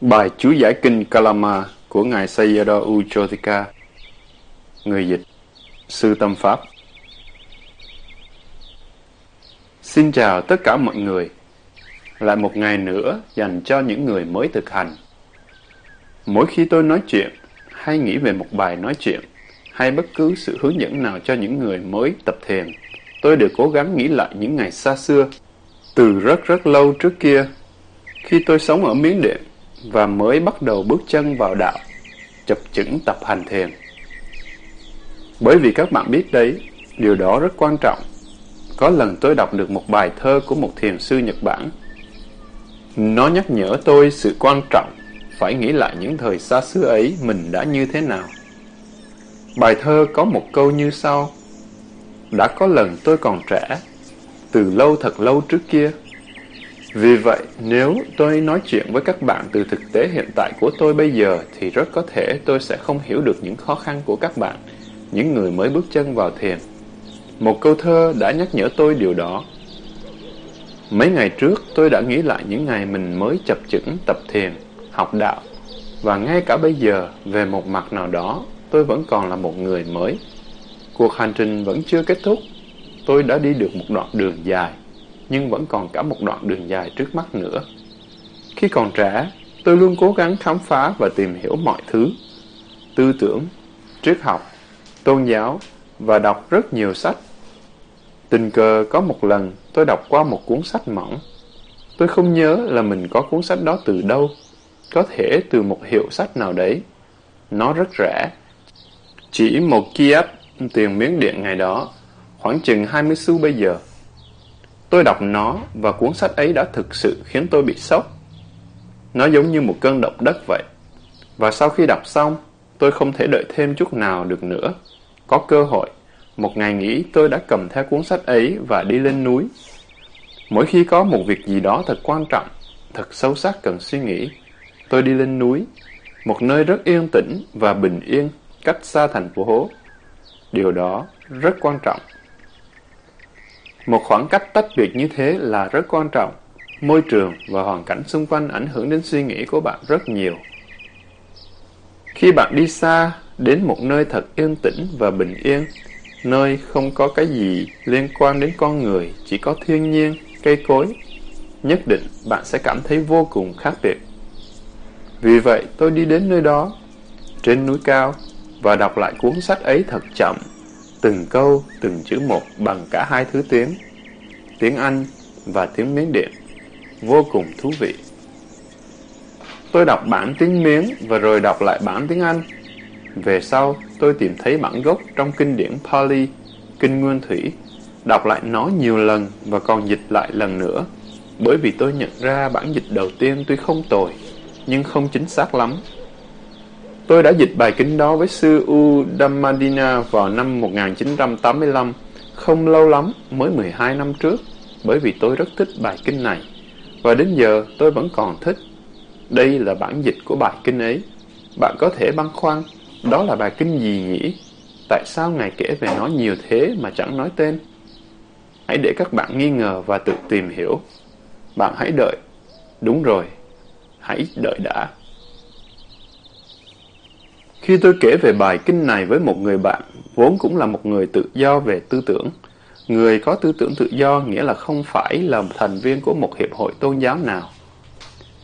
Bài chú giải kinh Kalama của Ngài Sayadaw Uchotika Người dịch. Sư Tâm Pháp. Xin chào tất cả mọi người. Lại một ngày nữa dành cho những người mới thực hành. Mỗi khi tôi nói chuyện, hay nghĩ về một bài nói chuyện, hay bất cứ sự hướng dẫn nào cho những người mới tập thiền, tôi đều cố gắng nghĩ lại những ngày xa xưa. Từ rất rất lâu trước kia, khi tôi sống ở Miến Điện và mới bắt đầu bước chân vào đạo, chập chững tập hành thiền. Bởi vì các bạn biết đấy, điều đó rất quan trọng. Có lần tôi đọc được một bài thơ của một thiền sư Nhật Bản. Nó nhắc nhở tôi sự quan trọng phải nghĩ lại những thời xa xưa ấy mình đã như thế nào. Bài thơ có một câu như sau. Đã có lần tôi còn trẻ, từ lâu thật lâu trước kia, vì vậy, nếu tôi nói chuyện với các bạn từ thực tế hiện tại của tôi bây giờ thì rất có thể tôi sẽ không hiểu được những khó khăn của các bạn, những người mới bước chân vào thiền. Một câu thơ đã nhắc nhở tôi điều đó. Mấy ngày trước, tôi đã nghĩ lại những ngày mình mới chập chững tập thiền, học đạo. Và ngay cả bây giờ, về một mặt nào đó, tôi vẫn còn là một người mới. Cuộc hành trình vẫn chưa kết thúc. Tôi đã đi được một đoạn đường dài nhưng vẫn còn cả một đoạn đường dài trước mắt nữa. Khi còn trẻ, tôi luôn cố gắng khám phá và tìm hiểu mọi thứ. Tư tưởng, triết học, tôn giáo và đọc rất nhiều sách. Tình cờ có một lần tôi đọc qua một cuốn sách mỏng. Tôi không nhớ là mình có cuốn sách đó từ đâu. Có thể từ một hiệu sách nào đấy. Nó rất rẻ. Chỉ một Kiev tiền miếng điện ngày đó, khoảng chừng 20 xu bây giờ. Tôi đọc nó và cuốn sách ấy đã thực sự khiến tôi bị sốc. Nó giống như một cơn động đất vậy. Và sau khi đọc xong, tôi không thể đợi thêm chút nào được nữa. Có cơ hội, một ngày nghỉ tôi đã cầm theo cuốn sách ấy và đi lên núi. Mỗi khi có một việc gì đó thật quan trọng, thật sâu sắc cần suy nghĩ, tôi đi lên núi, một nơi rất yên tĩnh và bình yên, cách xa thành phố. Điều đó rất quan trọng. Một khoảng cách tách biệt như thế là rất quan trọng. Môi trường và hoàn cảnh xung quanh ảnh hưởng đến suy nghĩ của bạn rất nhiều. Khi bạn đi xa, đến một nơi thật yên tĩnh và bình yên, nơi không có cái gì liên quan đến con người, chỉ có thiên nhiên, cây cối, nhất định bạn sẽ cảm thấy vô cùng khác biệt. Vì vậy, tôi đi đến nơi đó, trên núi cao, và đọc lại cuốn sách ấy thật chậm từng câu, từng chữ một bằng cả hai thứ tiếng, tiếng Anh và tiếng Miến Điện, vô cùng thú vị. Tôi đọc bản tiếng Miến và rồi đọc lại bản tiếng Anh. Về sau, tôi tìm thấy bản gốc trong kinh điển Pali, kinh Nguyên Thủy, đọc lại nó nhiều lần và còn dịch lại lần nữa, bởi vì tôi nhận ra bản dịch đầu tiên tuy không tồi, nhưng không chính xác lắm. Tôi đã dịch bài kinh đó với sư U Dhammadina vào năm 1985, không lâu lắm, mới 12 năm trước, bởi vì tôi rất thích bài kinh này. Và đến giờ tôi vẫn còn thích. Đây là bản dịch của bài kinh ấy. Bạn có thể băn khoăn, đó là bài kinh gì nhỉ? Tại sao Ngài kể về nó nhiều thế mà chẳng nói tên? Hãy để các bạn nghi ngờ và tự tìm hiểu. Bạn hãy đợi. Đúng rồi, hãy đợi đã. Khi tôi kể về bài kinh này với một người bạn, vốn cũng là một người tự do về tư tưởng, người có tư tưởng tự do nghĩa là không phải là thành viên của một hiệp hội tôn giáo nào.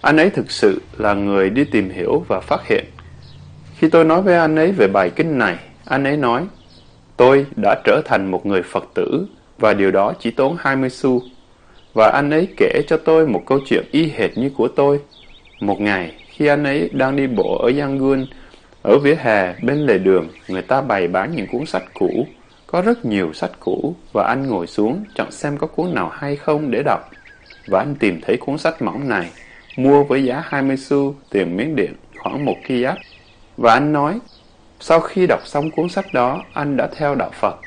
Anh ấy thực sự là người đi tìm hiểu và phát hiện. Khi tôi nói với anh ấy về bài kinh này, anh ấy nói, tôi đã trở thành một người Phật tử và điều đó chỉ tốn 20 xu. Và anh ấy kể cho tôi một câu chuyện y hệt như của tôi. Một ngày, khi anh ấy đang đi bộ ở Yangon, ở vỉa hè, bên lề đường, người ta bày bán những cuốn sách cũ. Có rất nhiều sách cũ và anh ngồi xuống chọn xem có cuốn nào hay không để đọc. Và anh tìm thấy cuốn sách mỏng này, mua với giá 20 xu tiền miếng điện, khoảng một giáp Và anh nói, sau khi đọc xong cuốn sách đó, anh đã theo đạo Phật.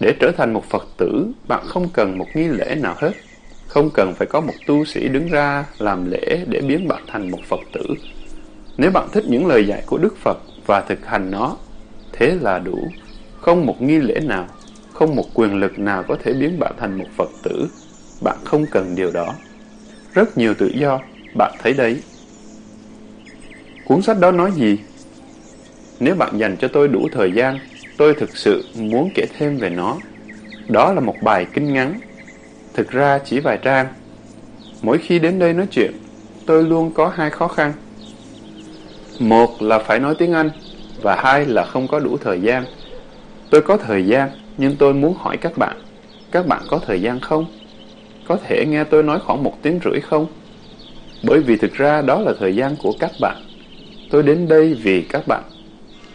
Để trở thành một Phật tử, bạn không cần một nghi lễ nào hết. Không cần phải có một tu sĩ đứng ra làm lễ để biến bạn thành một Phật tử. Nếu bạn thích những lời dạy của Đức Phật và thực hành nó, thế là đủ. Không một nghi lễ nào, không một quyền lực nào có thể biến bạn thành một Phật tử. Bạn không cần điều đó. Rất nhiều tự do, bạn thấy đấy. Cuốn sách đó nói gì? Nếu bạn dành cho tôi đủ thời gian, tôi thực sự muốn kể thêm về nó. Đó là một bài kinh ngắn, thực ra chỉ vài trang. Mỗi khi đến đây nói chuyện, tôi luôn có hai khó khăn. Một là phải nói tiếng Anh, và hai là không có đủ thời gian. Tôi có thời gian, nhưng tôi muốn hỏi các bạn, các bạn có thời gian không? Có thể nghe tôi nói khoảng một tiếng rưỡi không? Bởi vì thực ra đó là thời gian của các bạn. Tôi đến đây vì các bạn.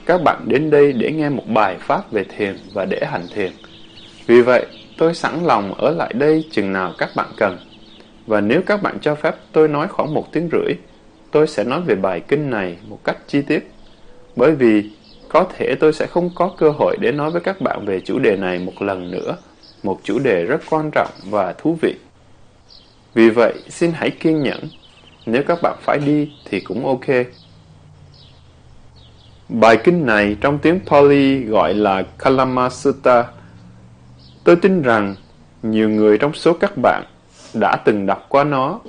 Các bạn đến đây để nghe một bài pháp về thiền và để hành thiền. Vì vậy, tôi sẵn lòng ở lại đây chừng nào các bạn cần. Và nếu các bạn cho phép tôi nói khoảng một tiếng rưỡi, tôi sẽ nói về bài kinh này một cách chi tiết. Bởi vì có thể tôi sẽ không có cơ hội để nói với các bạn về chủ đề này một lần nữa, một chủ đề rất quan trọng và thú vị. Vì vậy, xin hãy kiên nhẫn. Nếu các bạn phải đi thì cũng ok. Bài kinh này trong tiếng Pali gọi là Kalama Sutta. Tôi tin rằng nhiều người trong số các bạn đã từng đọc qua nó,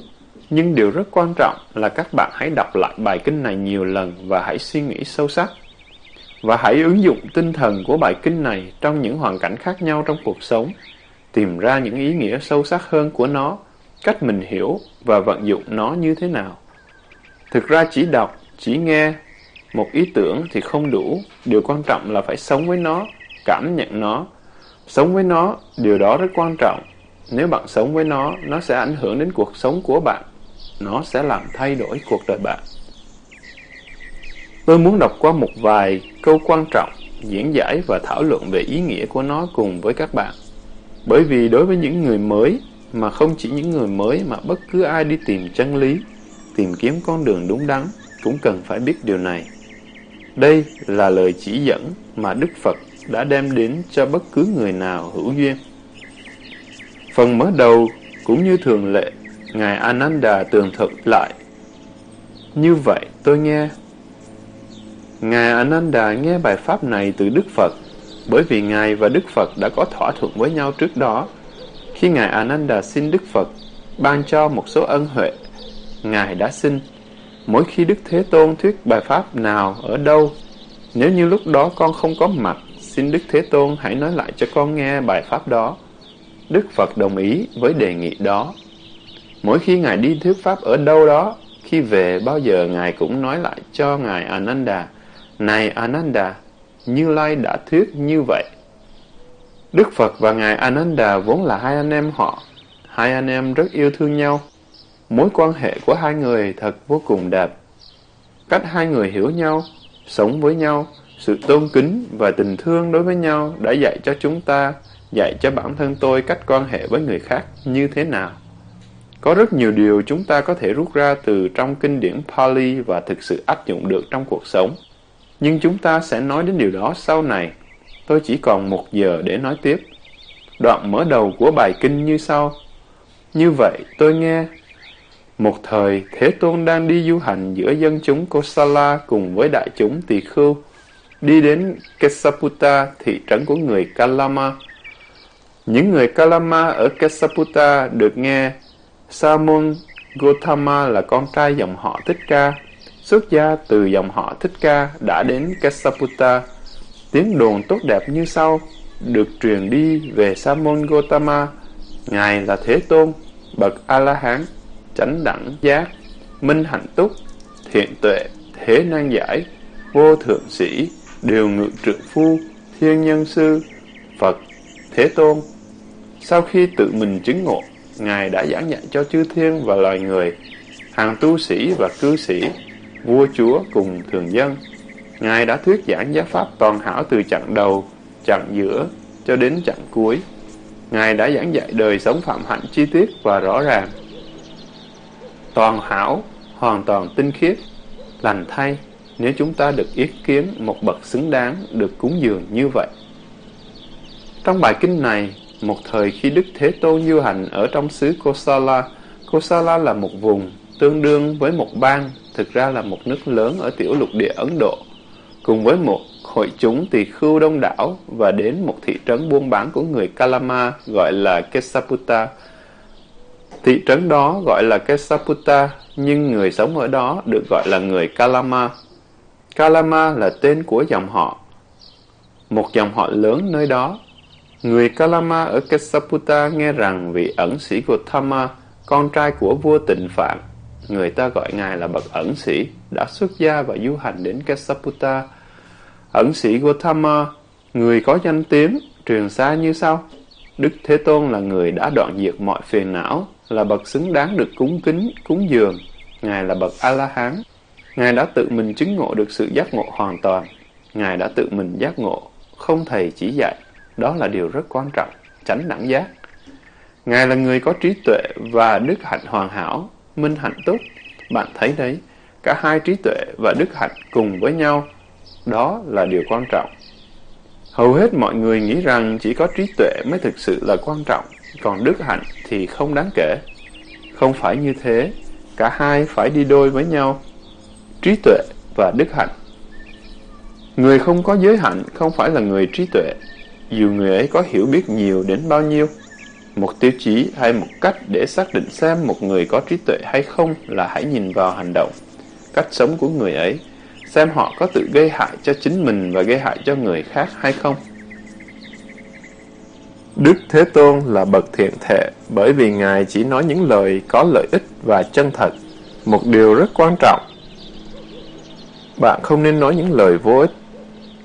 nhưng điều rất quan trọng là các bạn hãy đọc lại bài kinh này nhiều lần và hãy suy nghĩ sâu sắc. Và hãy ứng dụng tinh thần của bài kinh này trong những hoàn cảnh khác nhau trong cuộc sống, tìm ra những ý nghĩa sâu sắc hơn của nó, cách mình hiểu và vận dụng nó như thế nào. Thực ra chỉ đọc, chỉ nghe một ý tưởng thì không đủ, điều quan trọng là phải sống với nó, cảm nhận nó. Sống với nó, điều đó rất quan trọng. Nếu bạn sống với nó, nó sẽ ảnh hưởng đến cuộc sống của bạn. Nó sẽ làm thay đổi cuộc đời bạn. Tôi muốn đọc qua một vài câu quan trọng, diễn giải và thảo luận về ý nghĩa của nó cùng với các bạn. Bởi vì đối với những người mới, mà không chỉ những người mới mà bất cứ ai đi tìm chân lý, tìm kiếm con đường đúng đắn, cũng cần phải biết điều này. Đây là lời chỉ dẫn mà Đức Phật đã đem đến cho bất cứ người nào hữu duyên. Phần mở đầu cũng như thường lệ, Ngài Ananda tường thuật lại. Như vậy tôi nghe. Ngài Ananda nghe bài pháp này từ Đức Phật, bởi vì Ngài và Đức Phật đã có thỏa thuận với nhau trước đó. Khi Ngài Ananda xin Đức Phật ban cho một số ân huệ, Ngài đã xin Mỗi khi Đức Thế Tôn thuyết bài pháp nào ở đâu, nếu như lúc đó con không có mặt, xin Đức Thế Tôn hãy nói lại cho con nghe bài pháp đó. Đức Phật đồng ý với đề nghị đó. Mỗi khi Ngài đi thuyết pháp ở đâu đó, khi về bao giờ Ngài cũng nói lại cho Ngài Ananda, Này Ananda, Như Lai đã thuyết như vậy. Đức Phật và Ngài Ananda vốn là hai anh em họ. Hai anh em rất yêu thương nhau. Mối quan hệ của hai người thật vô cùng đẹp. Cách hai người hiểu nhau, sống với nhau, sự tôn kính và tình thương đối với nhau đã dạy cho chúng ta, dạy cho bản thân tôi cách quan hệ với người khác như thế nào. Có rất nhiều điều chúng ta có thể rút ra từ trong kinh điển Pali và thực sự áp dụng được trong cuộc sống. Nhưng chúng ta sẽ nói đến điều đó sau này. Tôi chỉ còn một giờ để nói tiếp. Đoạn mở đầu của bài kinh như sau. Như vậy, tôi nghe một thời, Thế Tôn đang đi du hành giữa dân chúng Kosala cùng với đại chúng tỳ khưu, đi đến Kesaputa thị trấn của người Kalama. Những người Kalama ở Kesaputa được nghe Samun Gautama là con trai dòng họ Thích Ca, xuất gia từ dòng họ Thích Ca đã đến Kesaputta. Tiếng đồn tốt đẹp như sau được truyền đi về Samun Gautama. Ngài là Thế Tôn, bậc A-la-hán chánh đẳng giác, minh hạnh túc, thiện tuệ, thế năng giải, vô thượng sĩ, điều ngự trượng phu, thiên nhân sư, Phật, Thế Tôn. Sau khi tự mình chứng ngộ, Ngài đã giảng dạy cho chư thiên và loài người, hàng tu sĩ và cư sĩ, vua chúa cùng thường dân. Ngài đã thuyết giảng giáo pháp toàn hảo từ chặng đầu, chặng giữa cho đến chặng cuối. Ngài đã giảng dạy đời sống phạm hạnh chi tiết và rõ ràng toàn hảo, hoàn toàn tinh khiết, lành thay nếu chúng ta được yết kiến một bậc xứng đáng được cúng dường như vậy. Trong bài kinh này, một thời khi Đức Thế Tôn du hành ở trong xứ Kosala, Kosala là một vùng tương đương với một bang, thực ra là một nước lớn ở tiểu lục địa Ấn Độ, cùng với một hội chúng tỳ khưu đông đảo và đến một thị trấn buôn bán của người Kalama gọi là Kesaputa. Thị trấn đó gọi là Kesaputa, nhưng người sống ở đó được gọi là người Kalama. Kalama là tên của dòng họ, một dòng họ lớn nơi đó. Người Kalama ở Kesaputa nghe rằng vị ẩn sĩ Gautama, con trai của vua tịnh Phạn, người ta gọi ngài là bậc ẩn sĩ, đã xuất gia và du hành đến Kesaputa. Ẩn sĩ Gautama, người có danh tiếng, truyền xa như sau. Đức Thế Tôn là người đã đoạn diệt mọi phiền não, là bậc xứng đáng được cúng kính, cúng dường. Ngài là bậc A-la-hán. Ngài đã tự mình chứng ngộ được sự giác ngộ hoàn toàn. Ngài đã tự mình giác ngộ, không thầy chỉ dạy. Đó là điều rất quan trọng, tránh đẳng giác. Ngài là người có trí tuệ và đức hạnh hoàn hảo, minh hạnh tốt. Bạn thấy đấy, cả hai trí tuệ và đức hạnh cùng với nhau. Đó là điều quan trọng. Hầu hết mọi người nghĩ rằng chỉ có trí tuệ mới thực sự là quan trọng, còn đức hạnh thì không đáng kể. Không phải như thế, cả hai phải đi đôi với nhau. Trí tuệ và đức hạnh. Người không có giới hạnh không phải là người trí tuệ, dù người ấy có hiểu biết nhiều đến bao nhiêu. Một tiêu chí hay một cách để xác định xem một người có trí tuệ hay không là hãy nhìn vào hành động, cách sống của người ấy xem họ có tự gây hại cho chính mình và gây hại cho người khác hay không. Đức Thế Tôn là bậc thiện thể bởi vì Ngài chỉ nói những lời có lợi ích và chân thật, một điều rất quan trọng. Bạn không nên nói những lời vô ích.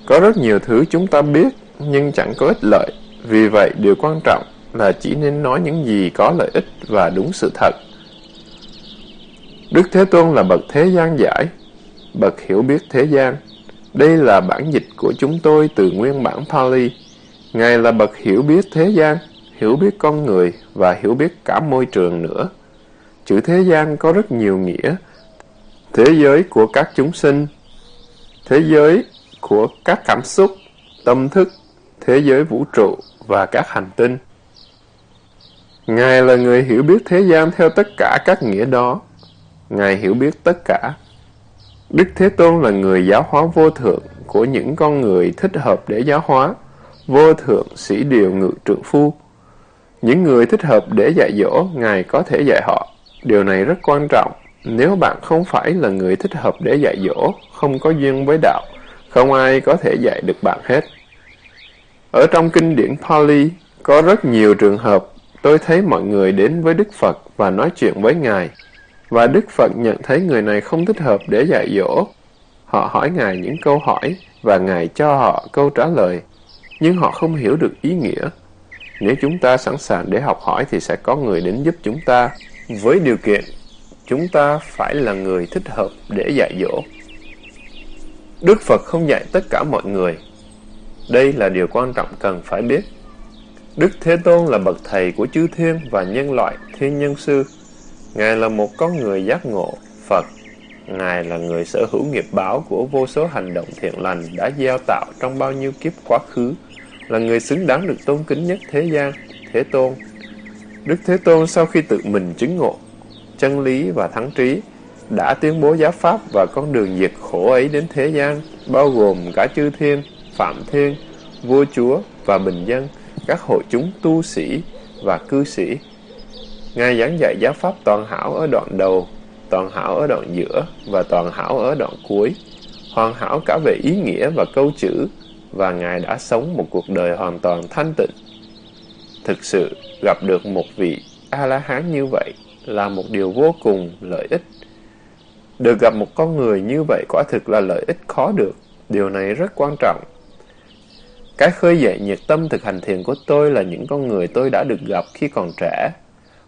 Có rất nhiều thứ chúng ta biết nhưng chẳng có ích lợi, vì vậy điều quan trọng là chỉ nên nói những gì có lợi ích và đúng sự thật. Đức Thế Tôn là bậc thế gian giải, bậc hiểu biết thế gian. Đây là bản dịch của chúng tôi từ nguyên bản Pali. Ngài là bậc hiểu biết thế gian, hiểu biết con người và hiểu biết cả môi trường nữa. Chữ thế gian có rất nhiều nghĩa. Thế giới của các chúng sinh, thế giới của các cảm xúc, tâm thức, thế giới vũ trụ và các hành tinh. Ngài là người hiểu biết thế gian theo tất cả các nghĩa đó. Ngài hiểu biết tất cả. Đức Thế Tôn là người giáo hóa vô thượng của những con người thích hợp để giáo hóa, vô thượng sĩ điều ngự trượng phu. Những người thích hợp để dạy dỗ, Ngài có thể dạy họ. Điều này rất quan trọng. Nếu bạn không phải là người thích hợp để dạy dỗ, không có duyên với đạo, không ai có thể dạy được bạn hết. Ở trong kinh điển Pali, có rất nhiều trường hợp tôi thấy mọi người đến với Đức Phật và nói chuyện với Ngài. Và Đức Phật nhận thấy người này không thích hợp để dạy dỗ. Họ hỏi Ngài những câu hỏi và Ngài cho họ câu trả lời, nhưng họ không hiểu được ý nghĩa. Nếu chúng ta sẵn sàng để học hỏi thì sẽ có người đến giúp chúng ta, với điều kiện chúng ta phải là người thích hợp để dạy dỗ. Đức Phật không dạy tất cả mọi người. Đây là điều quan trọng cần phải biết. Đức Thế Tôn là bậc thầy của chư thiên và nhân loại, thiên nhân sư. Ngài là một con người giác ngộ, Phật. Ngài là người sở hữu nghiệp báo của vô số hành động thiện lành đã gieo tạo trong bao nhiêu kiếp quá khứ, là người xứng đáng được tôn kính nhất thế gian, Thế Tôn. Đức Thế Tôn sau khi tự mình chứng ngộ, chân lý và thắng trí, đã tuyên bố giáo pháp và con đường diệt khổ ấy đến thế gian, bao gồm cả chư thiên, phạm thiên, vua chúa và bình dân, các hội chúng tu sĩ và cư sĩ, Ngài giảng dạy giáo pháp toàn hảo ở đoạn đầu, toàn hảo ở đoạn giữa và toàn hảo ở đoạn cuối, hoàn hảo cả về ý nghĩa và câu chữ, và Ngài đã sống một cuộc đời hoàn toàn thanh tịnh. Thực sự, gặp được một vị A-la-hán như vậy là một điều vô cùng lợi ích. Được gặp một con người như vậy quả thực là lợi ích khó được, điều này rất quan trọng. Cái khơi dậy nhiệt tâm thực hành thiền của tôi là những con người tôi đã được gặp khi còn trẻ,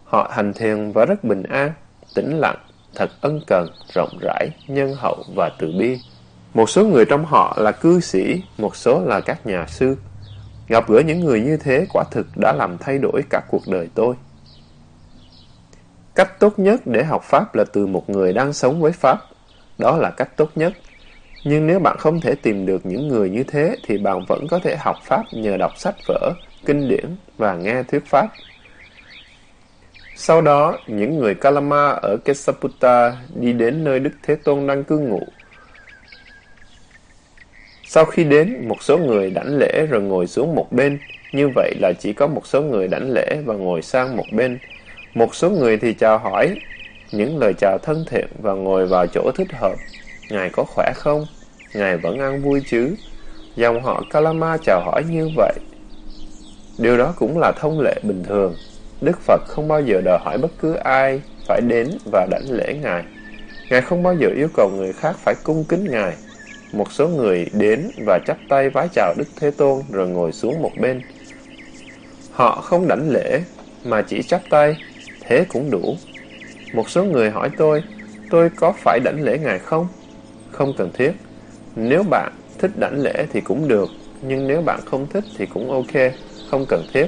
Họ hành thiền và rất bình an, tĩnh lặng, thật ân cần, rộng rãi, nhân hậu và từ bi. Một số người trong họ là cư sĩ, một số là các nhà sư. Gặp gỡ những người như thế quả thực đã làm thay đổi cả cuộc đời tôi. Cách tốt nhất để học Pháp là từ một người đang sống với Pháp. Đó là cách tốt nhất. Nhưng nếu bạn không thể tìm được những người như thế thì bạn vẫn có thể học Pháp nhờ đọc sách vở, kinh điển và nghe thuyết Pháp sau đó, những người Kalama ở Kesaputta đi đến nơi Đức Thế Tôn đang cư ngụ. Sau khi đến, một số người đảnh lễ rồi ngồi xuống một bên. Như vậy là chỉ có một số người đảnh lễ và ngồi sang một bên. Một số người thì chào hỏi những lời chào thân thiện và ngồi vào chỗ thích hợp. Ngài có khỏe không? Ngài vẫn ăn vui chứ? Dòng họ Kalama chào hỏi như vậy. Điều đó cũng là thông lệ bình thường. Đức Phật không bao giờ đòi hỏi bất cứ ai phải đến và đảnh lễ Ngài. Ngài không bao giờ yêu cầu người khác phải cung kính Ngài. Một số người đến và chắp tay vái chào Đức Thế Tôn rồi ngồi xuống một bên. Họ không đảnh lễ, mà chỉ chắp tay, thế cũng đủ. Một số người hỏi tôi, tôi có phải đảnh lễ Ngài không? Không cần thiết. Nếu bạn thích đảnh lễ thì cũng được, nhưng nếu bạn không thích thì cũng ok, không cần thiết.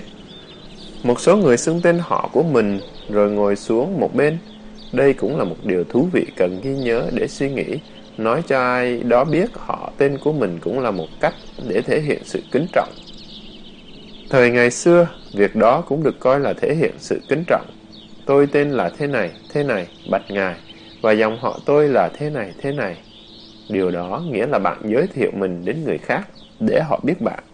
Một số người xưng tên họ của mình rồi ngồi xuống một bên. Đây cũng là một điều thú vị cần ghi nhớ để suy nghĩ. Nói cho ai đó biết họ tên của mình cũng là một cách để thể hiện sự kính trọng. Thời ngày xưa, việc đó cũng được coi là thể hiện sự kính trọng. Tôi tên là thế này, thế này, bạch ngài, và dòng họ tôi là thế này, thế này. Điều đó nghĩa là bạn giới thiệu mình đến người khác để họ biết bạn.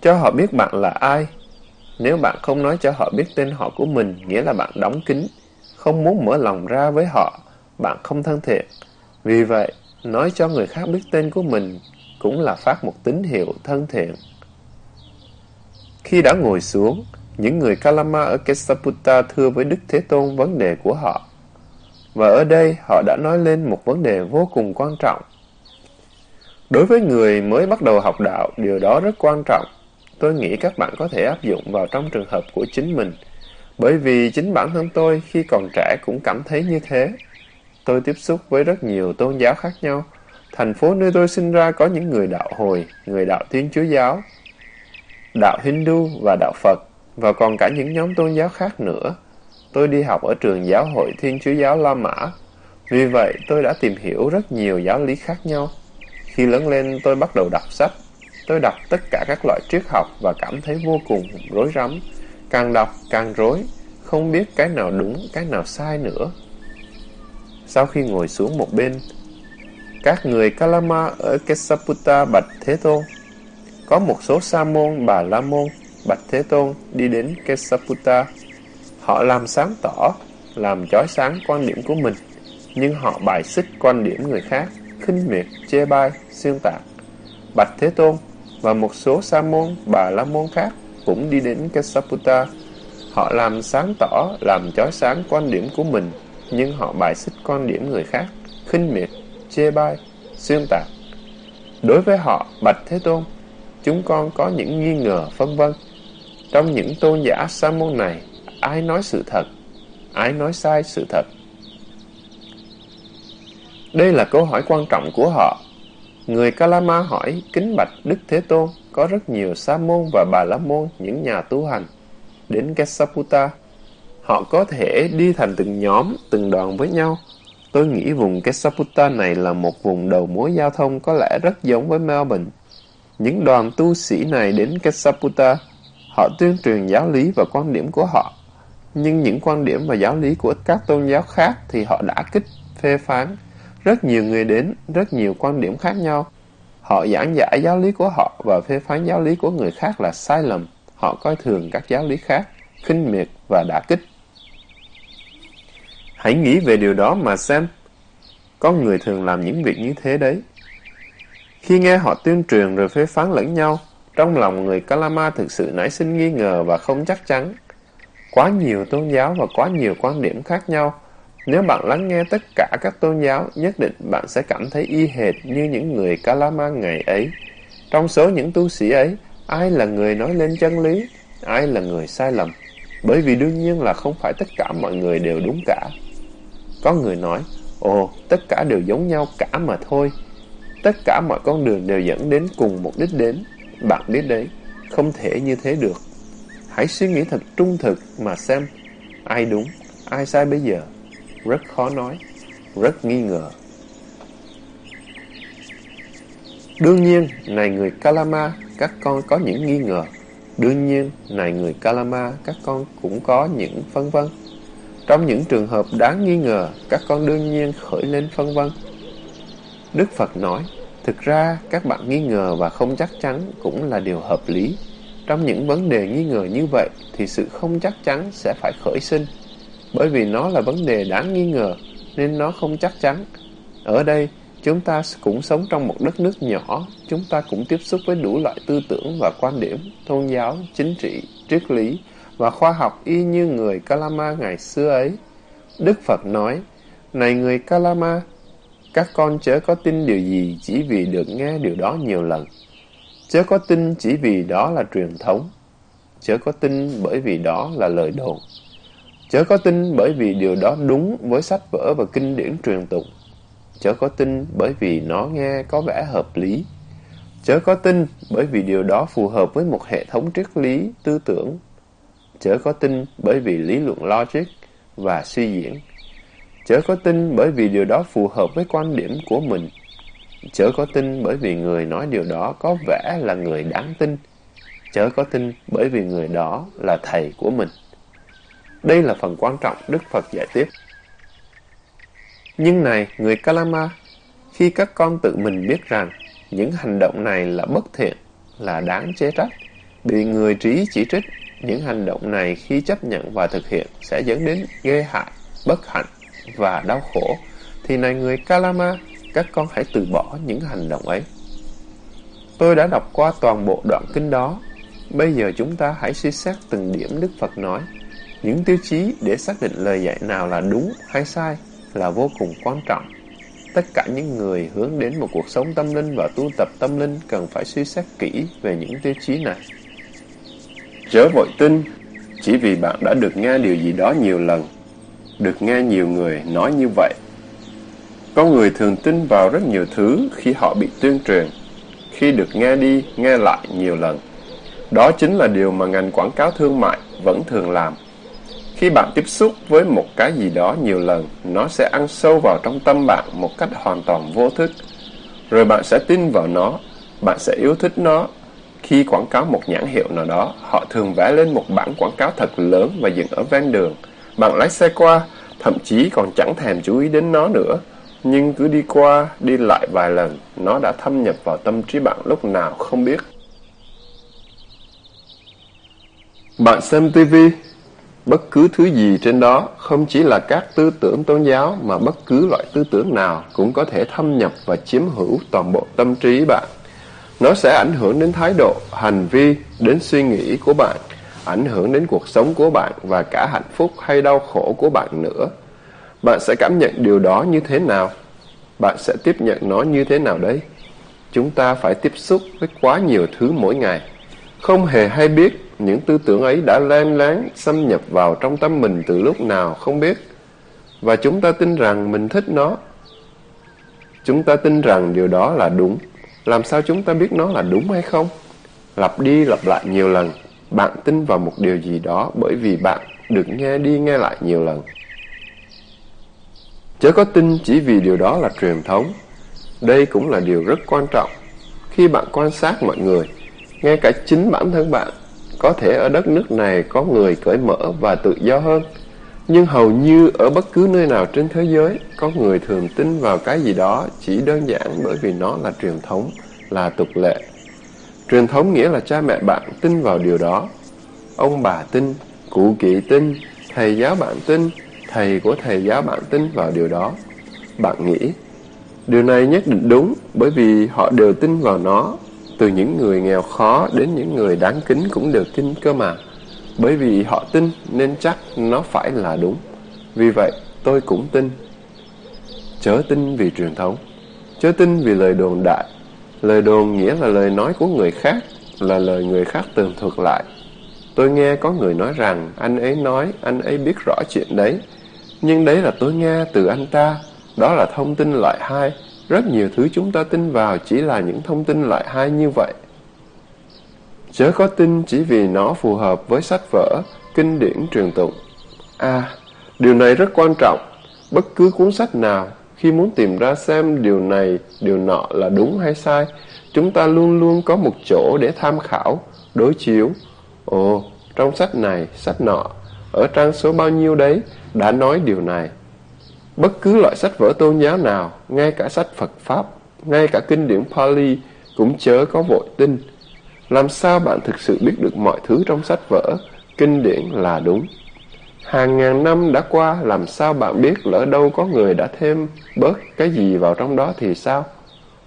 Cho họ biết bạn là ai. Nếu bạn không nói cho họ biết tên họ của mình, nghĩa là bạn đóng kín, không muốn mở lòng ra với họ, bạn không thân thiện. Vì vậy, nói cho người khác biết tên của mình cũng là phát một tín hiệu thân thiện. Khi đã ngồi xuống, những người Kalama ở Kesaputta thưa với Đức Thế Tôn vấn đề của họ. Và ở đây họ đã nói lên một vấn đề vô cùng quan trọng. Đối với người mới bắt đầu học đạo, điều đó rất quan trọng. Tôi nghĩ các bạn có thể áp dụng vào trong trường hợp của chính mình. Bởi vì chính bản thân tôi khi còn trẻ cũng cảm thấy như thế. Tôi tiếp xúc với rất nhiều tôn giáo khác nhau. Thành phố nơi tôi sinh ra có những người đạo hồi, người đạo Thiên Chúa Giáo, đạo Hindu và đạo Phật, và còn cả những nhóm tôn giáo khác nữa. Tôi đi học ở trường giáo hội Thiên Chúa Giáo La Mã. Vì vậy, tôi đã tìm hiểu rất nhiều giáo lý khác nhau. Khi lớn lên, tôi bắt đầu đọc sách. Tôi đọc tất cả các loại triết học và cảm thấy vô cùng rối rắm. Càng đọc, càng rối, không biết cái nào đúng, cái nào sai nữa. Sau khi ngồi xuống một bên, các người Kalama ở kesaputa bạch Thế Tôn. Có một số Sa môn, Bà La môn, bạch Thế Tôn đi đến kesaputa Họ làm sáng tỏ, làm chói sáng quan điểm của mình, nhưng họ bài xích quan điểm người khác, khinh miệt, chê bai, xuyên tạc. Bạch Thế Tôn và một số Sa môn, Bà La môn khác cũng đi đến Kesaputa. Họ làm sáng tỏ, làm chói sáng quan điểm của mình, nhưng họ bài xích quan điểm người khác, khinh miệt, chê bai, xuyên tạc. Đối với họ, Bạch Thế Tôn, chúng con có những nghi ngờ phân vân. Trong những tôn giả sa môn này, ai nói sự thật, ai nói sai sự thật. Đây là câu hỏi quan trọng của họ. Người Kalama hỏi kính bạch Đức Thế Tôn có rất nhiều sa môn và bà la môn những nhà tu hành đến Kesaputa. Họ có thể đi thành từng nhóm, từng đoàn với nhau Tôi nghĩ vùng Kesaputa này là một vùng đầu mối giao thông có lẽ rất giống với Melbourne. Những đoàn tu sĩ này đến Kesaputa, họ tuyên truyền giáo lý và quan điểm của họ. Nhưng những quan điểm và giáo lý của các tôn giáo khác thì họ đã kích, phê phán. Rất nhiều người đến, rất nhiều quan điểm khác nhau. Họ giảng giải giáo lý của họ và phê phán giáo lý của người khác là sai lầm. Họ coi thường các giáo lý khác, khinh miệt và đả kích. Hãy nghĩ về điều đó mà xem. có người thường làm những việc như thế đấy. Khi nghe họ tuyên truyền rồi phê phán lẫn nhau, trong lòng người Kalama thực sự nảy sinh nghi ngờ và không chắc chắn. Quá nhiều tôn giáo và quá nhiều quan điểm khác nhau. Nếu bạn lắng nghe tất cả các tôn giáo, nhất định bạn sẽ cảm thấy y hệt như những người Kalama ngày ấy. Trong số những tu sĩ ấy, ai là người nói lên chân lý, ai là người sai lầm. Bởi vì đương nhiên là không phải tất cả mọi người đều đúng cả. Có người nói, ồ, tất cả đều giống nhau cả mà thôi. Tất cả mọi con đường đều dẫn đến cùng một đích đến. Bạn biết đấy, không thể như thế được. Hãy suy nghĩ thật trung thực mà xem ai đúng, ai sai bây giờ. Rất khó nói, rất nghi ngờ. Đương nhiên, này người Kalama, các con có những nghi ngờ. Đương nhiên, này người Kalama, các con cũng có những phân vân. Trong những trường hợp đáng nghi ngờ, các con đương nhiên khởi lên phân vân. Đức Phật nói, thực ra các bạn nghi ngờ và không chắc chắn cũng là điều hợp lý. Trong những vấn đề nghi ngờ như vậy thì sự không chắc chắn sẽ phải khởi sinh. Bởi vì nó là vấn đề đáng nghi ngờ nên nó không chắc chắn. Ở đây, chúng ta cũng sống trong một đất nước nhỏ, chúng ta cũng tiếp xúc với đủ loại tư tưởng và quan điểm, tôn giáo, chính trị, triết lý và khoa học y như người Kalama ngày xưa ấy. Đức Phật nói, Này người Kalama, các con chớ có tin điều gì chỉ vì được nghe điều đó nhiều lần. Chớ có tin chỉ vì đó là truyền thống. Chớ có tin bởi vì đó là lời đồn. Chớ có tin bởi vì điều đó đúng với sách vở và kinh điển truyền tụng. Chớ có tin bởi vì nó nghe có vẻ hợp lý. Chớ có tin bởi vì điều đó phù hợp với một hệ thống triết lý, tư tưởng. Chớ có tin bởi vì lý luận logic và suy diễn. Chớ có tin bởi vì điều đó phù hợp với quan điểm của mình. Chớ có tin bởi vì người nói điều đó có vẻ là người đáng tin. Chớ có tin bởi vì người đó là thầy của mình. Đây là phần quan trọng Đức Phật giải tiếp. Nhưng này, người Kalama, khi các con tự mình biết rằng những hành động này là bất thiện, là đáng chế trách, bị người trí chỉ trích, những hành động này khi chấp nhận và thực hiện sẽ dẫn đến ghê hại, bất hạnh và đau khổ, thì này người Kalama, các con hãy từ bỏ những hành động ấy. Tôi đã đọc qua toàn bộ đoạn kinh đó. Bây giờ chúng ta hãy suy xét từng điểm Đức Phật nói. Những tiêu chí để xác định lời dạy nào là đúng hay sai là vô cùng quan trọng. Tất cả những người hướng đến một cuộc sống tâm linh và tu tập tâm linh cần phải suy xét kỹ về những tiêu chí này. Chớ vội tin, chỉ vì bạn đã được nghe điều gì đó nhiều lần, được nghe nhiều người nói như vậy. Con người thường tin vào rất nhiều thứ khi họ bị tuyên truyền, khi được nghe đi, nghe lại nhiều lần. Đó chính là điều mà ngành quảng cáo thương mại vẫn thường làm. Khi bạn tiếp xúc với một cái gì đó nhiều lần, nó sẽ ăn sâu vào trong tâm bạn một cách hoàn toàn vô thức. Rồi bạn sẽ tin vào nó, bạn sẽ yêu thích nó. Khi quảng cáo một nhãn hiệu nào đó, họ thường vẽ lên một bản quảng cáo thật lớn và dựng ở ven đường. Bạn lái xe qua, thậm chí còn chẳng thèm chú ý đến nó nữa. Nhưng cứ đi qua, đi lại vài lần, nó đã thâm nhập vào tâm trí bạn lúc nào không biết. Bạn xem TV, Bất cứ thứ gì trên đó không chỉ là các tư tưởng tôn giáo mà bất cứ loại tư tưởng nào cũng có thể thâm nhập và chiếm hữu toàn bộ tâm trí bạn. Nó sẽ ảnh hưởng đến thái độ, hành vi, đến suy nghĩ của bạn, ảnh hưởng đến cuộc sống của bạn và cả hạnh phúc hay đau khổ của bạn nữa. Bạn sẽ cảm nhận điều đó như thế nào? Bạn sẽ tiếp nhận nó như thế nào đấy? Chúng ta phải tiếp xúc với quá nhiều thứ mỗi ngày. Không hề hay biết những tư tưởng ấy đã len lén xâm nhập vào trong tâm mình từ lúc nào, không biết. Và chúng ta tin rằng mình thích nó. Chúng ta tin rằng điều đó là đúng. Làm sao chúng ta biết nó là đúng hay không? Lặp đi lặp lại nhiều lần. Bạn tin vào một điều gì đó bởi vì bạn được nghe đi nghe lại nhiều lần. Chớ có tin chỉ vì điều đó là truyền thống. Đây cũng là điều rất quan trọng. Khi bạn quan sát mọi người, ngay cả chính bản thân bạn có thể ở đất nước này có người cởi mở và tự do hơn, nhưng hầu như ở bất cứ nơi nào trên thế giới, có người thường tin vào cái gì đó chỉ đơn giản bởi vì nó là truyền thống, là tục lệ. Truyền thống nghĩa là cha mẹ bạn tin vào điều đó. Ông bà tin, cụ kỵ tin, thầy giáo bạn tin, thầy của thầy giáo bạn tin vào điều đó. Bạn nghĩ, điều này nhất định đúng bởi vì họ đều tin vào nó từ những người nghèo khó đến những người đáng kính cũng đều tin cơ mà. Bởi vì họ tin nên chắc nó phải là đúng. Vì vậy tôi cũng tin. Chớ tin vì truyền thống. Chớ tin vì lời đồn đại. Lời đồn nghĩa là lời nói của người khác, là lời người khác tường thuật lại. Tôi nghe có người nói rằng anh ấy nói anh ấy biết rõ chuyện đấy. Nhưng đấy là tôi nghe từ anh ta. Đó là thông tin loại hai rất nhiều thứ chúng ta tin vào chỉ là những thông tin loại hai như vậy. Chớ có tin chỉ vì nó phù hợp với sách vở, kinh điển truyền tụng. À, điều này rất quan trọng. Bất cứ cuốn sách nào, khi muốn tìm ra xem điều này, điều nọ là đúng hay sai, chúng ta luôn luôn có một chỗ để tham khảo, đối chiếu. Ồ, trong sách này, sách nọ, ở trang số bao nhiêu đấy, đã nói điều này. Bất cứ loại sách vở tôn giáo nào, ngay cả sách Phật Pháp, ngay cả kinh điển Pali cũng chớ có vội tin. làm sao bạn thực sự biết được mọi thứ trong sách vở, kinh điển là đúng? Hàng ngàn năm đã qua, làm sao bạn biết lỡ đâu có người đã thêm bớt cái gì vào trong đó thì sao?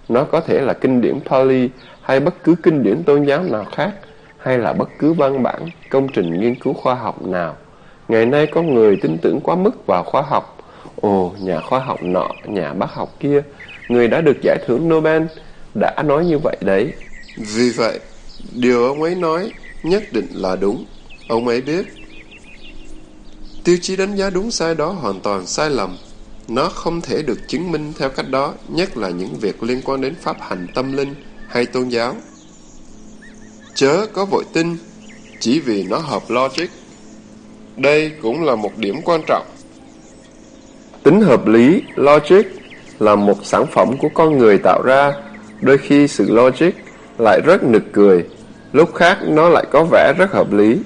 Nó có thể là kinh điển Pali hay bất cứ kinh điển tôn giáo nào khác, hay là bất cứ văn bản, công trình nghiên cứu khoa học nào. Ngày nay có người tin tưởng quá mức vào khoa học. Ồ, nhà khoa học nọ, nhà bác học kia, người đã được giải thưởng Nobel, đã nói như vậy đấy. Vì vậy, điều ông ấy nói nhất định là đúng. Ông ấy biết. Tiêu chí đánh giá đúng sai đó hoàn toàn sai lầm. Nó không thể được chứng minh theo cách đó, nhất là những việc liên quan đến pháp hành tâm linh hay tôn giáo. Chớ có vội tin, chỉ vì nó hợp logic. Đây cũng là một điểm quan trọng. Tính hợp lý, logic, là một sản phẩm của con người tạo ra. Đôi khi sự logic lại rất nực cười, lúc khác nó lại có vẻ rất hợp lý.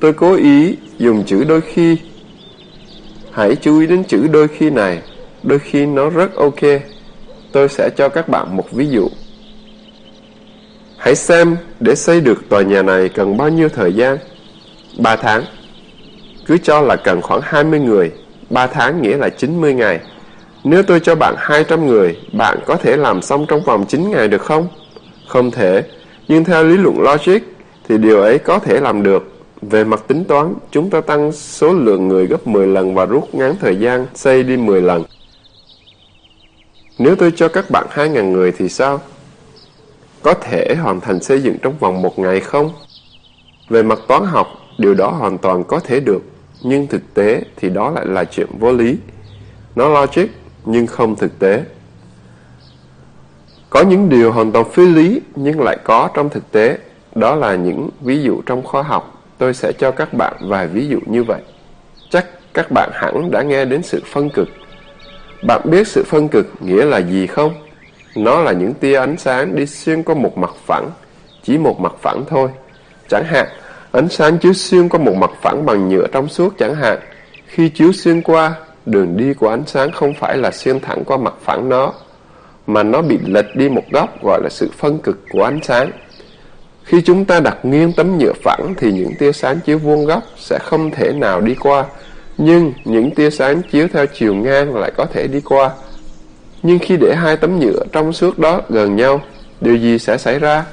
Tôi cố ý dùng chữ đôi khi. Hãy chú ý đến chữ đôi khi này, đôi khi nó rất ok. Tôi sẽ cho các bạn một ví dụ. Hãy xem để xây được tòa nhà này cần bao nhiêu thời gian? 3 tháng. Cứ cho là cần khoảng 20 người, 3 tháng nghĩa là 90 ngày. Nếu tôi cho bạn 200 người, bạn có thể làm xong trong vòng 9 ngày được không? Không thể, nhưng theo lý luận logic thì điều ấy có thể làm được. Về mặt tính toán, chúng ta tăng số lượng người gấp 10 lần và rút ngắn thời gian xây đi 10 lần. Nếu tôi cho các bạn 2.000 người thì sao? Có thể hoàn thành xây dựng trong vòng một ngày không? Về mặt toán học, điều đó hoàn toàn có thể được, nhưng thực tế thì đó lại là chuyện vô lý. Nó logic, nhưng không thực tế. Có những điều hoàn toàn phi lý nhưng lại có trong thực tế. Đó là những ví dụ trong khoa học. Tôi sẽ cho các bạn vài ví dụ như vậy. Chắc các bạn hẳn đã nghe đến sự phân cực. Bạn biết sự phân cực nghĩa là gì không? Nó là những tia ánh sáng đi xuyên qua một mặt phẳng, chỉ một mặt phẳng thôi. Chẳng hạn, ánh sáng chiếu xuyên qua một mặt phẳng bằng nhựa trong suốt chẳng hạn. Khi chiếu xuyên qua, đường đi của ánh sáng không phải là xuyên thẳng qua mặt phẳng nó, mà nó bị lệch đi một góc gọi là sự phân cực của ánh sáng. Khi chúng ta đặt nghiêng tấm nhựa phẳng thì những tia sáng chiếu vuông góc sẽ không thể nào đi qua, nhưng những tia sáng chiếu theo chiều ngang lại có thể đi qua. Nhưng khi để hai tấm nhựa trong suốt đó gần nhau, điều gì sẽ xảy ra?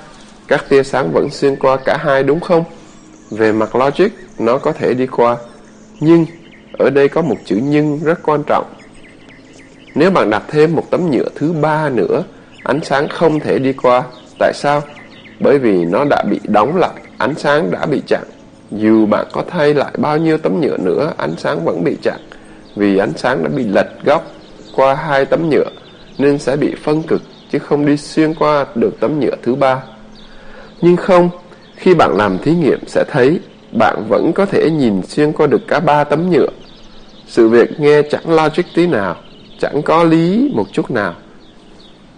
Các tia sáng vẫn xuyên qua cả hai đúng không? Về mặt logic, nó có thể đi qua. Nhưng, ở đây có một chữ nhưng rất quan trọng. Nếu bạn đặt thêm một tấm nhựa thứ ba nữa, ánh sáng không thể đi qua. Tại sao? Bởi vì nó đã bị đóng lại, ánh sáng đã bị chặn. Dù bạn có thay lại bao nhiêu tấm nhựa nữa, ánh sáng vẫn bị chặn. Vì ánh sáng đã bị lệch góc qua hai tấm nhựa, nên sẽ bị phân cực, chứ không đi xuyên qua được tấm nhựa thứ ba. Nhưng không, khi bạn làm thí nghiệm sẽ thấy bạn vẫn có thể nhìn xuyên qua được cả ba tấm nhựa. Sự việc nghe chẳng logic tí nào chẳng có lý một chút nào.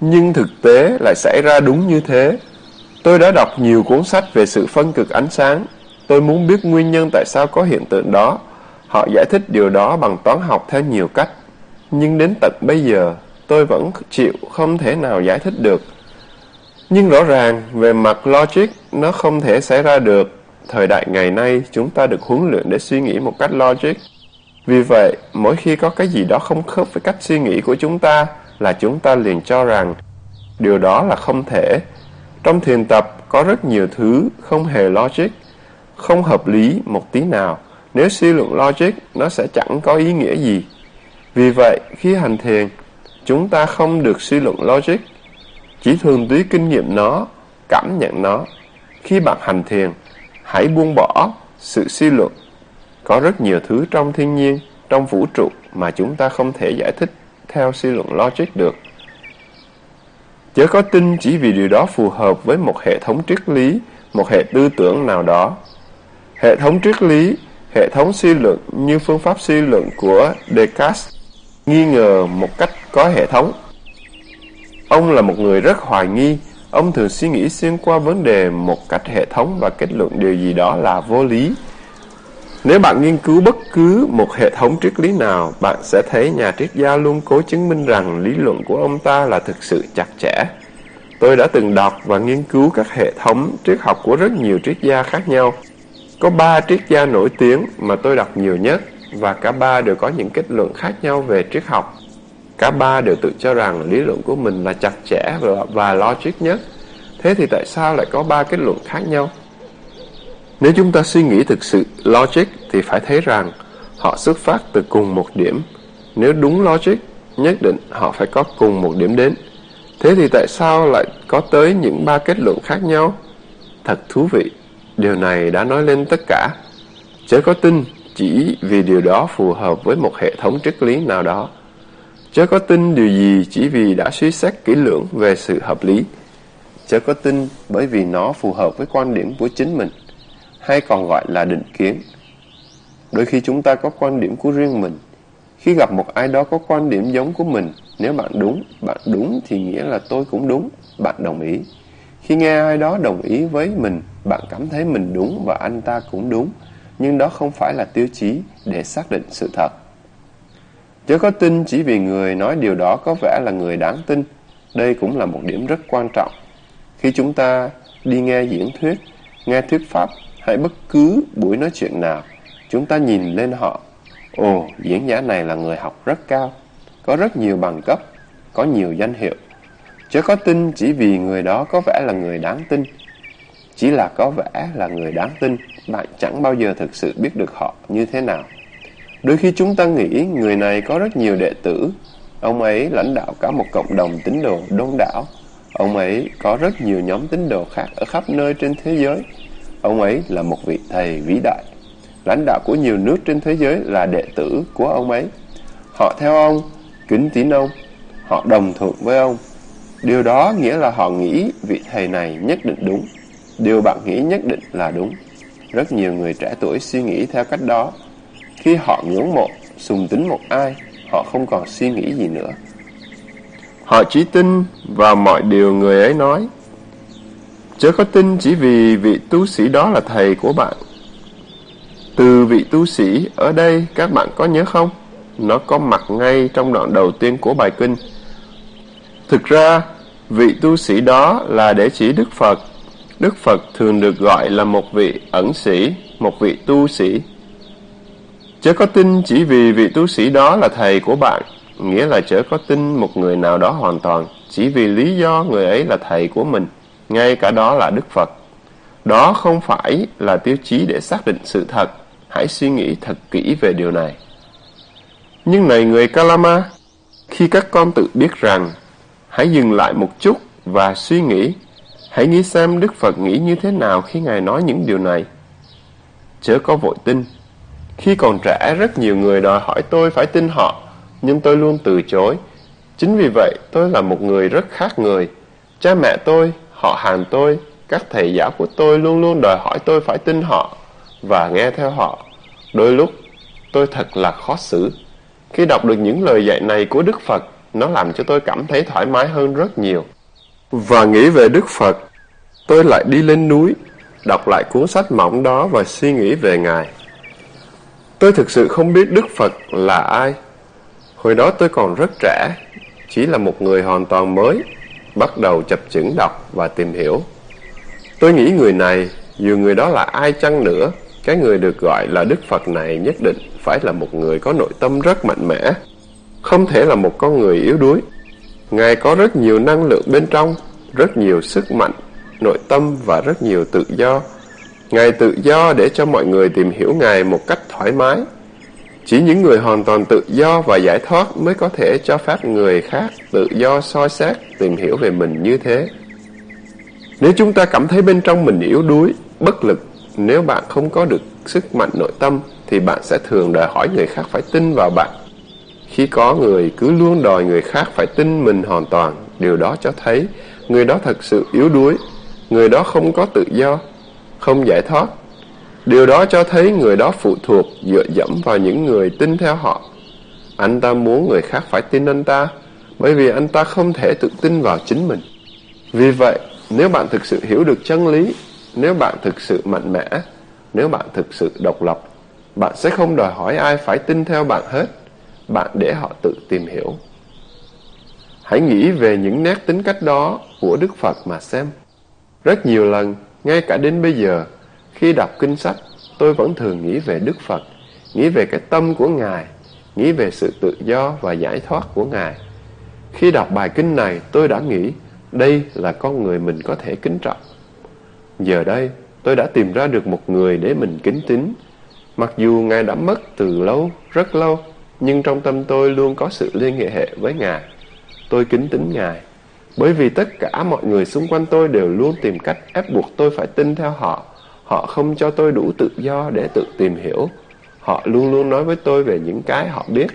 Nhưng thực tế lại xảy ra đúng như thế. Tôi đã đọc nhiều cuốn sách về sự phân cực ánh sáng. Tôi muốn biết nguyên nhân tại sao có hiện tượng đó. Họ giải thích điều đó bằng toán học theo nhiều cách. Nhưng đến tận bây giờ, tôi vẫn chịu không thể nào giải thích được. Nhưng rõ ràng, về mặt logic, nó không thể xảy ra được. Thời đại ngày nay, chúng ta được huấn luyện để suy nghĩ một cách logic. Vì vậy, mỗi khi có cái gì đó không khớp với cách suy nghĩ của chúng ta là chúng ta liền cho rằng điều đó là không thể. Trong thiền tập có rất nhiều thứ không hề logic, không hợp lý một tí nào. Nếu suy luận logic, nó sẽ chẳng có ý nghĩa gì. Vì vậy, khi hành thiền, chúng ta không được suy luận logic, chỉ thường túy kinh nghiệm nó, cảm nhận nó. Khi bạn hành thiền, hãy buông bỏ sự suy luận có rất nhiều thứ trong thiên nhiên, trong vũ trụ mà chúng ta không thể giải thích theo suy luận logic được. Chớ có tin chỉ vì điều đó phù hợp với một hệ thống triết lý, một hệ tư tưởng nào đó. Hệ thống triết lý, hệ thống suy luận như phương pháp suy luận của Descartes nghi ngờ một cách có hệ thống. Ông là một người rất hoài nghi, ông thường suy nghĩ xuyên qua vấn đề một cách hệ thống và kết luận điều gì đó là vô lý. Nếu bạn nghiên cứu bất cứ một hệ thống triết lý nào, bạn sẽ thấy nhà triết gia luôn cố chứng minh rằng lý luận của ông ta là thực sự chặt chẽ. Tôi đã từng đọc và nghiên cứu các hệ thống triết học của rất nhiều triết gia khác nhau. Có ba triết gia nổi tiếng mà tôi đọc nhiều nhất và cả ba đều có những kết luận khác nhau về triết học. Cả ba đều tự cho rằng lý luận của mình là chặt chẽ và, logic nhất. Thế thì tại sao lại có ba kết luận khác nhau? Nếu chúng ta suy nghĩ thực sự logic thì phải thấy rằng họ xuất phát từ cùng một điểm. Nếu đúng logic, nhất định họ phải có cùng một điểm đến. Thế thì tại sao lại có tới những ba kết luận khác nhau? Thật thú vị, điều này đã nói lên tất cả. Chớ có tin chỉ vì điều đó phù hợp với một hệ thống triết lý nào đó. Chớ có tin điều gì chỉ vì đã suy xét kỹ lưỡng về sự hợp lý. Chớ có tin bởi vì nó phù hợp với quan điểm của chính mình, hay còn gọi là định kiến. Đôi khi chúng ta có quan điểm của riêng mình. Khi gặp một ai đó có quan điểm giống của mình, nếu bạn đúng, bạn đúng thì nghĩa là tôi cũng đúng, bạn đồng ý. Khi nghe ai đó đồng ý với mình, bạn cảm thấy mình đúng và anh ta cũng đúng, nhưng đó không phải là tiêu chí để xác định sự thật. Chớ có tin chỉ vì người nói điều đó có vẻ là người đáng tin. Đây cũng là một điểm rất quan trọng. Khi chúng ta đi nghe diễn thuyết, nghe thuyết pháp hay bất cứ buổi nói chuyện nào, chúng ta nhìn lên họ. Ồ, diễn giả này là người học rất cao, có rất nhiều bằng cấp, có nhiều danh hiệu. Chớ có tin chỉ vì người đó có vẻ là người đáng tin. Chỉ là có vẻ là người đáng tin, bạn chẳng bao giờ thực sự biết được họ như thế nào. Đôi khi chúng ta nghĩ người này có rất nhiều đệ tử, ông ấy lãnh đạo cả một cộng đồng tín đồ đông đảo. Ông ấy có rất nhiều nhóm tín đồ khác ở khắp nơi trên thế giới. Ông ấy là một vị thầy vĩ đại. Lãnh đạo của nhiều nước trên thế giới là đệ tử của ông ấy. Họ theo ông, kính tín ông, họ đồng thuận với ông. Điều đó nghĩa là họ nghĩ vị thầy này nhất định đúng. Điều bạn nghĩ nhất định là đúng. Rất nhiều người trẻ tuổi suy nghĩ theo cách đó. Khi họ ngưỡng mộ, sùng tính một ai, họ không còn suy nghĩ gì nữa. Họ chỉ tin vào mọi điều người ấy nói. Chớ có tin chỉ vì vị tu sĩ đó là thầy của bạn. Từ vị tu sĩ ở đây các bạn có nhớ không? Nó có mặt ngay trong đoạn đầu tiên của bài kinh. Thực ra, vị tu sĩ đó là để chỉ Đức Phật. Đức Phật thường được gọi là một vị ẩn sĩ, một vị tu sĩ. Chớ có tin chỉ vì vị tu sĩ đó là thầy của bạn, nghĩa là chớ có tin một người nào đó hoàn toàn, chỉ vì lý do người ấy là thầy của mình, ngay cả đó là Đức Phật. Đó không phải là tiêu chí để xác định sự thật, hãy suy nghĩ thật kỹ về điều này. Nhưng này người Kalama, khi các con tự biết rằng, hãy dừng lại một chút và suy nghĩ, hãy nghĩ xem Đức Phật nghĩ như thế nào khi Ngài nói những điều này. Chớ có vội tin, khi còn trẻ, rất nhiều người đòi hỏi tôi phải tin họ, nhưng tôi luôn từ chối. Chính vì vậy, tôi là một người rất khác người. Cha mẹ tôi, họ hàng tôi, các thầy giáo của tôi luôn luôn đòi hỏi tôi phải tin họ và nghe theo họ. Đôi lúc, tôi thật là khó xử. Khi đọc được những lời dạy này của Đức Phật, nó làm cho tôi cảm thấy thoải mái hơn rất nhiều. Và nghĩ về Đức Phật, tôi lại đi lên núi, đọc lại cuốn sách mỏng đó và suy nghĩ về Ngài. Tôi thực sự không biết Đức Phật là ai. Hồi đó tôi còn rất trẻ, chỉ là một người hoàn toàn mới, bắt đầu chập chững đọc và tìm hiểu. Tôi nghĩ người này, dù người đó là ai chăng nữa, cái người được gọi là Đức Phật này nhất định phải là một người có nội tâm rất mạnh mẽ, không thể là một con người yếu đuối. Ngài có rất nhiều năng lượng bên trong, rất nhiều sức mạnh, nội tâm và rất nhiều tự do Ngài tự do để cho mọi người tìm hiểu Ngài một cách thoải mái. Chỉ những người hoàn toàn tự do và giải thoát mới có thể cho phép người khác tự do soi xét, tìm hiểu về mình như thế. Nếu chúng ta cảm thấy bên trong mình yếu đuối, bất lực, nếu bạn không có được sức mạnh nội tâm, thì bạn sẽ thường đòi hỏi người khác phải tin vào bạn. Khi có người cứ luôn đòi người khác phải tin mình hoàn toàn, điều đó cho thấy người đó thật sự yếu đuối, người đó không có tự do, không giải thoát. Điều đó cho thấy người đó phụ thuộc dựa dẫm vào những người tin theo họ. Anh ta muốn người khác phải tin anh ta, bởi vì anh ta không thể tự tin vào chính mình. Vì vậy, nếu bạn thực sự hiểu được chân lý, nếu bạn thực sự mạnh mẽ, nếu bạn thực sự độc lập, bạn sẽ không đòi hỏi ai phải tin theo bạn hết. Bạn để họ tự tìm hiểu. Hãy nghĩ về những nét tính cách đó của Đức Phật mà xem. Rất nhiều lần, ngay cả đến bây giờ, khi đọc kinh sách, tôi vẫn thường nghĩ về Đức Phật, nghĩ về cái tâm của Ngài, nghĩ về sự tự do và giải thoát của Ngài. Khi đọc bài kinh này, tôi đã nghĩ đây là con người mình có thể kính trọng. Giờ đây, tôi đã tìm ra được một người để mình kính tín. Mặc dù Ngài đã mất từ lâu, rất lâu, nhưng trong tâm tôi luôn có sự liên hệ hệ với Ngài. Tôi kính tín Ngài, bởi vì tất cả mọi người xung quanh tôi đều luôn tìm cách ép buộc tôi phải tin theo họ. Họ không cho tôi đủ tự do để tự tìm hiểu. Họ luôn luôn nói với tôi về những cái họ biết.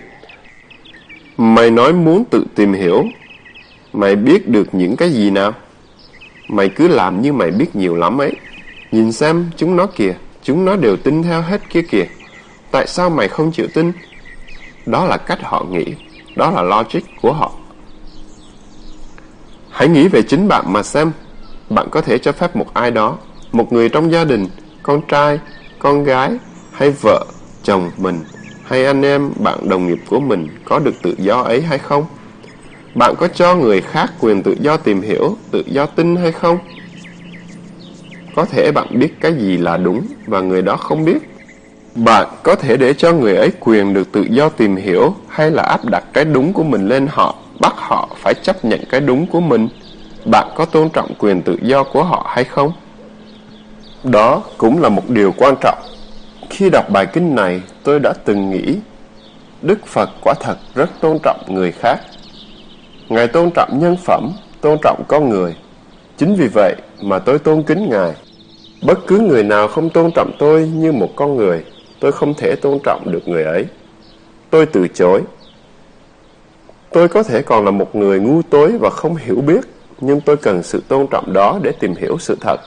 Mày nói muốn tự tìm hiểu. Mày biết được những cái gì nào? Mày cứ làm như mày biết nhiều lắm ấy. Nhìn xem, chúng nó kìa, chúng nó đều tin theo hết kia kìa. Tại sao mày không chịu tin? Đó là cách họ nghĩ, đó là logic của họ. Hãy nghĩ về chính bạn mà xem. Bạn có thể cho phép một ai đó, một người trong gia đình, con trai, con gái, hay vợ, chồng mình, hay anh em, bạn đồng nghiệp của mình có được tự do ấy hay không? Bạn có cho người khác quyền tự do tìm hiểu, tự do tin hay không? Có thể bạn biết cái gì là đúng và người đó không biết. Bạn có thể để cho người ấy quyền được tự do tìm hiểu hay là áp đặt cái đúng của mình lên họ, bắt họ phải chấp nhận cái đúng của mình. Bạn có tôn trọng quyền tự do của họ hay không? Đó cũng là một điều quan trọng. Khi đọc bài kinh này, tôi đã từng nghĩ Đức Phật quả thật rất tôn trọng người khác. Ngài tôn trọng nhân phẩm, tôn trọng con người. Chính vì vậy mà tôi tôn kính Ngài. Bất cứ người nào không tôn trọng tôi như một con người, tôi không thể tôn trọng được người ấy. Tôi từ chối. Tôi có thể còn là một người ngu tối và không hiểu biết, nhưng tôi cần sự tôn trọng đó để tìm hiểu sự thật.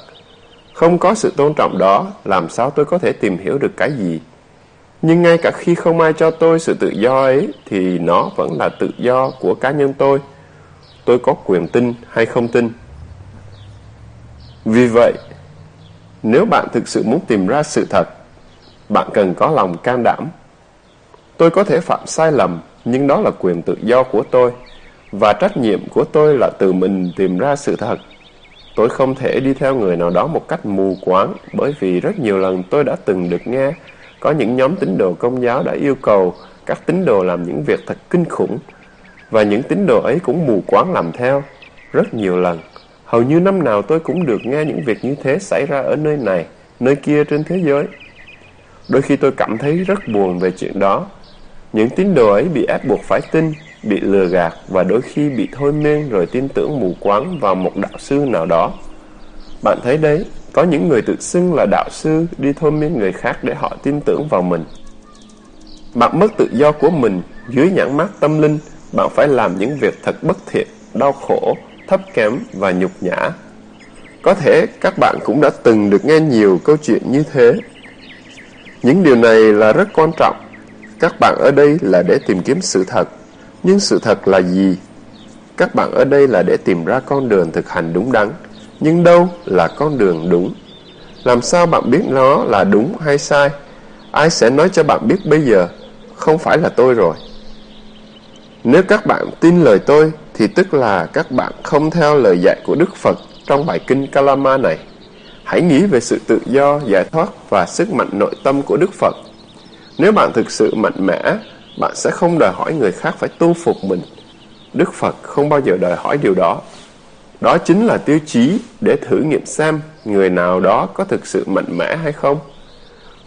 Không có sự tôn trọng đó, làm sao tôi có thể tìm hiểu được cái gì? Nhưng ngay cả khi không ai cho tôi sự tự do ấy, thì nó vẫn là tự do của cá nhân tôi. Tôi có quyền tin hay không tin. Vì vậy, nếu bạn thực sự muốn tìm ra sự thật, bạn cần có lòng can đảm. Tôi có thể phạm sai lầm, nhưng đó là quyền tự do của tôi. Và trách nhiệm của tôi là tự mình tìm ra sự thật. Tôi không thể đi theo người nào đó một cách mù quáng, bởi vì rất nhiều lần tôi đã từng được nghe có những nhóm tín đồ công giáo đã yêu cầu các tín đồ làm những việc thật kinh khủng, và những tín đồ ấy cũng mù quáng làm theo. Rất nhiều lần, hầu như năm nào tôi cũng được nghe những việc như thế xảy ra ở nơi này, nơi kia trên thế giới. Đôi khi tôi cảm thấy rất buồn về chuyện đó. Những tín đồ ấy bị ép buộc phải tin, bị lừa gạt và đôi khi bị thôi miên rồi tin tưởng mù quáng vào một đạo sư nào đó. Bạn thấy đấy, có những người tự xưng là đạo sư đi thôi miên người khác để họ tin tưởng vào mình. Bạn mất tự do của mình dưới nhãn mát tâm linh, bạn phải làm những việc thật bất thiện, đau khổ, thấp kém và nhục nhã. Có thể các bạn cũng đã từng được nghe nhiều câu chuyện như thế. Những điều này là rất quan trọng. Các bạn ở đây là để tìm kiếm sự thật. Nhưng sự thật là gì? Các bạn ở đây là để tìm ra con đường thực hành đúng đắn. Nhưng đâu là con đường đúng? Làm sao bạn biết nó là đúng hay sai? Ai sẽ nói cho bạn biết bây giờ? Không phải là tôi rồi. Nếu các bạn tin lời tôi, thì tức là các bạn không theo lời dạy của Đức Phật trong bài kinh Kalama này. Hãy nghĩ về sự tự do, giải thoát và sức mạnh nội tâm của Đức Phật. Nếu bạn thực sự mạnh mẽ, bạn sẽ không đòi hỏi người khác phải tu phục mình. Đức Phật không bao giờ đòi hỏi điều đó. Đó chính là tiêu chí để thử nghiệm xem người nào đó có thực sự mạnh mẽ hay không.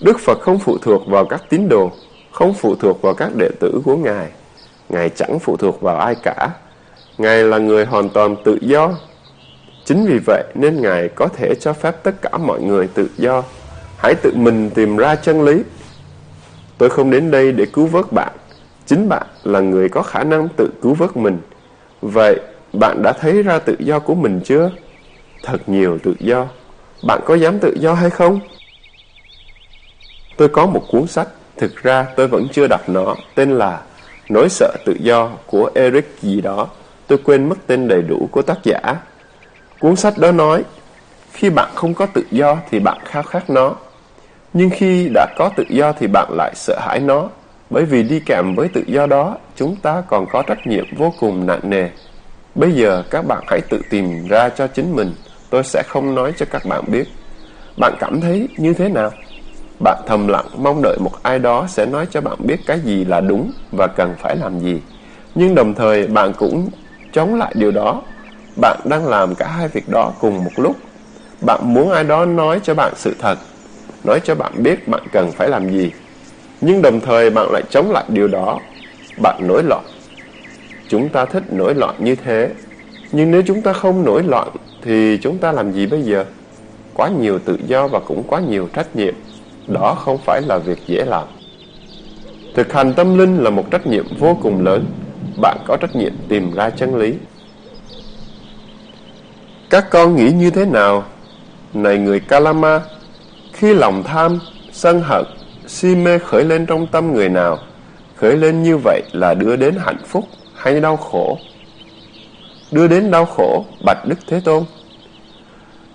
Đức Phật không phụ thuộc vào các tín đồ, không phụ thuộc vào các đệ tử của Ngài. Ngài chẳng phụ thuộc vào ai cả. Ngài là người hoàn toàn tự do. Chính vì vậy nên Ngài có thể cho phép tất cả mọi người tự do. Hãy tự mình tìm ra chân lý. Tôi không đến đây để cứu vớt bạn. Chính bạn là người có khả năng tự cứu vớt mình. Vậy bạn đã thấy ra tự do của mình chưa? Thật nhiều tự do. Bạn có dám tự do hay không? Tôi có một cuốn sách, thực ra tôi vẫn chưa đọc nó, tên là Nỗi sợ tự do của Eric gì đó. Tôi quên mất tên đầy đủ của tác giả. Cuốn sách đó nói, khi bạn không có tự do thì bạn khao khát nó. Nhưng khi đã có tự do thì bạn lại sợ hãi nó. Bởi vì đi kèm với tự do đó, chúng ta còn có trách nhiệm vô cùng nặng nề. Bây giờ các bạn hãy tự tìm ra cho chính mình, tôi sẽ không nói cho các bạn biết. Bạn cảm thấy như thế nào? Bạn thầm lặng mong đợi một ai đó sẽ nói cho bạn biết cái gì là đúng và cần phải làm gì. Nhưng đồng thời bạn cũng chống lại điều đó. Bạn đang làm cả hai việc đó cùng một lúc. Bạn muốn ai đó nói cho bạn sự thật, nói cho bạn biết bạn cần phải làm gì. Nhưng đồng thời bạn lại chống lại điều đó. Bạn nổi loạn. Chúng ta thích nổi loạn như thế. Nhưng nếu chúng ta không nổi loạn thì chúng ta làm gì bây giờ? Quá nhiều tự do và cũng quá nhiều trách nhiệm. Đó không phải là việc dễ làm. Thực hành tâm linh là một trách nhiệm vô cùng lớn. Bạn có trách nhiệm tìm ra chân lý. Các con nghĩ như thế nào? Này người Kalama, khi lòng tham, sân hận, si mê khởi lên trong tâm người nào, khởi lên như vậy là đưa đến hạnh phúc hay đau khổ? Đưa đến đau khổ, Bạch Đức Thế Tôn.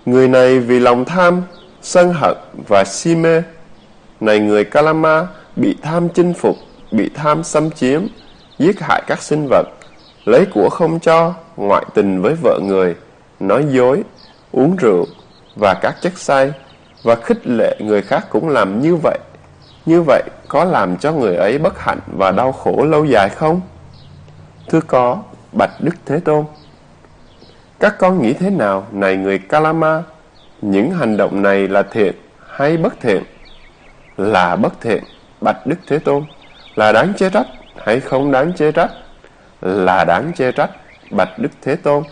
Người này vì lòng tham, sân hận và si mê này người Kalama bị tham chinh phục, bị tham xâm chiếm, giết hại các sinh vật, lấy của không cho, ngoại tình với vợ người, nói dối, uống rượu và các chất say, và khích lệ người khác cũng làm như vậy. Như vậy có làm cho người ấy bất hạnh và đau khổ lâu dài không? Thưa có, Bạch Đức Thế Tôn. Các con nghĩ thế nào, này người Kalama? Những hành động này là thiện hay bất thiện? là bất thiện, bạch Đức Thế Tôn, là đáng chê trách hay không đáng chê trách? Là đáng chê trách, bạch Đức Thế Tôn.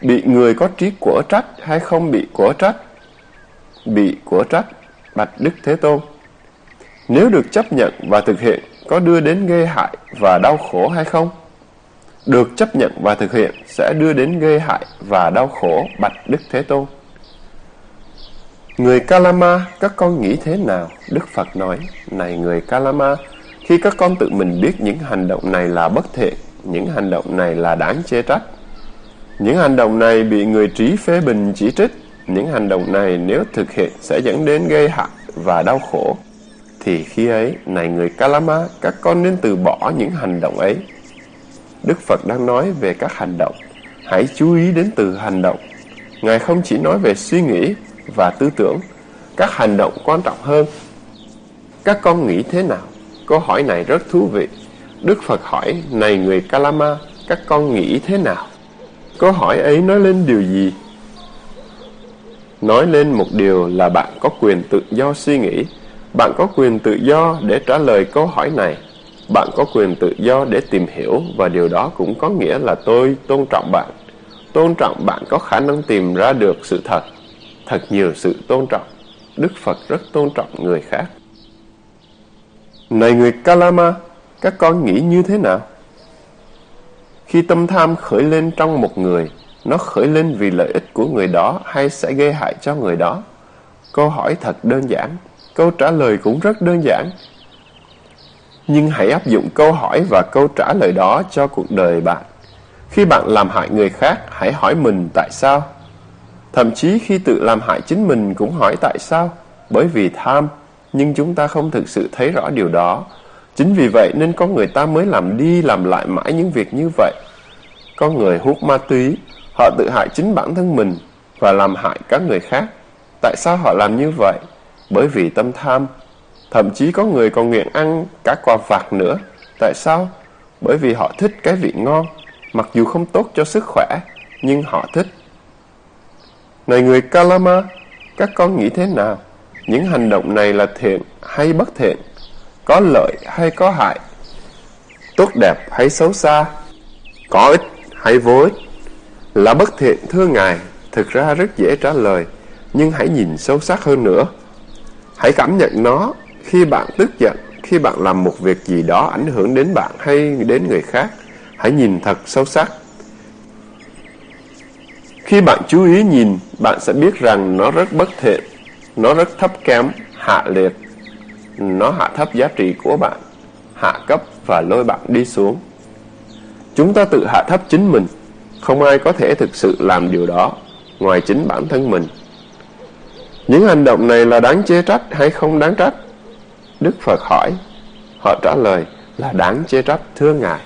Bị người có trí của trách hay không bị của trách? Bị của trách, bạch Đức Thế Tôn. Nếu được chấp nhận và thực hiện, có đưa đến gây hại và đau khổ hay không? Được chấp nhận và thực hiện sẽ đưa đến gây hại và đau khổ, bạch Đức Thế Tôn. Người Kalama, các con nghĩ thế nào? Đức Phật nói, này người Kalama, khi các con tự mình biết những hành động này là bất thiện, những hành động này là đáng chê trách. Những hành động này bị người trí phê bình chỉ trích, những hành động này nếu thực hiện sẽ dẫn đến gây hại và đau khổ. Thì khi ấy, này người Kalama, các con nên từ bỏ những hành động ấy. Đức Phật đang nói về các hành động. Hãy chú ý đến từ hành động. Ngài không chỉ nói về suy nghĩ và tư tưởng, các hành động quan trọng hơn. Các con nghĩ thế nào? Câu hỏi này rất thú vị. Đức Phật hỏi, này người Kalama, các con nghĩ thế nào? Câu hỏi ấy nói lên điều gì? Nói lên một điều là bạn có quyền tự do suy nghĩ. Bạn có quyền tự do để trả lời câu hỏi này. Bạn có quyền tự do để tìm hiểu và điều đó cũng có nghĩa là tôi tôn trọng bạn. Tôn trọng bạn có khả năng tìm ra được sự thật thật nhiều sự tôn trọng. Đức Phật rất tôn trọng người khác. Này người Kalama, các con nghĩ như thế nào? Khi tâm tham khởi lên trong một người, nó khởi lên vì lợi ích của người đó hay sẽ gây hại cho người đó? Câu hỏi thật đơn giản, câu trả lời cũng rất đơn giản. Nhưng hãy áp dụng câu hỏi và câu trả lời đó cho cuộc đời bạn. Khi bạn làm hại người khác, hãy hỏi mình tại sao? Thậm chí khi tự làm hại chính mình cũng hỏi tại sao? Bởi vì tham, nhưng chúng ta không thực sự thấy rõ điều đó. Chính vì vậy nên có người ta mới làm đi làm lại mãi những việc như vậy. Có người hút ma túy, họ tự hại chính bản thân mình và làm hại các người khác. Tại sao họ làm như vậy? Bởi vì tâm tham. Thậm chí có người còn nguyện ăn cả quả vặt nữa. Tại sao? Bởi vì họ thích cái vị ngon, mặc dù không tốt cho sức khỏe, nhưng họ thích. Này người Kalama, các con nghĩ thế nào? Những hành động này là thiện hay bất thiện? Có lợi hay có hại? Tốt đẹp hay xấu xa? Có ích hay vô ích? Là bất thiện thưa Ngài, thực ra rất dễ trả lời, nhưng hãy nhìn sâu sắc hơn nữa. Hãy cảm nhận nó khi bạn tức giận, khi bạn làm một việc gì đó ảnh hưởng đến bạn hay đến người khác. Hãy nhìn thật sâu sắc. Khi bạn chú ý nhìn, bạn sẽ biết rằng nó rất bất thiện, nó rất thấp kém, hạ liệt. Nó hạ thấp giá trị của bạn, hạ cấp và lôi bạn đi xuống. Chúng ta tự hạ thấp chính mình, không ai có thể thực sự làm điều đó ngoài chính bản thân mình. Những hành động này là đáng chê trách hay không đáng trách? Đức Phật hỏi, họ trả lời là đáng chê trách thưa Ngài.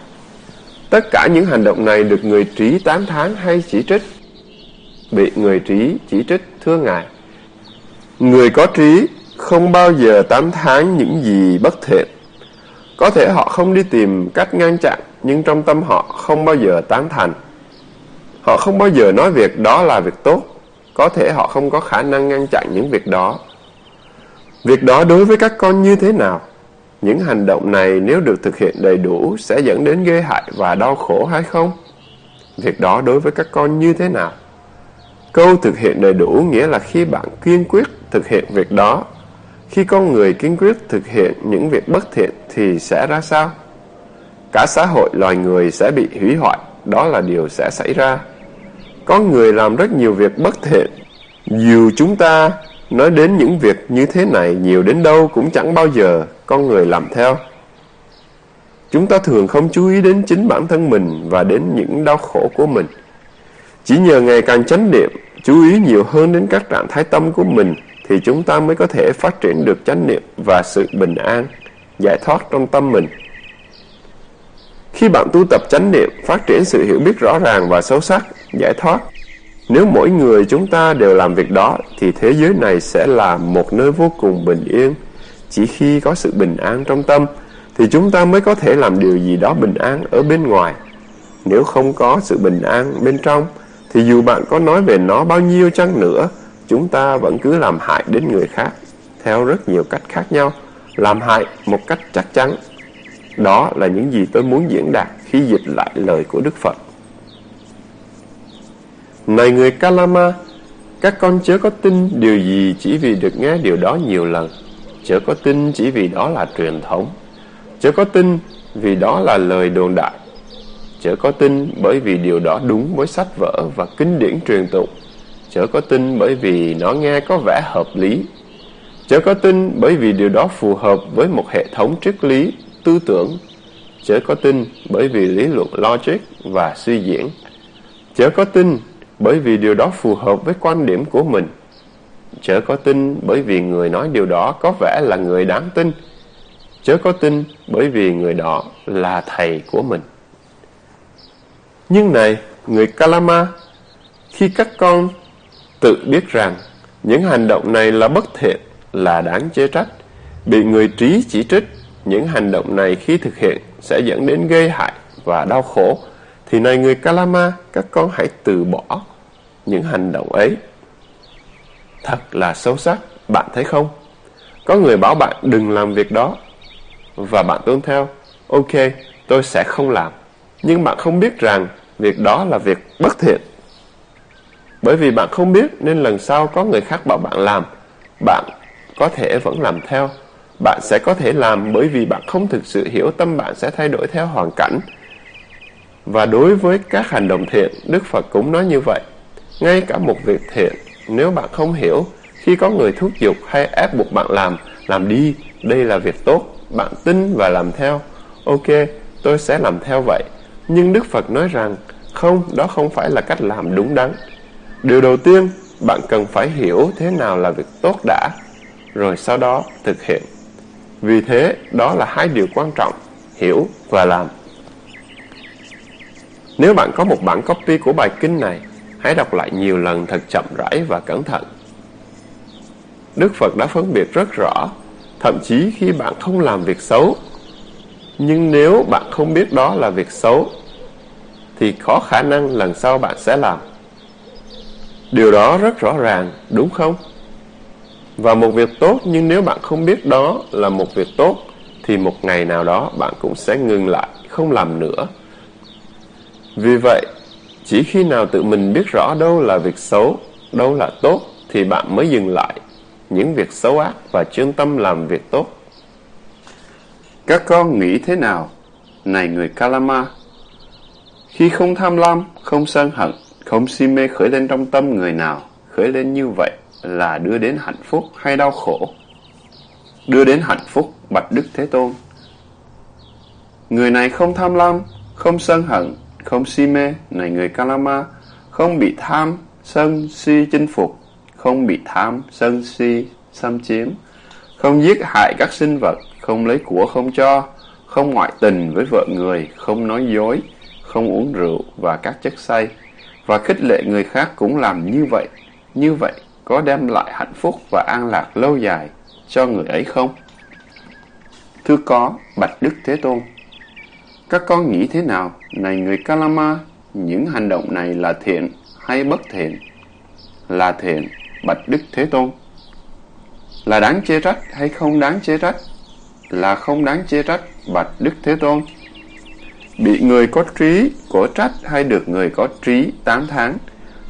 Tất cả những hành động này được người trí tán thán hay chỉ trích? Bị người trí chỉ trích thưa Ngài. Người có trí không bao giờ tán thán những gì bất thiện. Có thể họ không đi tìm cách ngăn chặn, nhưng trong tâm họ không bao giờ tán thành. Họ không bao giờ nói việc đó là việc tốt. Có thể họ không có khả năng ngăn chặn những việc đó. Việc đó đối với các con như thế nào? Những hành động này nếu được thực hiện đầy đủ sẽ dẫn đến gây hại và đau khổ hay không? Việc đó đối với các con như thế nào? Câu thực hiện đầy đủ nghĩa là khi bạn kiên quyết thực hiện việc đó. Khi con người kiên quyết thực hiện những việc bất thiện thì sẽ ra sao? Cả xã hội loài người sẽ bị hủy hoại, đó là điều sẽ xảy ra. Có người làm rất nhiều việc bất thiện. Dù chúng ta nói đến những việc như thế này nhiều đến đâu cũng chẳng bao giờ con người làm theo. Chúng ta thường không chú ý đến chính bản thân mình và đến những đau khổ của mình. Chỉ nhờ ngày càng chánh niệm, chú ý nhiều hơn đến các trạng thái tâm của mình thì chúng ta mới có thể phát triển được chánh niệm và sự bình an, giải thoát trong tâm mình. Khi bạn tu tập chánh niệm, phát triển sự hiểu biết rõ ràng và sâu sắc, giải thoát, nếu mỗi người chúng ta đều làm việc đó thì thế giới này sẽ là một nơi vô cùng bình yên. Chỉ khi có sự bình an trong tâm thì chúng ta mới có thể làm điều gì đó bình an ở bên ngoài. Nếu không có sự bình an bên trong thì dù bạn có nói về nó bao nhiêu chăng nữa, chúng ta vẫn cứ làm hại đến người khác theo rất nhiều cách khác nhau, làm hại một cách chắc chắn. Đó là những gì tôi muốn diễn đạt khi dịch lại lời của Đức Phật. Này người Kalama, các con chớ có tin điều gì chỉ vì được nghe điều đó nhiều lần. Chớ có tin chỉ vì đó là truyền thống. Chớ có tin vì đó là lời đồn đại. Chớ có tin bởi vì điều đó đúng với sách vở và kinh điển truyền tụng. Chớ có tin bởi vì nó nghe có vẻ hợp lý. Chớ có tin bởi vì điều đó phù hợp với một hệ thống triết lý, tư tưởng. Chớ có tin bởi vì lý luận logic và suy diễn. Chớ có tin bởi vì điều đó phù hợp với quan điểm của mình. Chớ có tin bởi vì người nói điều đó có vẻ là người đáng tin. Chớ có tin bởi vì người đó là thầy của mình. Nhưng này, người Kalama, khi các con tự biết rằng những hành động này là bất thiện, là đáng chê trách, bị người trí chỉ trích, những hành động này khi thực hiện sẽ dẫn đến gây hại và đau khổ, thì này người Kalama, các con hãy từ bỏ những hành động ấy. Thật là xấu sắc, bạn thấy không? Có người bảo bạn đừng làm việc đó, và bạn tuân theo. Ok, tôi sẽ không làm. Nhưng bạn không biết rằng việc đó là việc bất thiện. Bởi vì bạn không biết nên lần sau có người khác bảo bạn làm, bạn có thể vẫn làm theo. Bạn sẽ có thể làm bởi vì bạn không thực sự hiểu tâm bạn sẽ thay đổi theo hoàn cảnh. Và đối với các hành động thiện, Đức Phật cũng nói như vậy. Ngay cả một việc thiện, nếu bạn không hiểu, khi có người thúc giục hay ép buộc bạn làm, làm đi, đây là việc tốt, bạn tin và làm theo. Ok, tôi sẽ làm theo vậy. Nhưng Đức Phật nói rằng, không, đó không phải là cách làm đúng đắn. Điều đầu tiên, bạn cần phải hiểu thế nào là việc tốt đã, rồi sau đó thực hiện. Vì thế, đó là hai điều quan trọng, hiểu và làm. Nếu bạn có một bản copy của bài kinh này, hãy đọc lại nhiều lần thật chậm rãi và cẩn thận. Đức Phật đã phân biệt rất rõ, thậm chí khi bạn không làm việc xấu. Nhưng nếu bạn không biết đó là việc xấu, thì có khả năng lần sau bạn sẽ làm. Điều đó rất rõ ràng, đúng không? Và một việc tốt nhưng nếu bạn không biết đó là một việc tốt thì một ngày nào đó bạn cũng sẽ ngừng lại, không làm nữa. Vì vậy, chỉ khi nào tự mình biết rõ đâu là việc xấu, đâu là tốt thì bạn mới dừng lại những việc xấu ác và chuyên tâm làm việc tốt. Các con nghĩ thế nào? Này người Kalama, khi không tham lam, không sân hận, không si mê khởi lên trong tâm người nào, khởi lên như vậy là đưa đến hạnh phúc hay đau khổ? Đưa đến hạnh phúc, bạch Đức Thế Tôn. Người này không tham lam, không sân hận, không si mê, này người Kalama, không bị tham, sân, si chinh phục, không bị tham, sân, si, xâm chiếm, không giết hại các sinh vật, không lấy của không cho, không ngoại tình với vợ người, không nói dối, không uống rượu và các chất say, và khích lệ người khác cũng làm như vậy. Như vậy có đem lại hạnh phúc và an lạc lâu dài cho người ấy không? Thưa có, Bạch Đức Thế Tôn. Các con nghĩ thế nào, này người Kalama, những hành động này là thiện hay bất thiện? Là thiện, Bạch Đức Thế Tôn. Là đáng chê trách hay không đáng chê trách? Là không đáng chê trách, Bạch Đức Thế Tôn. Bị người có trí của trách hay được người có trí tán tháng?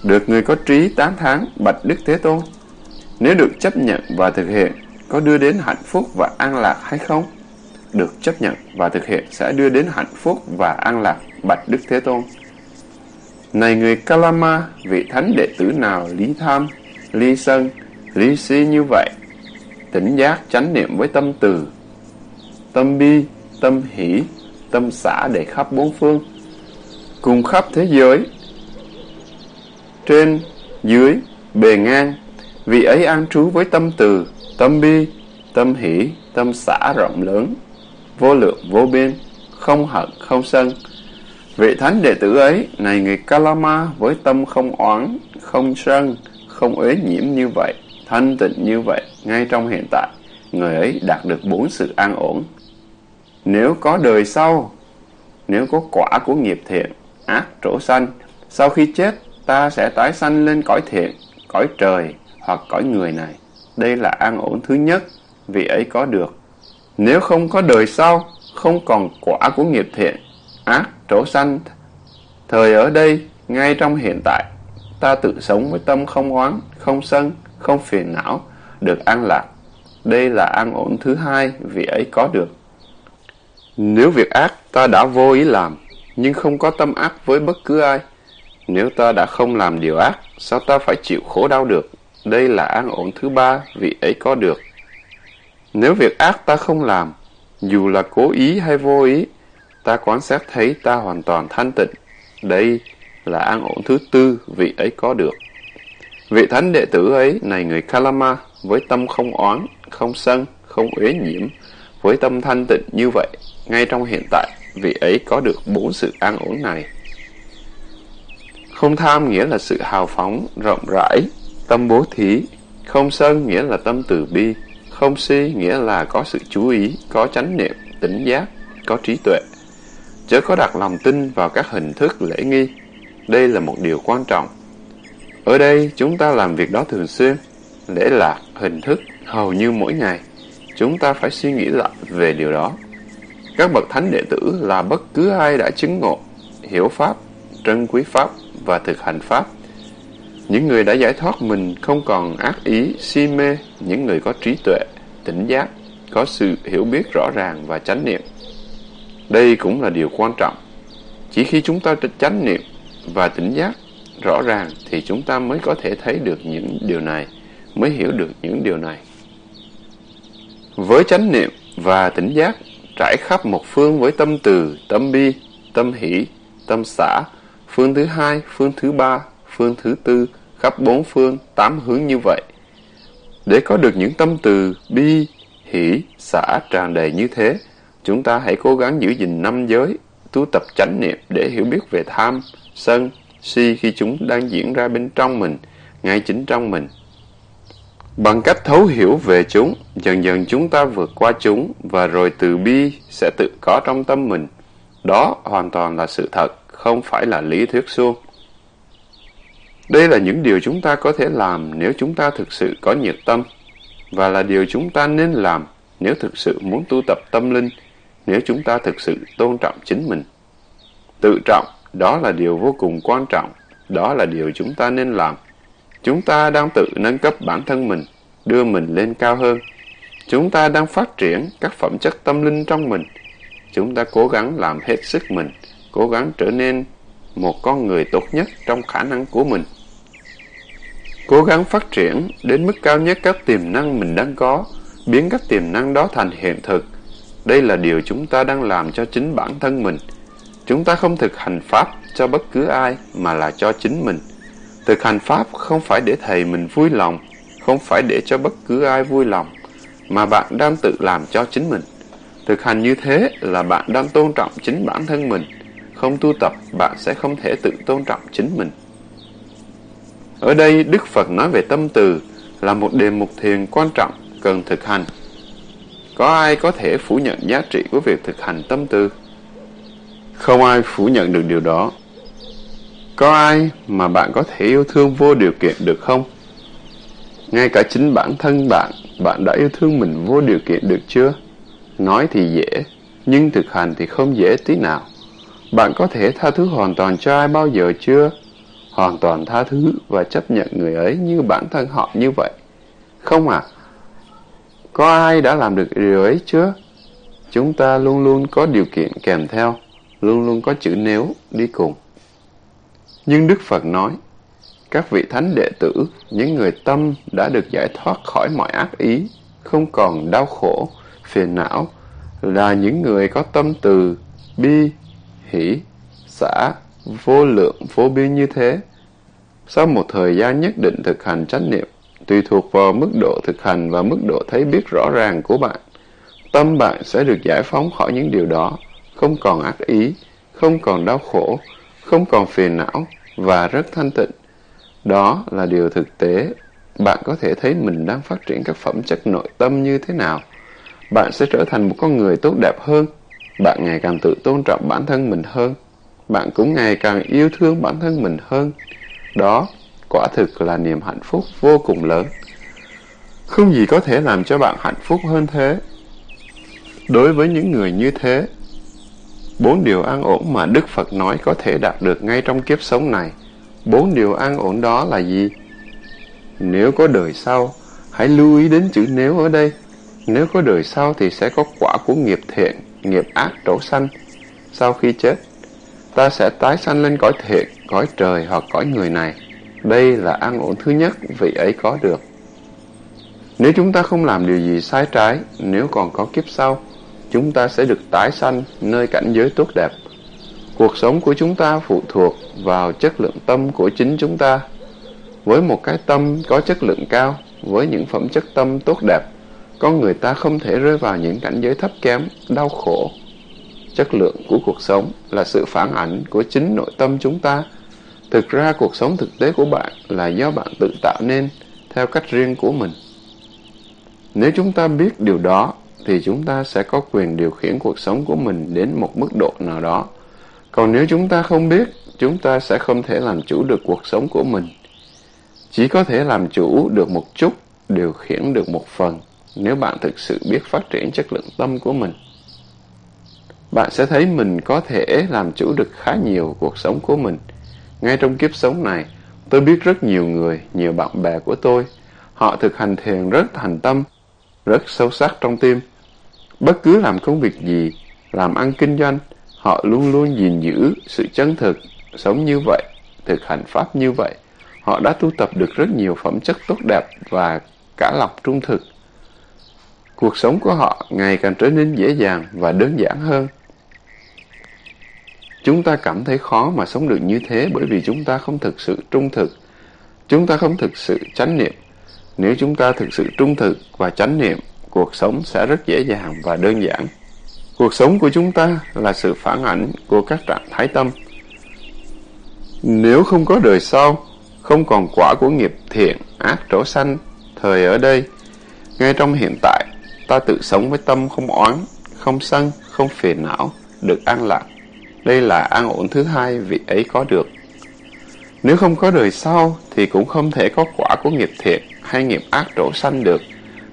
Được người có trí tán tháng, Bạch Đức Thế Tôn. Nếu được chấp nhận và thực hiện, có đưa đến hạnh phúc và an lạc hay không? Được chấp nhận và thực hiện sẽ đưa đến hạnh phúc và an lạc, Bạch Đức Thế Tôn. Này người Kalama, vị thánh đệ tử nào lý tham, lý sân, lý si như vậy, tỉnh giác chánh niệm với tâm từ, tâm bi, tâm hỷ, tâm xã để khắp bốn phương, cùng khắp thế giới, trên, dưới, bề ngang, vị ấy an trú với tâm từ, tâm bi, tâm hỷ, tâm xã rộng lớn, vô lượng vô biên, không hận không sân. Vị thánh đệ tử ấy, này người Kalama với tâm không oán, không sân, không uế nhiễm như vậy, thanh tịnh như vậy, ngay trong hiện tại, người ấy đạt được bốn sự an ổn. Nếu có đời sau, nếu có quả của nghiệp thiện, ác trổ sanh, sau khi chết, ta sẽ tái sanh lên cõi thiện, cõi trời hoặc cõi người này. Đây là an ổn thứ nhất, vì ấy có được. Nếu không có đời sau, không còn quả của nghiệp thiện, ác trổ sanh, thời ở đây, ngay trong hiện tại, ta tự sống với tâm không oán, không sân, không phiền não, được an lạc. Đây là an ổn thứ hai, vì ấy có được. Nếu việc ác ta đã vô ý làm, nhưng không có tâm ác với bất cứ ai, nếu ta đã không làm điều ác, sao ta phải chịu khổ đau được? Đây là an ổn thứ ba, vì ấy có được. Nếu việc ác ta không làm, dù là cố ý hay vô ý, ta quan sát thấy ta hoàn toàn thanh tịnh. Đây là an ổn thứ tư, vị ấy có được. Vị thánh đệ tử ấy, này người Kalama, với tâm không oán, không sân, không uế nhiễm, với tâm thanh tịnh như vậy, ngay trong hiện tại, vị ấy có được bốn sự an ổn này. Không tham nghĩa là sự hào phóng, rộng rãi, tâm bố thí. Không sân nghĩa là tâm từ bi. Không si nghĩa là có sự chú ý, có chánh niệm, tỉnh giác, có trí tuệ. Chớ có đặt lòng tin vào các hình thức lễ nghi. Đây là một điều quan trọng. Ở đây chúng ta làm việc đó thường xuyên. Lễ lạc, hình thức, hầu như mỗi ngày. Chúng ta phải suy nghĩ lại về điều đó. Các bậc thánh đệ tử là bất cứ ai đã chứng ngộ, hiểu Pháp, trân quý Pháp và thực hành Pháp. Những người đã giải thoát mình không còn ác ý, si mê, những người có trí tuệ, tỉnh giác, có sự hiểu biết rõ ràng và chánh niệm. Đây cũng là điều quan trọng. Chỉ khi chúng ta chánh niệm và tỉnh giác rõ ràng thì chúng ta mới có thể thấy được những điều này, mới hiểu được những điều này. Với chánh niệm và tỉnh giác trải khắp một phương với tâm từ, tâm bi, tâm hỷ, tâm xã, phương thứ hai, phương thứ ba, phương thứ tư, khắp bốn phương, tám hướng như vậy. Để có được những tâm từ bi, hỷ, xả tràn đầy như thế, chúng ta hãy cố gắng giữ gìn năm giới, tu tập chánh niệm để hiểu biết về tham, sân, si khi chúng đang diễn ra bên trong mình, ngay chính trong mình. Bằng cách thấu hiểu về chúng, dần dần chúng ta vượt qua chúng và rồi từ bi sẽ tự có trong tâm mình. Đó hoàn toàn là sự thật không phải là lý thuyết suông. Đây là những điều chúng ta có thể làm nếu chúng ta thực sự có nhiệt tâm, và là điều chúng ta nên làm nếu thực sự muốn tu tập tâm linh, nếu chúng ta thực sự tôn trọng chính mình. Tự trọng, đó là điều vô cùng quan trọng, đó là điều chúng ta nên làm. Chúng ta đang tự nâng cấp bản thân mình, đưa mình lên cao hơn. Chúng ta đang phát triển các phẩm chất tâm linh trong mình. Chúng ta cố gắng làm hết sức mình cố gắng trở nên một con người tốt nhất trong khả năng của mình. Cố gắng phát triển đến mức cao nhất các tiềm năng mình đang có, biến các tiềm năng đó thành hiện thực. Đây là điều chúng ta đang làm cho chính bản thân mình. Chúng ta không thực hành Pháp cho bất cứ ai mà là cho chính mình. Thực hành Pháp không phải để thầy mình vui lòng, không phải để cho bất cứ ai vui lòng, mà bạn đang tự làm cho chính mình. Thực hành như thế là bạn đang tôn trọng chính bản thân mình, không tu tập, bạn sẽ không thể tự tôn trọng chính mình. Ở đây, Đức Phật nói về tâm từ là một đề mục thiền quan trọng cần thực hành. Có ai có thể phủ nhận giá trị của việc thực hành tâm từ? Không ai phủ nhận được điều đó. Có ai mà bạn có thể yêu thương vô điều kiện được không? Ngay cả chính bản thân bạn, bạn đã yêu thương mình vô điều kiện được chưa? Nói thì dễ, nhưng thực hành thì không dễ tí nào. Bạn có thể tha thứ hoàn toàn cho ai bao giờ chưa? Hoàn toàn tha thứ và chấp nhận người ấy như bản thân họ như vậy. Không à? Có ai đã làm được điều ấy chưa? Chúng ta luôn luôn có điều kiện kèm theo, luôn luôn có chữ nếu đi cùng. Nhưng Đức Phật nói, các vị thánh đệ tử, những người tâm đã được giải thoát khỏi mọi ác ý, không còn đau khổ, phiền não, là những người có tâm từ, bi, hỷ, xã, vô lượng, vô biên như thế. Sau một thời gian nhất định thực hành chánh niệm, tùy thuộc vào mức độ thực hành và mức độ thấy biết rõ ràng của bạn, tâm bạn sẽ được giải phóng khỏi những điều đó, không còn ác ý, không còn đau khổ, không còn phiền não và rất thanh tịnh. Đó là điều thực tế. Bạn có thể thấy mình đang phát triển các phẩm chất nội tâm như thế nào. Bạn sẽ trở thành một con người tốt đẹp hơn. Bạn ngày càng tự tôn trọng bản thân mình hơn. Bạn cũng ngày càng yêu thương bản thân mình hơn. Đó, quả thực là niềm hạnh phúc vô cùng lớn. Không gì có thể làm cho bạn hạnh phúc hơn thế. Đối với những người như thế, bốn điều an ổn mà Đức Phật nói có thể đạt được ngay trong kiếp sống này Bốn điều an ổn đó là gì? Nếu có đời sau, hãy lưu ý đến chữ nếu ở đây. Nếu có đời sau thì sẽ có quả của nghiệp thiện, nghiệp ác trổ sanh. Sau khi chết, ta sẽ tái sanh lên cõi thiện, cõi trời hoặc cõi người này. Đây là an ổn thứ nhất vị ấy có được. Nếu chúng ta không làm điều gì sai trái, nếu còn có kiếp sau, chúng ta sẽ được tái sanh nơi cảnh giới tốt đẹp. Cuộc sống của chúng ta phụ thuộc vào chất lượng tâm của chính chúng ta. Với một cái tâm có chất lượng cao, với những phẩm chất tâm tốt đẹp, con người ta không thể rơi vào những cảnh giới thấp kém, đau khổ. Chất lượng của cuộc sống là sự phản ảnh của chính nội tâm chúng ta. Thực ra cuộc sống thực tế của bạn là do bạn tự tạo nên theo cách riêng của mình. Nếu chúng ta biết điều đó, thì chúng ta sẽ có quyền điều khiển cuộc sống của mình đến một mức độ nào đó. Còn nếu chúng ta không biết, chúng ta sẽ không thể làm chủ được cuộc sống của mình. Chỉ có thể làm chủ được một chút, điều khiển được một phần, nếu bạn thực sự biết phát triển chất lượng tâm của mình. Bạn sẽ thấy mình có thể làm chủ được khá nhiều cuộc sống của mình. Ngay trong kiếp sống này, tôi biết rất nhiều người, nhiều bạn bè của tôi. Họ thực hành thiền rất thành tâm, rất sâu sắc trong tim. Bất cứ làm công việc gì, làm ăn kinh doanh, Họ luôn luôn gìn giữ sự chân thực, sống như vậy, thực hành pháp như vậy. Họ đã tu tập được rất nhiều phẩm chất tốt đẹp và cả lòng trung thực. Cuộc sống của họ ngày càng trở nên dễ dàng và đơn giản hơn. Chúng ta cảm thấy khó mà sống được như thế bởi vì chúng ta không thực sự trung thực. Chúng ta không thực sự chánh niệm. Nếu chúng ta thực sự trung thực và chánh niệm, cuộc sống sẽ rất dễ dàng và đơn giản. Cuộc sống của chúng ta là sự phản ảnh của các trạng thái tâm. Nếu không có đời sau, không còn quả của nghiệp thiện, ác trổ sanh, thời ở đây, ngay trong hiện tại, ta tự sống với tâm không oán, không sân, không phiền não, được an lạc. Đây là an ổn thứ hai vị ấy có được. Nếu không có đời sau, thì cũng không thể có quả của nghiệp thiện hay nghiệp ác trổ sanh được,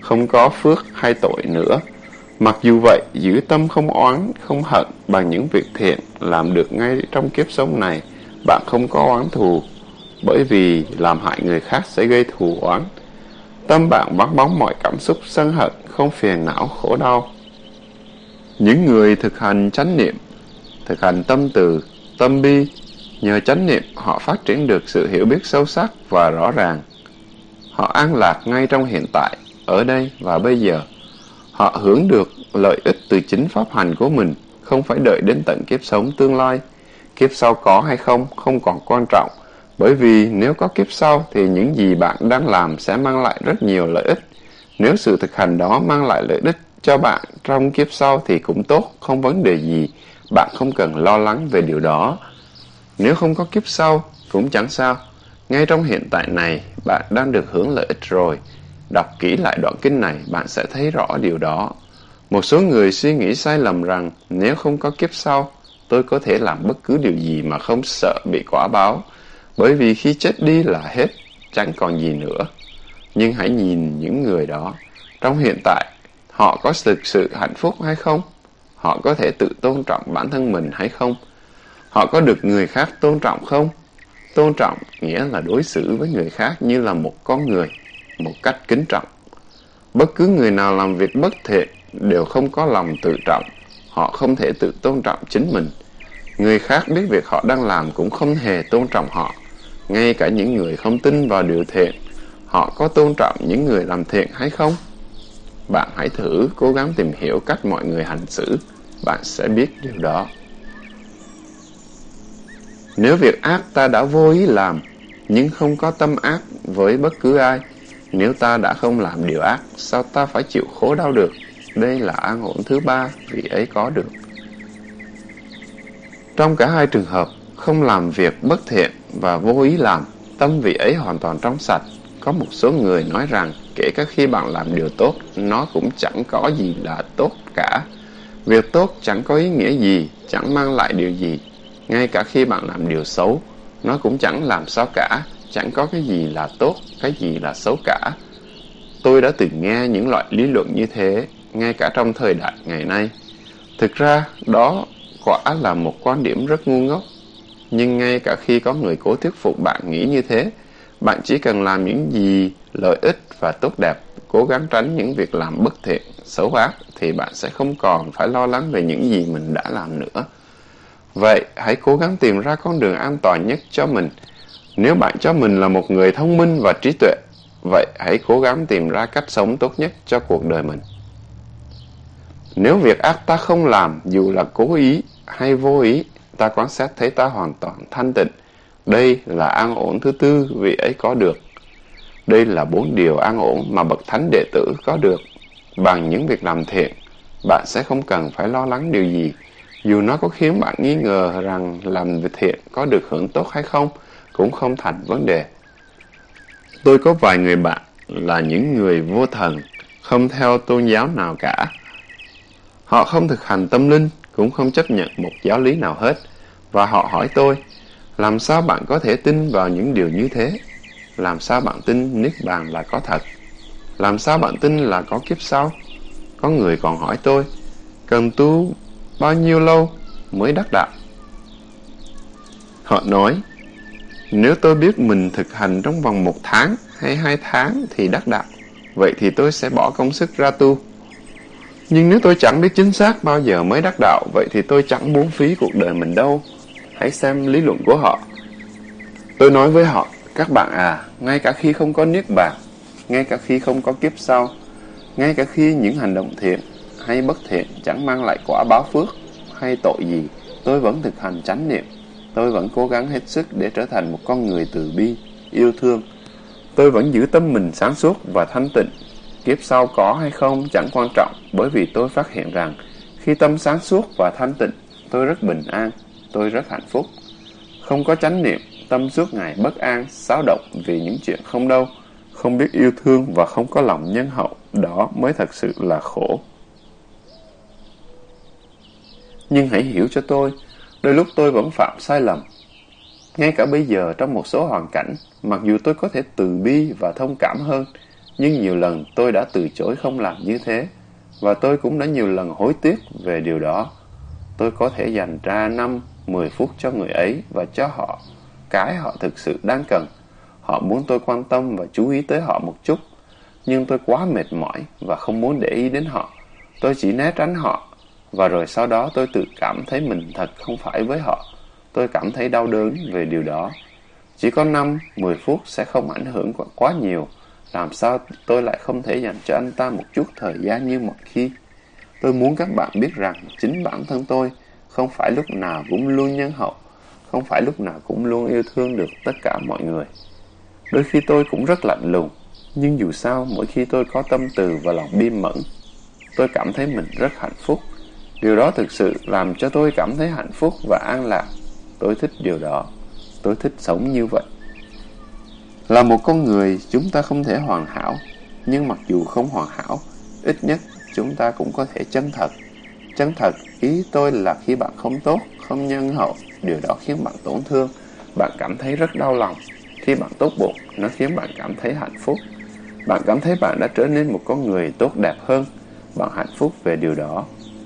không có phước hay tội nữa. Mặc dù vậy, giữ tâm không oán, không hận bằng những việc thiện làm được ngay trong kiếp sống này, bạn không có oán thù, bởi vì làm hại người khác sẽ gây thù oán. Tâm bạn vắng bóng mọi cảm xúc sân hận, không phiền não khổ đau. Những người thực hành chánh niệm, thực hành tâm từ, tâm bi, nhờ chánh niệm họ phát triển được sự hiểu biết sâu sắc và rõ ràng. Họ an lạc ngay trong hiện tại, ở đây và bây giờ. Họ hưởng được lợi ích từ chính pháp hành của mình, không phải đợi đến tận kiếp sống tương lai. Kiếp sau có hay không không còn quan trọng, bởi vì nếu có kiếp sau thì những gì bạn đang làm sẽ mang lại rất nhiều lợi ích. Nếu sự thực hành đó mang lại lợi ích cho bạn trong kiếp sau thì cũng tốt, không vấn đề gì bạn không cần lo lắng về điều đó. Nếu không có kiếp sau, cũng chẳng sao. Ngay trong hiện tại này, bạn đang được hưởng lợi ích rồi. Đọc kỹ lại đoạn kinh này, bạn sẽ thấy rõ điều đó. Một số người suy nghĩ sai lầm rằng nếu không có kiếp sau, tôi có thể làm bất cứ điều gì mà không sợ bị quả báo. Bởi vì khi chết đi là hết, chẳng còn gì nữa. Nhưng hãy nhìn những người đó. Trong hiện tại, họ có thực sự hạnh phúc hay không? Họ có thể tự tôn trọng bản thân mình hay không? Họ có được người khác tôn trọng không? Tôn trọng nghĩa là đối xử với người khác như là một con người, một cách kính trọng. Bất cứ người nào làm việc bất thiện đều không có lòng tự trọng. Họ không thể tự tôn trọng chính mình. Người khác biết việc họ đang làm cũng không hề tôn trọng họ. Ngay cả những người không tin vào điều thiện, họ có tôn trọng những người làm thiện hay không? Bạn hãy thử cố gắng tìm hiểu cách mọi người hành xử, bạn sẽ biết điều đó. Nếu việc ác ta đã vô ý làm, nhưng không có tâm ác với bất cứ ai, nếu ta đã không làm điều ác, sao ta phải chịu khổ đau được? Đây là an ổn thứ ba vị ấy có được. Trong cả hai trường hợp, không làm việc bất thiện và vô ý làm, tâm vị ấy hoàn toàn trong sạch. Có một số người nói rằng kể cả khi bạn làm điều tốt, nó cũng chẳng có gì là tốt cả. Việc tốt chẳng có ý nghĩa gì, chẳng mang lại điều gì. Ngay cả khi bạn làm điều xấu, nó cũng chẳng làm sao cả, chẳng có cái gì là tốt, cái gì là xấu cả. Tôi đã từng nghe những loại lý luận như thế, ngay cả trong thời đại ngày nay. Thực ra, đó quả là một quan điểm rất ngu ngốc. Nhưng ngay cả khi có người cố thuyết phục bạn nghĩ như thế, bạn chỉ cần làm những gì lợi ích và tốt đẹp, cố gắng tránh những việc làm bất thiện, xấu ác, thì bạn sẽ không còn phải lo lắng về những gì mình đã làm nữa. Vậy, hãy cố gắng tìm ra con đường an toàn nhất cho mình. Nếu bạn cho mình là một người thông minh và trí tuệ, vậy hãy cố gắng tìm ra cách sống tốt nhất cho cuộc đời mình. Nếu việc ác ta không làm, dù là cố ý hay vô ý, ta quan sát thấy ta hoàn toàn thanh tịnh. Đây là an ổn thứ tư vị ấy có được. Đây là bốn điều an ổn mà bậc thánh đệ tử có được. Bằng những việc làm thiện, bạn sẽ không cần phải lo lắng điều gì. Dù nó có khiến bạn nghi ngờ rằng làm việc thiện có được hưởng tốt hay không, cũng không thành vấn đề. Tôi có vài người bạn là những người vô thần, không theo tôn giáo nào cả. Họ không thực hành tâm linh, cũng không chấp nhận một giáo lý nào hết. Và họ hỏi tôi, làm sao bạn có thể tin vào những điều như thế? Làm sao bạn tin Niết Bàn là có thật? Làm sao bạn tin là có kiếp sau? Có người còn hỏi tôi, cần tu bao nhiêu lâu mới đắc đạo? Họ nói, nếu tôi biết mình thực hành trong vòng một tháng hay hai tháng thì đắc đạo, vậy thì tôi sẽ bỏ công sức ra tu. Nhưng nếu tôi chẳng biết chính xác bao giờ mới đắc đạo, vậy thì tôi chẳng muốn phí cuộc đời mình đâu. Hãy xem lý luận của họ. Tôi nói với họ, các bạn à, ngay cả khi không có niết bàn, ngay cả khi không có kiếp sau, ngay cả khi những hành động thiện hay bất thiện chẳng mang lại quả báo phước hay tội gì, tôi vẫn thực hành chánh niệm. Tôi vẫn cố gắng hết sức để trở thành một con người từ bi, yêu thương. Tôi vẫn giữ tâm mình sáng suốt và thanh tịnh Kiếp sau có hay không chẳng quan trọng bởi vì tôi phát hiện rằng khi tâm sáng suốt và thanh tịnh, tôi rất bình an, tôi rất hạnh phúc. Không có chánh niệm, tâm suốt ngày bất an, xáo động vì những chuyện không đâu, không biết yêu thương và không có lòng nhân hậu, đó mới thật sự là khổ. Nhưng hãy hiểu cho tôi, đôi lúc tôi vẫn phạm sai lầm. Ngay cả bây giờ trong một số hoàn cảnh, mặc dù tôi có thể từ bi và thông cảm hơn, nhưng nhiều lần tôi đã từ chối không làm như thế, và tôi cũng đã nhiều lần hối tiếc về điều đó. Tôi có thể dành ra 5, 10 phút cho người ấy và cho họ cái họ thực sự đang cần. Họ muốn tôi quan tâm và chú ý tới họ một chút, nhưng tôi quá mệt mỏi và không muốn để ý đến họ. Tôi chỉ né tránh họ, và rồi sau đó tôi tự cảm thấy mình thật không phải với họ. Tôi cảm thấy đau đớn về điều đó. Chỉ có 5, 10 phút sẽ không ảnh hưởng quá nhiều làm sao tôi lại không thể dành cho anh ta một chút thời gian như mọi khi? Tôi muốn các bạn biết rằng chính bản thân tôi không phải lúc nào cũng luôn nhân hậu, không phải lúc nào cũng luôn yêu thương được tất cả mọi người. Đôi khi tôi cũng rất lạnh lùng, nhưng dù sao mỗi khi tôi có tâm từ và lòng bi mẫn, tôi cảm thấy mình rất hạnh phúc. Điều đó thực sự làm cho tôi cảm thấy hạnh phúc và an lạc. Tôi thích điều đó. Tôi thích sống như vậy. Là một con người, chúng ta không thể hoàn hảo. Nhưng mặc dù không hoàn hảo, ít nhất chúng ta cũng có thể chân thật. Chân thật, ý tôi là khi bạn không tốt, không nhân hậu, điều đó khiến bạn tổn thương, bạn cảm thấy rất đau lòng. Khi bạn tốt bụng, nó khiến bạn cảm thấy hạnh phúc. Bạn cảm thấy bạn đã trở nên một con người tốt đẹp hơn. Bạn hạnh phúc về điều đó.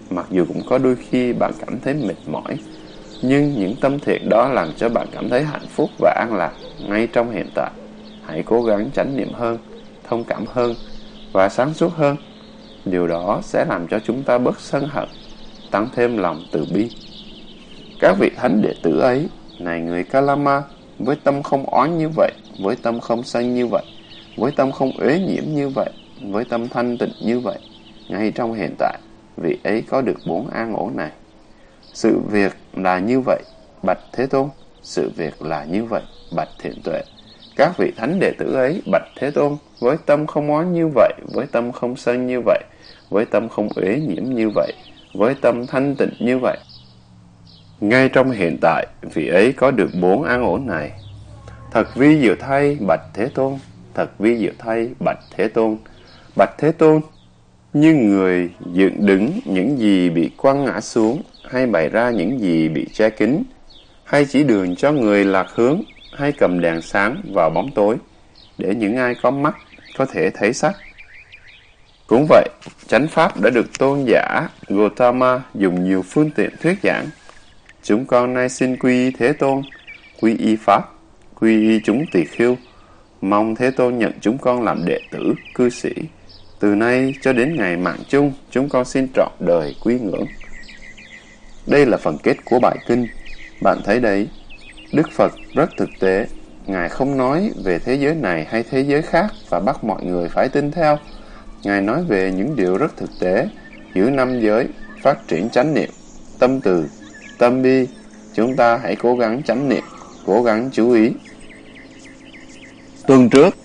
Mặc dù cũng có đôi khi bạn cảm thấy mệt mỏi, nhưng những tâm thiện đó làm cho bạn cảm thấy hạnh phúc và an lạc ngay trong hiện tại. Hãy cố gắng chánh niệm hơn, thông cảm hơn và sáng suốt hơn. Điều đó sẽ làm cho chúng ta bớt sân hận, tăng thêm lòng từ bi. Các vị thánh đệ tử ấy, này người Kalama, với tâm không oán như vậy, với tâm không sân như vậy, với tâm không uế nhiễm như vậy, với tâm thanh tịnh như vậy, ngay trong hiện tại, vị ấy có được bốn an ổn này. Sự việc là như vậy, bạch Thế Tôn, sự việc là như vậy, bạch Thiện Tuệ. Các vị thánh đệ tử ấy, bạch Thế Tôn, với tâm không oán như vậy, với tâm không sân như vậy, với tâm không uế nhiễm như vậy, với tâm thanh tịnh như vậy. Ngay trong hiện tại, vị ấy có được bốn an ổn này. Thật vi diệu thay, bạch Thế Tôn, thật vi diệu thay, bạch Thế Tôn. Bạch Thế Tôn, như người dựng đứng những gì bị quăng ngã xuống, hay bày ra những gì bị che kín, hay chỉ đường cho người lạc hướng, hay cầm đèn sáng vào bóng tối, để những ai có mắt có thể thấy sắc. Cũng vậy, chánh pháp đã được tôn giả Gautama dùng nhiều phương tiện thuyết giảng. Chúng con nay xin quy y Thế Tôn, quy y Pháp, quy y chúng tỳ khiêu, mong Thế Tôn nhận chúng con làm đệ tử, cư sĩ. Từ nay cho đến ngày mạng chung, chúng con xin trọn đời quý ngưỡng. Đây là phần kết của bài kinh. Bạn thấy đấy, Đức Phật rất thực tế. Ngài không nói về thế giới này hay thế giới khác và bắt mọi người phải tin theo. Ngài nói về những điều rất thực tế, giữ năm giới, phát triển chánh niệm, tâm từ, tâm bi. Chúng ta hãy cố gắng chánh niệm, cố gắng chú ý. Tuần trước,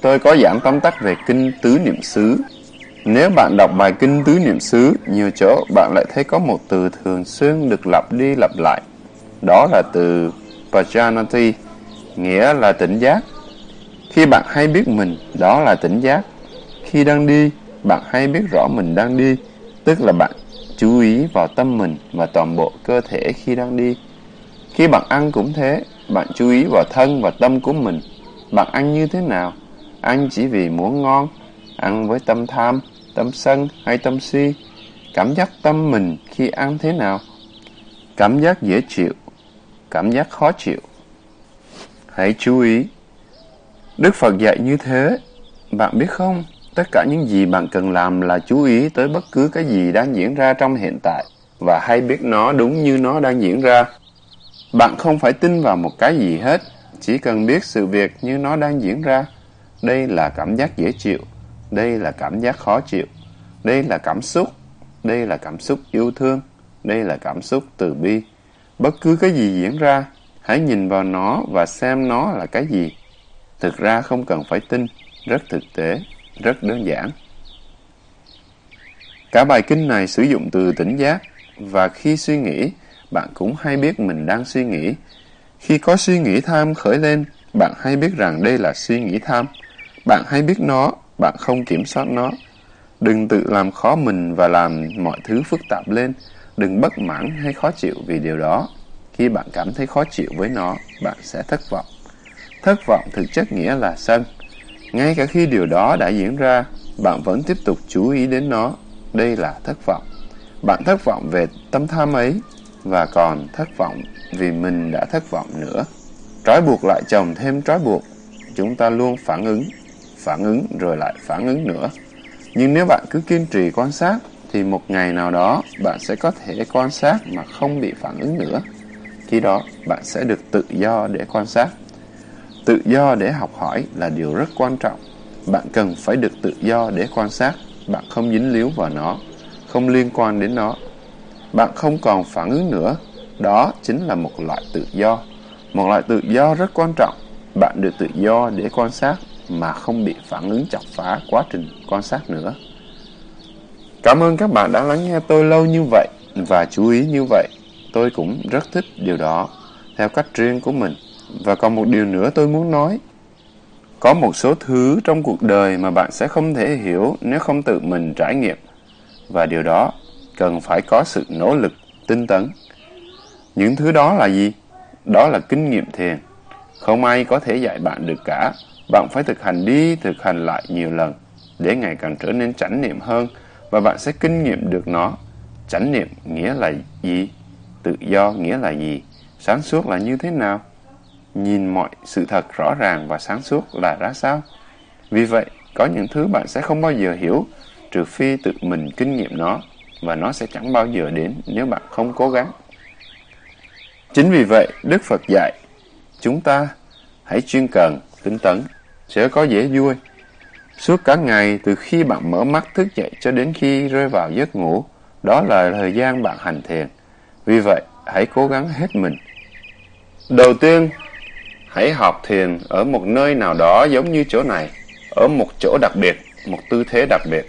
tôi có giảng tóm tắt về kinh tứ niệm xứ. Nếu bạn đọc bài kinh tứ niệm xứ, nhiều chỗ bạn lại thấy có một từ thường xuyên được lặp đi lặp lại. Đó là từ Pajanati, nghĩa là tỉnh giác. Khi bạn hay biết mình, đó là tỉnh giác. Khi đang đi, bạn hay biết rõ mình đang đi, tức là bạn chú ý vào tâm mình và toàn bộ cơ thể khi đang đi. Khi bạn ăn cũng thế, bạn chú ý vào thân và tâm của mình. Bạn ăn như thế nào? Ăn chỉ vì muốn ngon, ăn với tâm tham, tâm sân hay tâm si. Cảm giác tâm mình khi ăn thế nào? Cảm giác dễ chịu, cảm giác khó chịu. Hãy chú ý. Đức Phật dạy như thế, bạn biết không? Tất cả những gì bạn cần làm là chú ý tới bất cứ cái gì đang diễn ra trong hiện tại và hay biết nó đúng như nó đang diễn ra. Bạn không phải tin vào một cái gì hết, chỉ cần biết sự việc như nó đang diễn ra. Đây là cảm giác dễ chịu, đây là cảm giác khó chịu, đây là cảm xúc, đây là cảm xúc yêu thương, đây là cảm xúc từ bi. Bất cứ cái gì diễn ra, hãy nhìn vào nó và xem nó là cái gì. Thực ra không cần phải tin, rất thực tế rất đơn giản. Cả bài kinh này sử dụng từ tỉnh giác và khi suy nghĩ, bạn cũng hay biết mình đang suy nghĩ. Khi có suy nghĩ tham khởi lên, bạn hay biết rằng đây là suy nghĩ tham. Bạn hay biết nó, bạn không kiểm soát nó. Đừng tự làm khó mình và làm mọi thứ phức tạp lên. Đừng bất mãn hay khó chịu vì điều đó. Khi bạn cảm thấy khó chịu với nó, bạn sẽ thất vọng. Thất vọng thực chất nghĩa là sân. Ngay cả khi điều đó đã diễn ra, bạn vẫn tiếp tục chú ý đến nó. Đây là thất vọng. Bạn thất vọng về tâm tham ấy và còn thất vọng vì mình đã thất vọng nữa. Trói buộc lại chồng thêm trói buộc. Chúng ta luôn phản ứng, phản ứng rồi lại phản ứng nữa. Nhưng nếu bạn cứ kiên trì quan sát, thì một ngày nào đó bạn sẽ có thể quan sát mà không bị phản ứng nữa. Khi đó, bạn sẽ được tự do để quan sát. Tự do để học hỏi là điều rất quan trọng. Bạn cần phải được tự do để quan sát. Bạn không dính líu vào nó, không liên quan đến nó. Bạn không còn phản ứng nữa. Đó chính là một loại tự do. Một loại tự do rất quan trọng. Bạn được tự do để quan sát mà không bị phản ứng chọc phá quá trình quan sát nữa. Cảm ơn các bạn đã lắng nghe tôi lâu như vậy. và chú ý như vậy. Tôi cũng rất thích điều đó, theo cách riêng của mình. Và còn một điều nữa tôi muốn nói. Có một số thứ trong cuộc đời mà bạn sẽ không thể hiểu nếu không tự mình trải nghiệm. Và điều đó cần phải có sự nỗ lực, tinh tấn. Những thứ đó là gì? Đó là kinh nghiệm thiền. Không ai có thể dạy bạn được cả. Bạn phải thực hành đi, thực hành lại nhiều lần để ngày càng trở nên chánh niệm hơn và bạn sẽ kinh nghiệm được nó. Chánh niệm nghĩa là gì? Tự do nghĩa là gì? Sáng suốt là như thế nào? Nhìn mọi sự thật rõ ràng và sáng suốt là ra sao? Vì vậy, có những thứ bạn sẽ không bao giờ hiểu trừ phi tự mình kinh nghiệm nó và nó sẽ chẳng bao giờ đến nếu bạn không cố gắng. Chính vì vậy, Đức Phật dạy chúng ta hãy chuyên cần, tinh tấn, sẽ có dễ vui. Suốt cả ngày, từ khi bạn mở mắt thức dậy cho đến khi rơi vào giấc ngủ, đó là thời gian bạn hành thiền. Vì vậy, hãy cố gắng hết mình. Đầu tiên, hãy học thiền ở một nơi nào đó giống như chỗ này, ở một chỗ đặc biệt, một tư thế đặc biệt.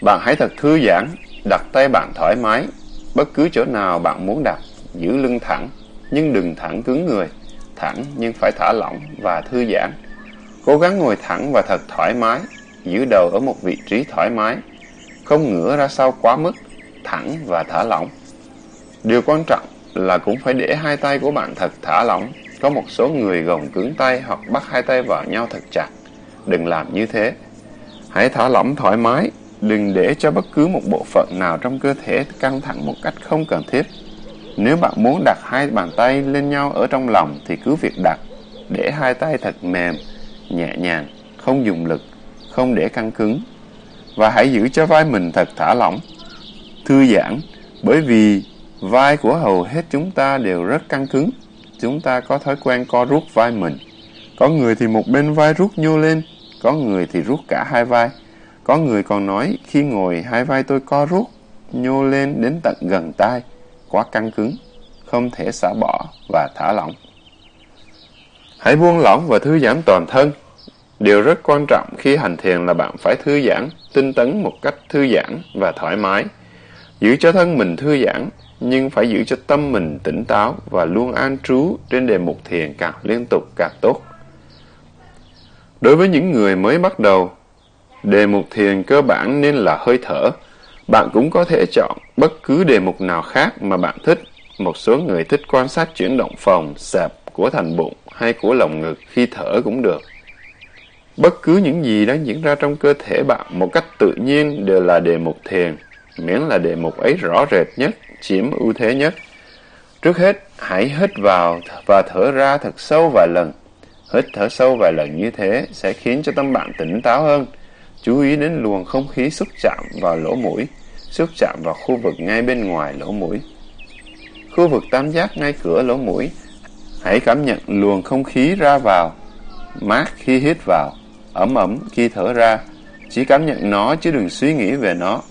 Bạn hãy thật thư giãn, đặt tay bạn thoải mái, bất cứ chỗ nào bạn muốn đặt, giữ lưng thẳng, nhưng đừng thẳng cứng người, thẳng nhưng phải thả lỏng và thư giãn. Cố gắng ngồi thẳng và thật thoải mái, giữ đầu ở một vị trí thoải mái, không ngửa ra sau quá mức, thẳng và thả lỏng. Điều quan trọng là cũng phải để hai tay của bạn thật thả lỏng. Có một số người gồng cứng tay hoặc bắt hai tay vào nhau thật chặt. Đừng làm như thế. Hãy thả lỏng thoải mái, đừng để cho bất cứ một bộ phận nào trong cơ thể căng thẳng một cách không cần thiết. Nếu bạn muốn đặt hai bàn tay lên nhau ở trong lòng thì cứ việc đặt, để hai tay thật mềm, nhẹ nhàng, không dùng lực, không để căng cứng. Và hãy giữ cho vai mình thật thả lỏng, thư giãn, bởi vì vai của hầu hết chúng ta đều rất căng cứng. Chúng ta có thói quen co rút vai mình. Có người thì một bên vai rút nhô lên, có người thì rút cả hai vai. Có người còn nói khi ngồi hai vai tôi co rút, nhô lên đến tận gần tai, quá căng cứng, không thể xả bỏ và thả lỏng. Hãy buông lỏng và thư giãn toàn thân. Điều rất quan trọng khi hành thiền là bạn phải thư giãn, tinh tấn một cách thư giãn và thoải mái. Giữ cho thân mình thư giãn, nhưng phải giữ cho tâm mình tỉnh táo và luôn an trú trên đề mục thiền càng liên tục càng tốt. Đối với những người mới bắt đầu, đề mục thiền cơ bản nên là hơi thở. Bạn cũng có thể chọn bất cứ đề mục nào khác mà bạn thích. Một số người thích quan sát chuyển động phòng, sạp của thành bụng hay của lồng ngực khi thở cũng được. Bất cứ những gì đang diễn ra trong cơ thể bạn một cách tự nhiên đều là đề mục thiền, miễn là đề mục ấy rõ rệt nhất, chiếm ưu thế nhất. Trước hết, hãy hít vào và thở ra thật sâu vài lần. Hít thở sâu vài lần như thế sẽ khiến cho tâm bạn tỉnh táo hơn. Chú ý đến luồng không khí xúc chạm vào lỗ mũi, xúc chạm vào khu vực ngay bên ngoài lỗ mũi. Khu vực tam giác ngay cửa lỗ mũi Hãy cảm nhận luồng không khí ra vào, mát khi hít vào, ấm ấm khi thở ra. Chỉ cảm nhận nó chứ đừng suy nghĩ về nó.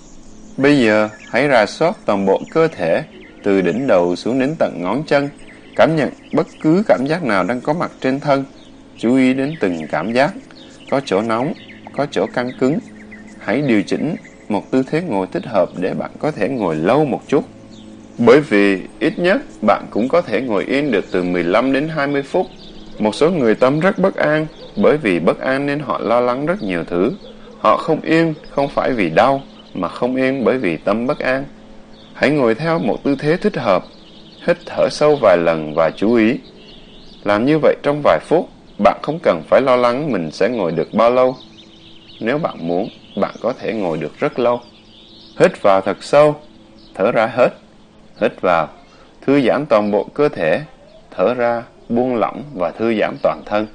Bây giờ, hãy rà soát toàn bộ cơ thể, từ đỉnh đầu xuống đến tận ngón chân. Cảm nhận bất cứ cảm giác nào đang có mặt trên thân. Chú ý đến từng cảm giác. Có chỗ nóng, có chỗ căng cứng. Hãy điều chỉnh một tư thế ngồi thích hợp để bạn có thể ngồi lâu một chút. Bởi vì ít nhất bạn cũng có thể ngồi yên được từ 15 đến 20 phút. Một số người tâm rất bất an, bởi vì bất an nên họ lo lắng rất nhiều thứ. Họ không yên không phải vì đau, mà không yên bởi vì tâm bất an. Hãy ngồi theo một tư thế thích hợp, hít thở sâu vài lần và chú ý. Làm như vậy trong vài phút, bạn không cần phải lo lắng mình sẽ ngồi được bao lâu. Nếu bạn muốn, bạn có thể ngồi được rất lâu. Hít vào thật sâu, thở ra hết. Hít vào, thư giãn toàn bộ cơ thể, thở ra, buông lỏng và thư giãn toàn thân.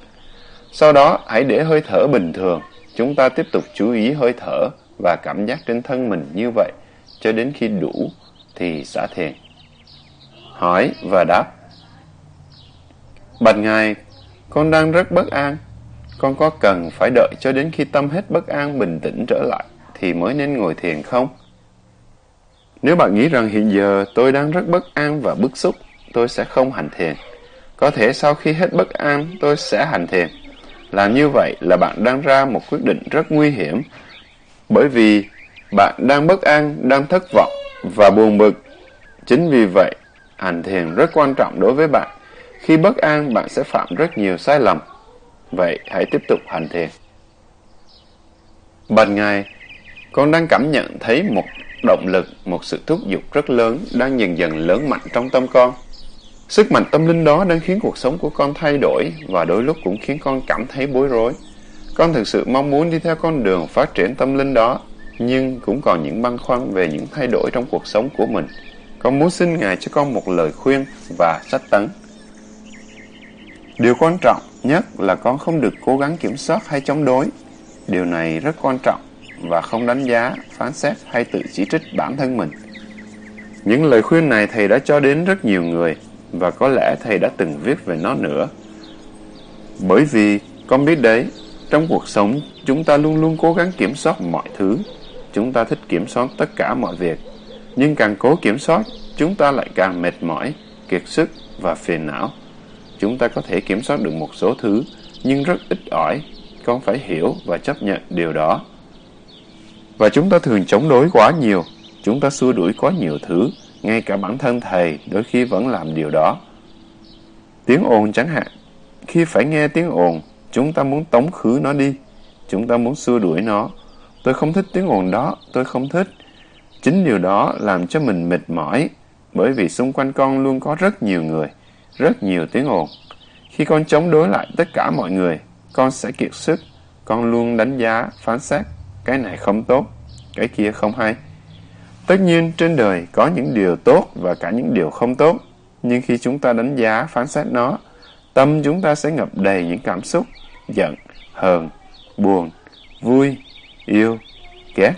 Sau đó, hãy để hơi thở bình thường. Chúng ta tiếp tục chú ý hơi thở và cảm giác trên thân mình như vậy cho đến khi đủ thì xả thiền. Hỏi và đáp Bạch Ngài, con đang rất bất an. Con có cần phải đợi cho đến khi tâm hết bất an bình tĩnh trở lại thì mới nên ngồi thiền không? Nếu bạn nghĩ rằng hiện giờ tôi đang rất bất an và bức xúc, tôi sẽ không hành thiền. Có thể sau khi hết bất an, tôi sẽ hành thiền. Làm như vậy là bạn đang ra một quyết định rất nguy hiểm, bởi vì bạn đang bất an, đang thất vọng, và buồn bực. Chính vì vậy, hành thiền rất quan trọng đối với bạn. Khi bất an, bạn sẽ phạm rất nhiều sai lầm. Vậy hãy tiếp tục hành thiền. Ban ngày, con đang cảm nhận thấy một động lực, một sự thúc giục rất lớn đang dần dần lớn mạnh trong tâm con. Sức mạnh tâm linh đó đang khiến cuộc sống của con thay đổi và đôi lúc cũng khiến con cảm thấy bối rối. Con thực sự mong muốn đi theo con đường phát triển tâm linh đó, nhưng cũng còn những băn khoăn về những thay đổi trong cuộc sống của mình. Con muốn xin Ngài cho con một lời khuyên và sách tấn. Điều quan trọng nhất là con không được cố gắng kiểm soát hay chống đối. Điều này rất quan trọng và không đánh giá, phán xét hay tự chỉ trích bản thân mình. Những lời khuyên này thầy đã cho đến rất nhiều người và có lẽ thầy đã từng viết về nó nữa. Bởi vì con biết đấy, trong cuộc sống chúng ta luôn luôn cố gắng kiểm soát mọi thứ. Chúng ta thích kiểm soát tất cả mọi việc. Nhưng càng cố kiểm soát, chúng ta lại càng mệt mỏi, kiệt sức và phiền não. Chúng ta có thể kiểm soát được một số thứ, nhưng rất ít ỏi. Con phải hiểu và chấp nhận điều đó. Và chúng ta thường chống đối quá nhiều. Chúng ta xua đuổi quá nhiều thứ. Ngay cả bản thân thầy đôi khi vẫn làm điều đó. Tiếng ồn chẳng hạn. Khi phải nghe tiếng ồn, chúng ta muốn tống khứ nó đi. Chúng ta muốn xua đuổi nó. Tôi không thích tiếng ồn đó, tôi không thích. Chính điều đó làm cho mình mệt mỏi, bởi vì xung quanh con luôn có rất nhiều người, rất nhiều tiếng ồn. Khi con chống đối lại tất cả mọi người, con sẽ kiệt sức. Con luôn đánh giá, phán xét. Cái này không tốt, cái kia không hay. Tất nhiên, trên đời có những điều tốt và cả những điều không tốt. Nhưng khi chúng ta đánh giá, phán xét nó, tâm chúng ta sẽ ngập đầy những cảm xúc giận, hờn, buồn, vui, yêu, ghét.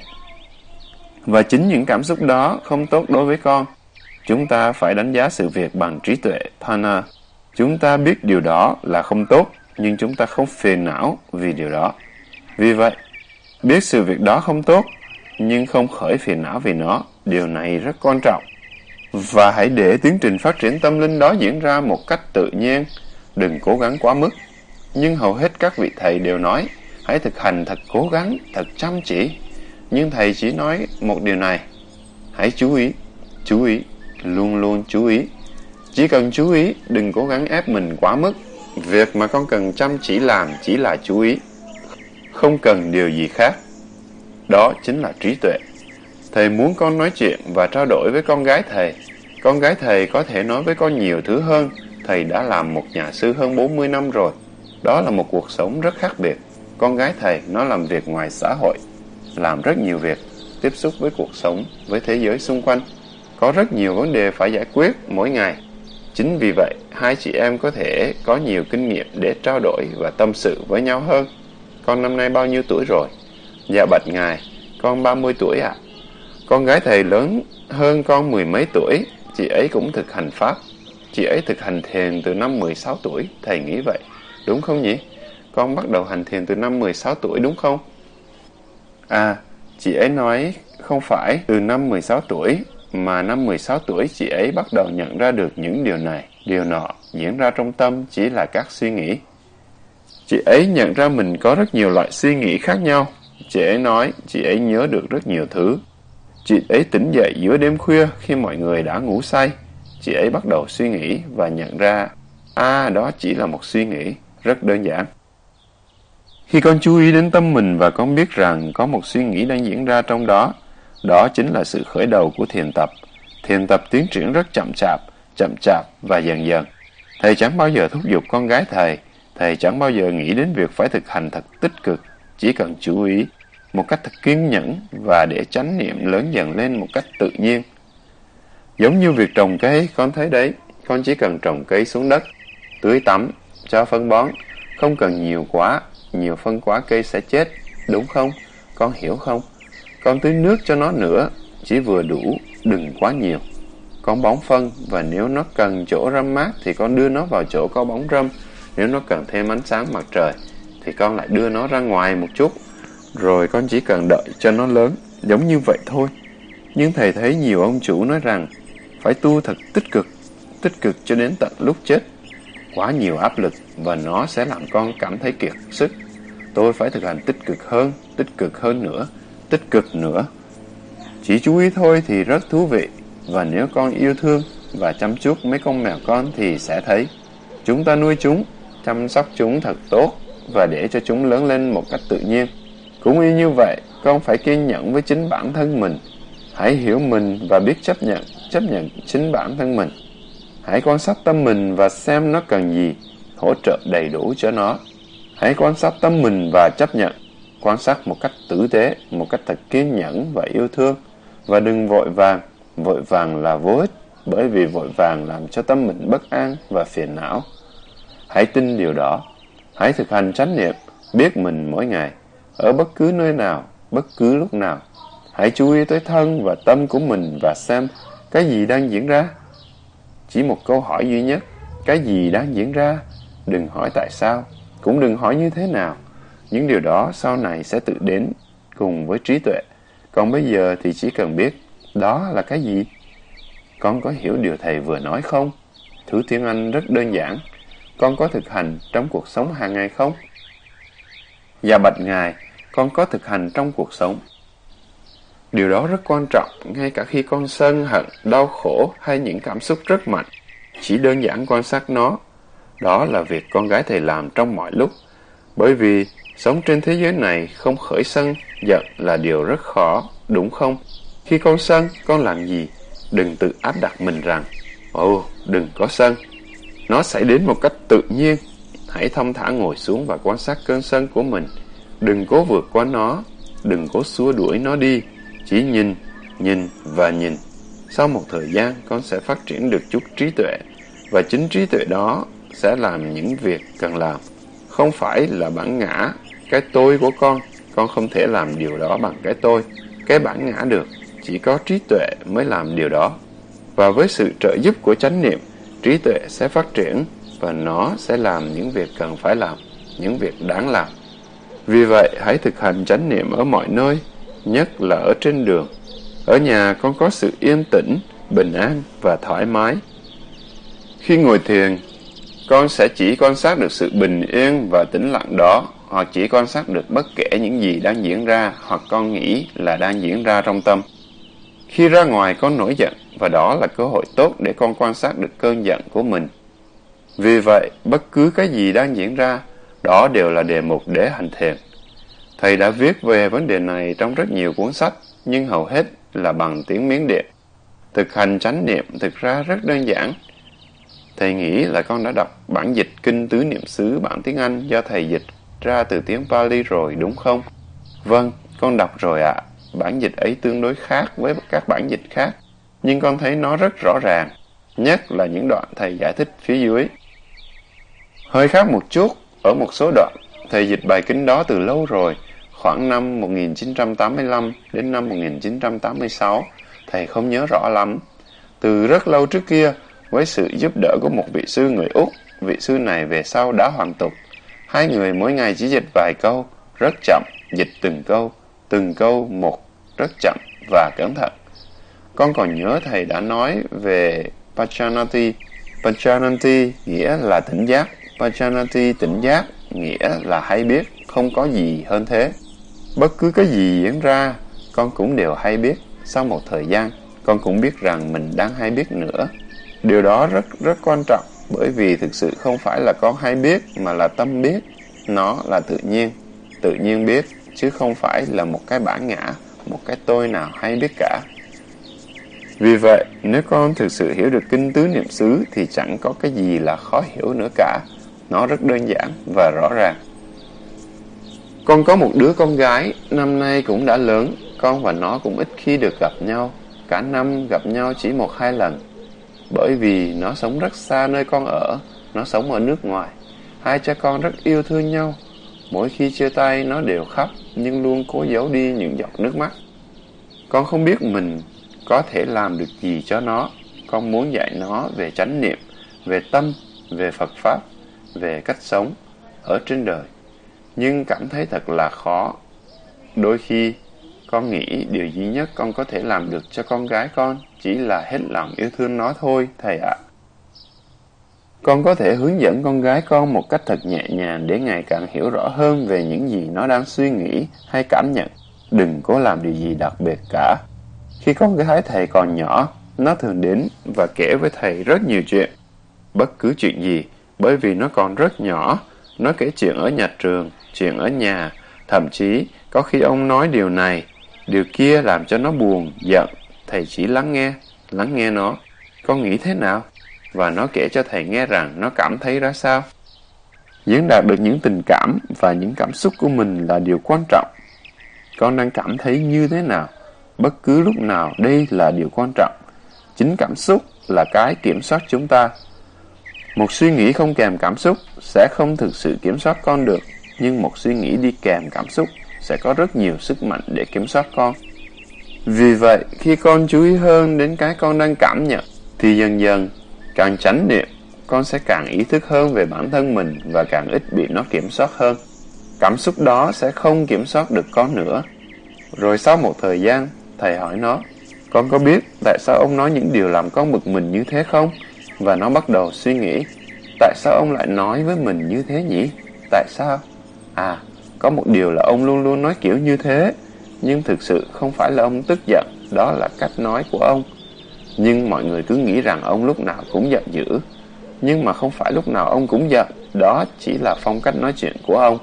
Và chính những cảm xúc đó không tốt đối với con. Chúng ta phải đánh giá sự việc bằng trí tuệ, pana. Chúng ta biết điều đó là không tốt, nhưng chúng ta không phiền não vì điều đó. Vì vậy, biết sự việc đó không tốt, nhưng không khởi phiền não vì nó, điều này rất quan trọng. Và hãy để tiến trình phát triển tâm linh đó diễn ra một cách tự nhiên, đừng cố gắng quá mức. Nhưng hầu hết các vị thầy đều nói, hãy thực hành thật cố gắng, thật chăm chỉ. Nhưng thầy chỉ nói một điều này, hãy chú ý, chú ý, luôn luôn chú ý. Chỉ cần chú ý, đừng cố gắng ép mình quá mức. Việc mà con cần chăm chỉ làm chỉ là chú ý, không cần điều gì khác. Đó chính là trí tuệ. Thầy muốn con nói chuyện và trao đổi với con gái thầy. Con gái thầy có thể nói với con nhiều thứ hơn. Thầy đã làm một nhà sư hơn 40 năm rồi. Đó là một cuộc sống rất khác biệt. Con gái thầy nó làm việc ngoài xã hội, làm rất nhiều việc, tiếp xúc với cuộc sống, với thế giới xung quanh. Có rất nhiều vấn đề phải giải quyết mỗi ngày. Chính vì vậy, hai chị em có thể có nhiều kinh nghiệm để trao đổi và tâm sự với nhau hơn. Con năm nay bao nhiêu tuổi rồi? Dạ bạch ngài, con 30 tuổi ạ. À. Con gái thầy lớn hơn con mười mấy tuổi, chị ấy cũng thực hành Pháp. Chị ấy thực hành thiền từ năm 16 tuổi, thầy nghĩ vậy. Đúng không nhỉ? Con bắt đầu hành thiền từ năm 16 tuổi đúng không? À, chị ấy nói không phải từ năm 16 tuổi, mà năm 16 tuổi chị ấy bắt đầu nhận ra được những điều này, điều nọ diễn ra trong tâm chỉ là các suy nghĩ. Chị ấy nhận ra mình có rất nhiều loại suy nghĩ khác nhau. Chị ấy nói chị ấy nhớ được rất nhiều thứ. Chị ấy tỉnh dậy giữa đêm khuya khi mọi người đã ngủ say. Chị ấy bắt đầu suy nghĩ và nhận ra, à đó chỉ là một suy nghĩ, rất đơn giản. Khi con chú ý đến tâm mình và con biết rằng có một suy nghĩ đang diễn ra trong đó, đó chính là sự khởi đầu của thiền tập. Thiền tập tiến triển rất chậm chạp, chậm chạp và dần dần. Thầy chẳng bao giờ thúc giục con gái thầy, thầy chẳng bao giờ nghĩ đến việc phải thực hành thật tích cực, chỉ cần chú ý một cách thật kiên nhẫn và để chánh niệm lớn dần lên một cách tự nhiên. Giống như việc trồng cây, con thấy đấy, con chỉ cần trồng cây xuống đất, tưới tắm, cho phân bón, không cần nhiều quá, nhiều phân quá cây sẽ chết, đúng không? Con hiểu không? Con tưới nước cho nó nữa, chỉ vừa đủ, đừng quá nhiều. Con bón phân và nếu nó cần chỗ râm mát thì con đưa nó vào chỗ có bóng râm. Nếu nó cần thêm ánh sáng mặt trời thì con lại đưa nó ra ngoài một chút. Rồi con chỉ cần đợi cho nó lớn, giống như vậy thôi. Nhưng thầy thấy nhiều ông chủ nói rằng phải tu thật tích cực, tích cực cho đến tận lúc chết. Quá nhiều áp lực và nó sẽ làm con cảm thấy kiệt sức. Tôi phải thực hành tích cực hơn, tích cực hơn nữa, tích cực nữa. Chỉ chú ý thôi thì rất thú vị, và nếu con yêu thương và chăm chút mấy con mèo con thì sẽ thấy. Chúng ta nuôi chúng, chăm sóc chúng thật tốt và để cho chúng lớn lên một cách tự nhiên. Cũng y như vậy, con phải kiên nhẫn với chính bản thân mình. Hãy hiểu mình và biết chấp nhận, chấp nhận chính bản thân mình. Hãy quan sát tâm mình và xem nó cần gì, hỗ trợ đầy đủ cho nó. Hãy quan sát tâm mình và chấp nhận, quan sát một cách tử tế, một cách thật kiên nhẫn và yêu thương. Và đừng vội vàng, vội vàng là vô ích, bởi vì vội vàng làm cho tâm mình bất an và phiền não. Hãy tin điều đó. Hãy thực hành chánh niệm, biết mình mỗi ngày, ở bất cứ nơi nào, bất cứ lúc nào. Hãy chú ý tới thân và tâm của mình và xem cái gì đang diễn ra. Chỉ một câu hỏi duy nhất, cái gì đang diễn ra? Đừng hỏi tại sao, cũng đừng hỏi như thế nào. Những điều đó sau này sẽ tự đến cùng với trí tuệ. Còn bây giờ thì chỉ cần biết đó là cái gì. Con có hiểu điều thầy vừa nói không? Thứ tiếng Anh rất đơn giản. Con có thực hành trong cuộc sống hàng ngày không? Dạ bạch Ngài, con có thực hành trong cuộc sống. Điều đó rất quan trọng, ngay cả khi con sân, hận, đau khổ hay những cảm xúc rất mạnh. Chỉ đơn giản quan sát nó. Đó là việc con gái thầy làm trong mọi lúc. Bởi vì sống trên thế giới này không khởi sân, giận là điều rất khó, đúng không? Khi con sân, con làm gì? Đừng tự áp đặt mình rằng, ồ, đừng có sân. Nó xảy đến một cách tự nhiên. Hãy thông thả ngồi xuống và quan sát cơn sân của mình. Đừng cố vượt qua nó, đừng cố xua đuổi nó đi. Chỉ nhìn, nhìn và nhìn. Sau một thời gian, con sẽ phát triển được chút trí tuệ. Và chính trí tuệ đó sẽ làm những việc cần làm. Không phải là bản ngã, cái tôi của con. Con không thể làm điều đó bằng cái tôi, cái bản ngã được. Chỉ có trí tuệ mới làm điều đó. Và với sự trợ giúp của chánh niệm, trí tuệ sẽ phát triển và nó sẽ làm những việc cần phải làm, những việc đáng làm. Vì vậy, hãy thực hành chánh niệm ở mọi nơi, nhất là ở trên đường. Ở nhà con có sự yên tĩnh, bình an và thoải mái. Khi ngồi thiền, con sẽ chỉ quan sát được sự bình yên và tĩnh lặng đó, hoặc chỉ quan sát được bất kể những gì đang diễn ra hoặc con nghĩ là đang diễn ra trong tâm. Khi ra ngoài con nổi giận, và đó là cơ hội tốt để con quan sát được cơn giận của mình. Vì vậy, bất cứ cái gì đang diễn ra, đó đều là đề mục để hành thiền. Thầy đã viết về vấn đề này trong rất nhiều cuốn sách, nhưng hầu hết là bằng tiếng Miến Điện. Thực hành chánh niệm thực ra rất đơn giản. Thầy nghĩ là con đã đọc bản dịch Kinh Tứ Niệm xứ bản tiếng Anh do thầy dịch ra từ tiếng Pali rồi đúng không? Vâng, con đọc rồi ạ. Bản dịch ấy tương đối khác với các bản dịch khác, nhưng con thấy nó rất rõ ràng, nhất là những đoạn thầy giải thích phía dưới. Hơi khác một chút, ở một số đoạn, thầy dịch bài kinh đó từ lâu rồi, khoảng năm 1985 đến năm 1986, thầy không nhớ rõ lắm. Từ rất lâu trước kia, với sự giúp đỡ của một vị sư người Úc, vị sư này về sau đã hoàn tục. Hai người mỗi ngày chỉ dịch vài câu, rất chậm, dịch từng câu, từng câu một, rất chậm và cẩn thận. Con còn nhớ thầy đã nói về Pachanati. Pachanati nghĩa là tỉnh giác. Pachanati tỉnh giác nghĩa là hay biết, không có gì hơn thế. Bất cứ cái gì diễn ra, con cũng đều hay biết. Sau một thời gian, con cũng biết rằng mình đang hay biết nữa. Điều đó rất rất quan trọng, bởi vì thực sự không phải là con hay biết, mà là tâm biết. Nó là tự nhiên, tự nhiên biết, chứ không phải là một cái bản ngã, một cái tôi nào hay biết cả. Vì vậy, nếu con thực sự hiểu được kinh tứ niệm xứ thì chẳng có cái gì là khó hiểu nữa cả. Nó rất đơn giản và rõ ràng. Con có một đứa con gái, năm nay cũng đã lớn, con và nó cũng ít khi được gặp nhau. Cả năm gặp nhau chỉ một hai lần. Bởi vì nó sống rất xa nơi con ở, nó sống ở nước ngoài. Hai cha con rất yêu thương nhau. Mỗi khi chia tay nó đều khóc, nhưng luôn cố giấu đi những giọt nước mắt. Con không biết mình có thể làm được gì cho nó. Con muốn dạy nó về chánh niệm, về tâm, về Phật Pháp, về cách sống ở trên đời. Nhưng cảm thấy thật là khó. Đôi khi, con nghĩ điều duy nhất con có thể làm được cho con gái con chỉ là hết lòng yêu thương nó thôi, thầy ạ. Con có thể hướng dẫn con gái con một cách thật nhẹ nhàng để ngày càng hiểu rõ hơn về những gì nó đang suy nghĩ hay cảm nhận. Đừng cố làm điều gì đặc biệt cả. Khi con gái thầy còn nhỏ, nó thường đến và kể với thầy rất nhiều chuyện. Bất cứ chuyện gì, bởi vì nó còn rất nhỏ. Nó kể chuyện ở nhà trường, chuyện ở nhà, thậm chí có khi ông nói điều này, điều kia làm cho nó buồn, giận. Thầy chỉ lắng nghe, lắng nghe nó. Con nghĩ thế nào? Và nó kể cho thầy nghe rằng nó cảm thấy ra sao. Diễn đạt được những tình cảm và những cảm xúc của mình là điều quan trọng. Con đang cảm thấy như thế nào? Bất cứ lúc nào đây là điều quan trọng. Chính cảm xúc là cái kiểm soát chúng ta. Một suy nghĩ không kèm cảm xúc sẽ không thực sự kiểm soát con được, nhưng một suy nghĩ đi kèm cảm xúc sẽ có rất nhiều sức mạnh để kiểm soát con. Vì vậy, khi con chú ý hơn đến cái con đang cảm nhận, thì dần dần, càng tránh niệm, con sẽ càng ý thức hơn về bản thân mình và càng ít bị nó kiểm soát hơn. Cảm xúc đó sẽ không kiểm soát được con nữa. Rồi sau một thời gian, thầy hỏi nó, con có biết tại sao ông nói những điều làm con bực mình như thế không? Và nó bắt đầu suy nghĩ, tại sao ông lại nói với mình như thế nhỉ? Tại sao? À, có một điều là ông luôn luôn nói kiểu như thế, nhưng thực sự không phải là ông tức giận, đó là cách nói của ông. Nhưng mọi người cứ nghĩ rằng ông lúc nào cũng giận dữ. Nhưng mà không phải lúc nào ông cũng giận, đó chỉ là phong cách nói chuyện của ông.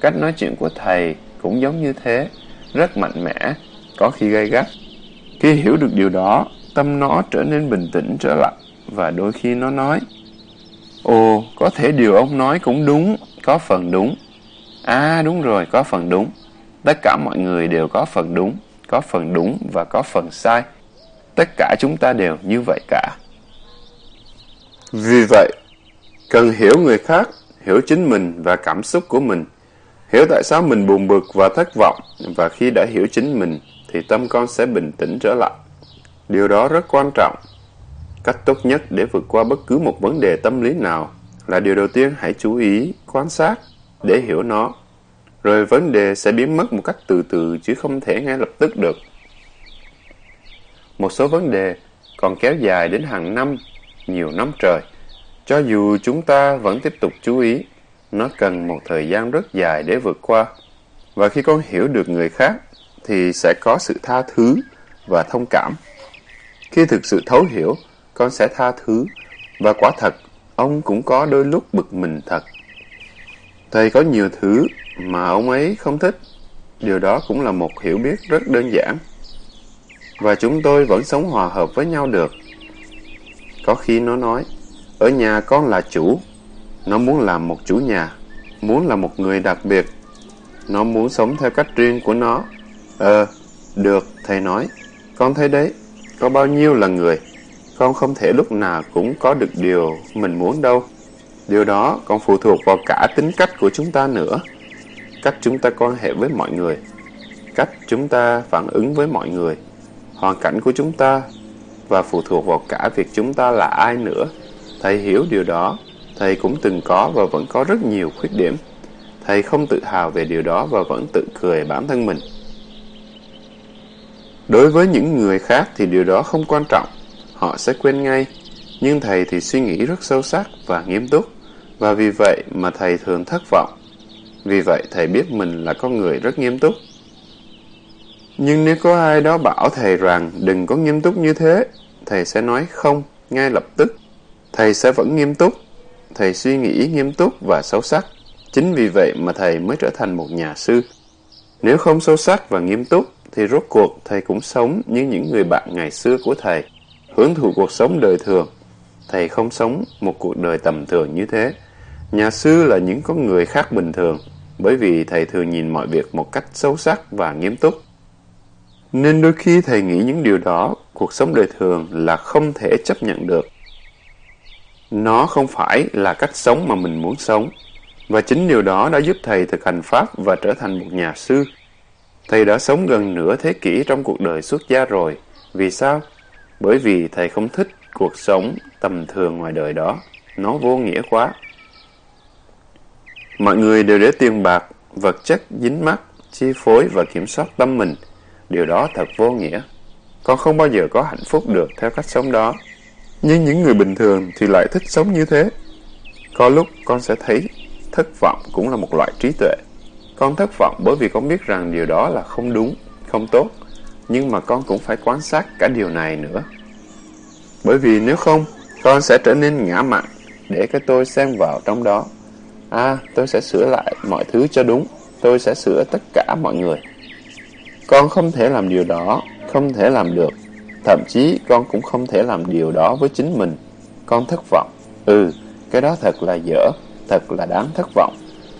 Cách nói chuyện của thầy cũng giống như thế, rất mạnh mẽ, có khi gây gắt. Khi hiểu được điều đó, tâm nó trở nên bình tĩnh trở lại, và đôi khi nó nói, Ồ, có thể điều ông nói cũng đúng, có phần đúng. À, đúng rồi, có phần đúng. Tất cả mọi người đều có phần đúng, có phần đúng và có phần sai. Tất cả chúng ta đều như vậy cả. Vì vậy, cần hiểu người khác, hiểu chính mình và cảm xúc của mình. Hiểu tại sao mình buồn bực và thất vọng, và khi đã hiểu chính mình, thì tâm con sẽ bình tĩnh trở lại. Điều đó rất quan trọng. Cách tốt nhất để vượt qua bất cứ một vấn đề tâm lý nào là điều đầu tiên hãy chú ý, quan sát để hiểu nó. Rồi vấn đề sẽ biến mất một cách từ từ chứ không thể ngay lập tức được. Một số vấn đề còn kéo dài đến hàng năm, nhiều năm trời. Cho dù chúng ta vẫn tiếp tục chú ý, nó cần một thời gian rất dài để vượt qua. Và khi con hiểu được người khác, thì sẽ có sự tha thứ và thông cảm. Khi thực sự thấu hiểu, con sẽ tha thứ. Và quả thật, ông cũng có đôi lúc bực mình thật. Thầy có nhiều thứ mà ông ấy không thích. Điều đó cũng là một hiểu biết rất đơn giản. Và chúng tôi vẫn sống hòa hợp với nhau được. Có khi nó nói, ở nhà con là chủ. Nó muốn làm một chủ nhà, muốn là một người đặc biệt. Nó muốn sống theo cách riêng của nó. Ờ, được, thầy nói. Con thấy đấy, có bao nhiêu là người. Con không thể lúc nào cũng có được điều mình muốn đâu. Điều đó còn phụ thuộc vào cả tính cách của chúng ta nữa. Cách chúng ta quan hệ với mọi người. Cách chúng ta phản ứng với mọi người. Hoàn cảnh của chúng ta. Và phụ thuộc vào cả việc chúng ta là ai nữa. Thầy hiểu điều đó. Thầy cũng từng có và vẫn có rất nhiều khuyết điểm. Thầy không tự hào về điều đó và vẫn tự cười bản thân mình. Đối với những người khác thì điều đó không quan trọng. Họ sẽ quên ngay. Nhưng thầy thì suy nghĩ rất sâu sắc và nghiêm túc. Và vì vậy mà thầy thường thất vọng. Vì vậy thầy biết mình là con người rất nghiêm túc. Nhưng nếu có ai đó bảo thầy rằng đừng có nghiêm túc như thế, thầy sẽ nói không ngay lập tức. Thầy sẽ vẫn nghiêm túc. Thầy suy nghĩ nghiêm túc và sâu sắc. Chính vì vậy mà thầy mới trở thành một nhà sư. Nếu không sâu sắc và nghiêm túc, thì rốt cuộc thầy cũng sống như những người bạn ngày xưa của thầy, hưởng thụ cuộc sống đời thường. Thầy không sống một cuộc đời tầm thường như thế. Nhà sư là những con người khác bình thường, bởi vì thầy thường nhìn mọi việc một cách sâu sắc và nghiêm túc. Nên đôi khi thầy nghĩ những điều đó, cuộc sống đời thường là không thể chấp nhận được. Nó không phải là cách sống mà mình muốn sống. Và chính điều đó đã giúp thầy thực hành Pháp và trở thành một nhà sư. Thầy đã sống gần nửa thế kỷ trong cuộc đời xuất gia rồi. Vì sao? Bởi vì thầy không thích cuộc sống tầm thường ngoài đời đó. Nó vô nghĩa quá. Mọi người đều để tiền bạc, vật chất dính mắt, chi phối và kiểm soát tâm mình. Điều đó thật vô nghĩa. Con không bao giờ có hạnh phúc được theo cách sống đó. Nhưng những người bình thường thì lại thích sống như thế. Có lúc con sẽ thấy thất vọng cũng là một loại trí tuệ. Con thất vọng bởi vì con biết rằng điều đó là không đúng, không tốt. nhưng mà con cũng phải quan sát cả điều này nữa. Bởi vì nếu không, con sẽ trở nên ngã mặn để cái tôi xen vào trong đó. À, tôi sẽ sửa lại mọi thứ cho đúng. Tôi sẽ sửa tất cả mọi người. Con không thể làm điều đó, không thể làm được. Thậm chí con cũng không thể làm điều đó với chính mình. Con thất vọng. Ừ, cái đó thật là dở, thật là đáng thất vọng.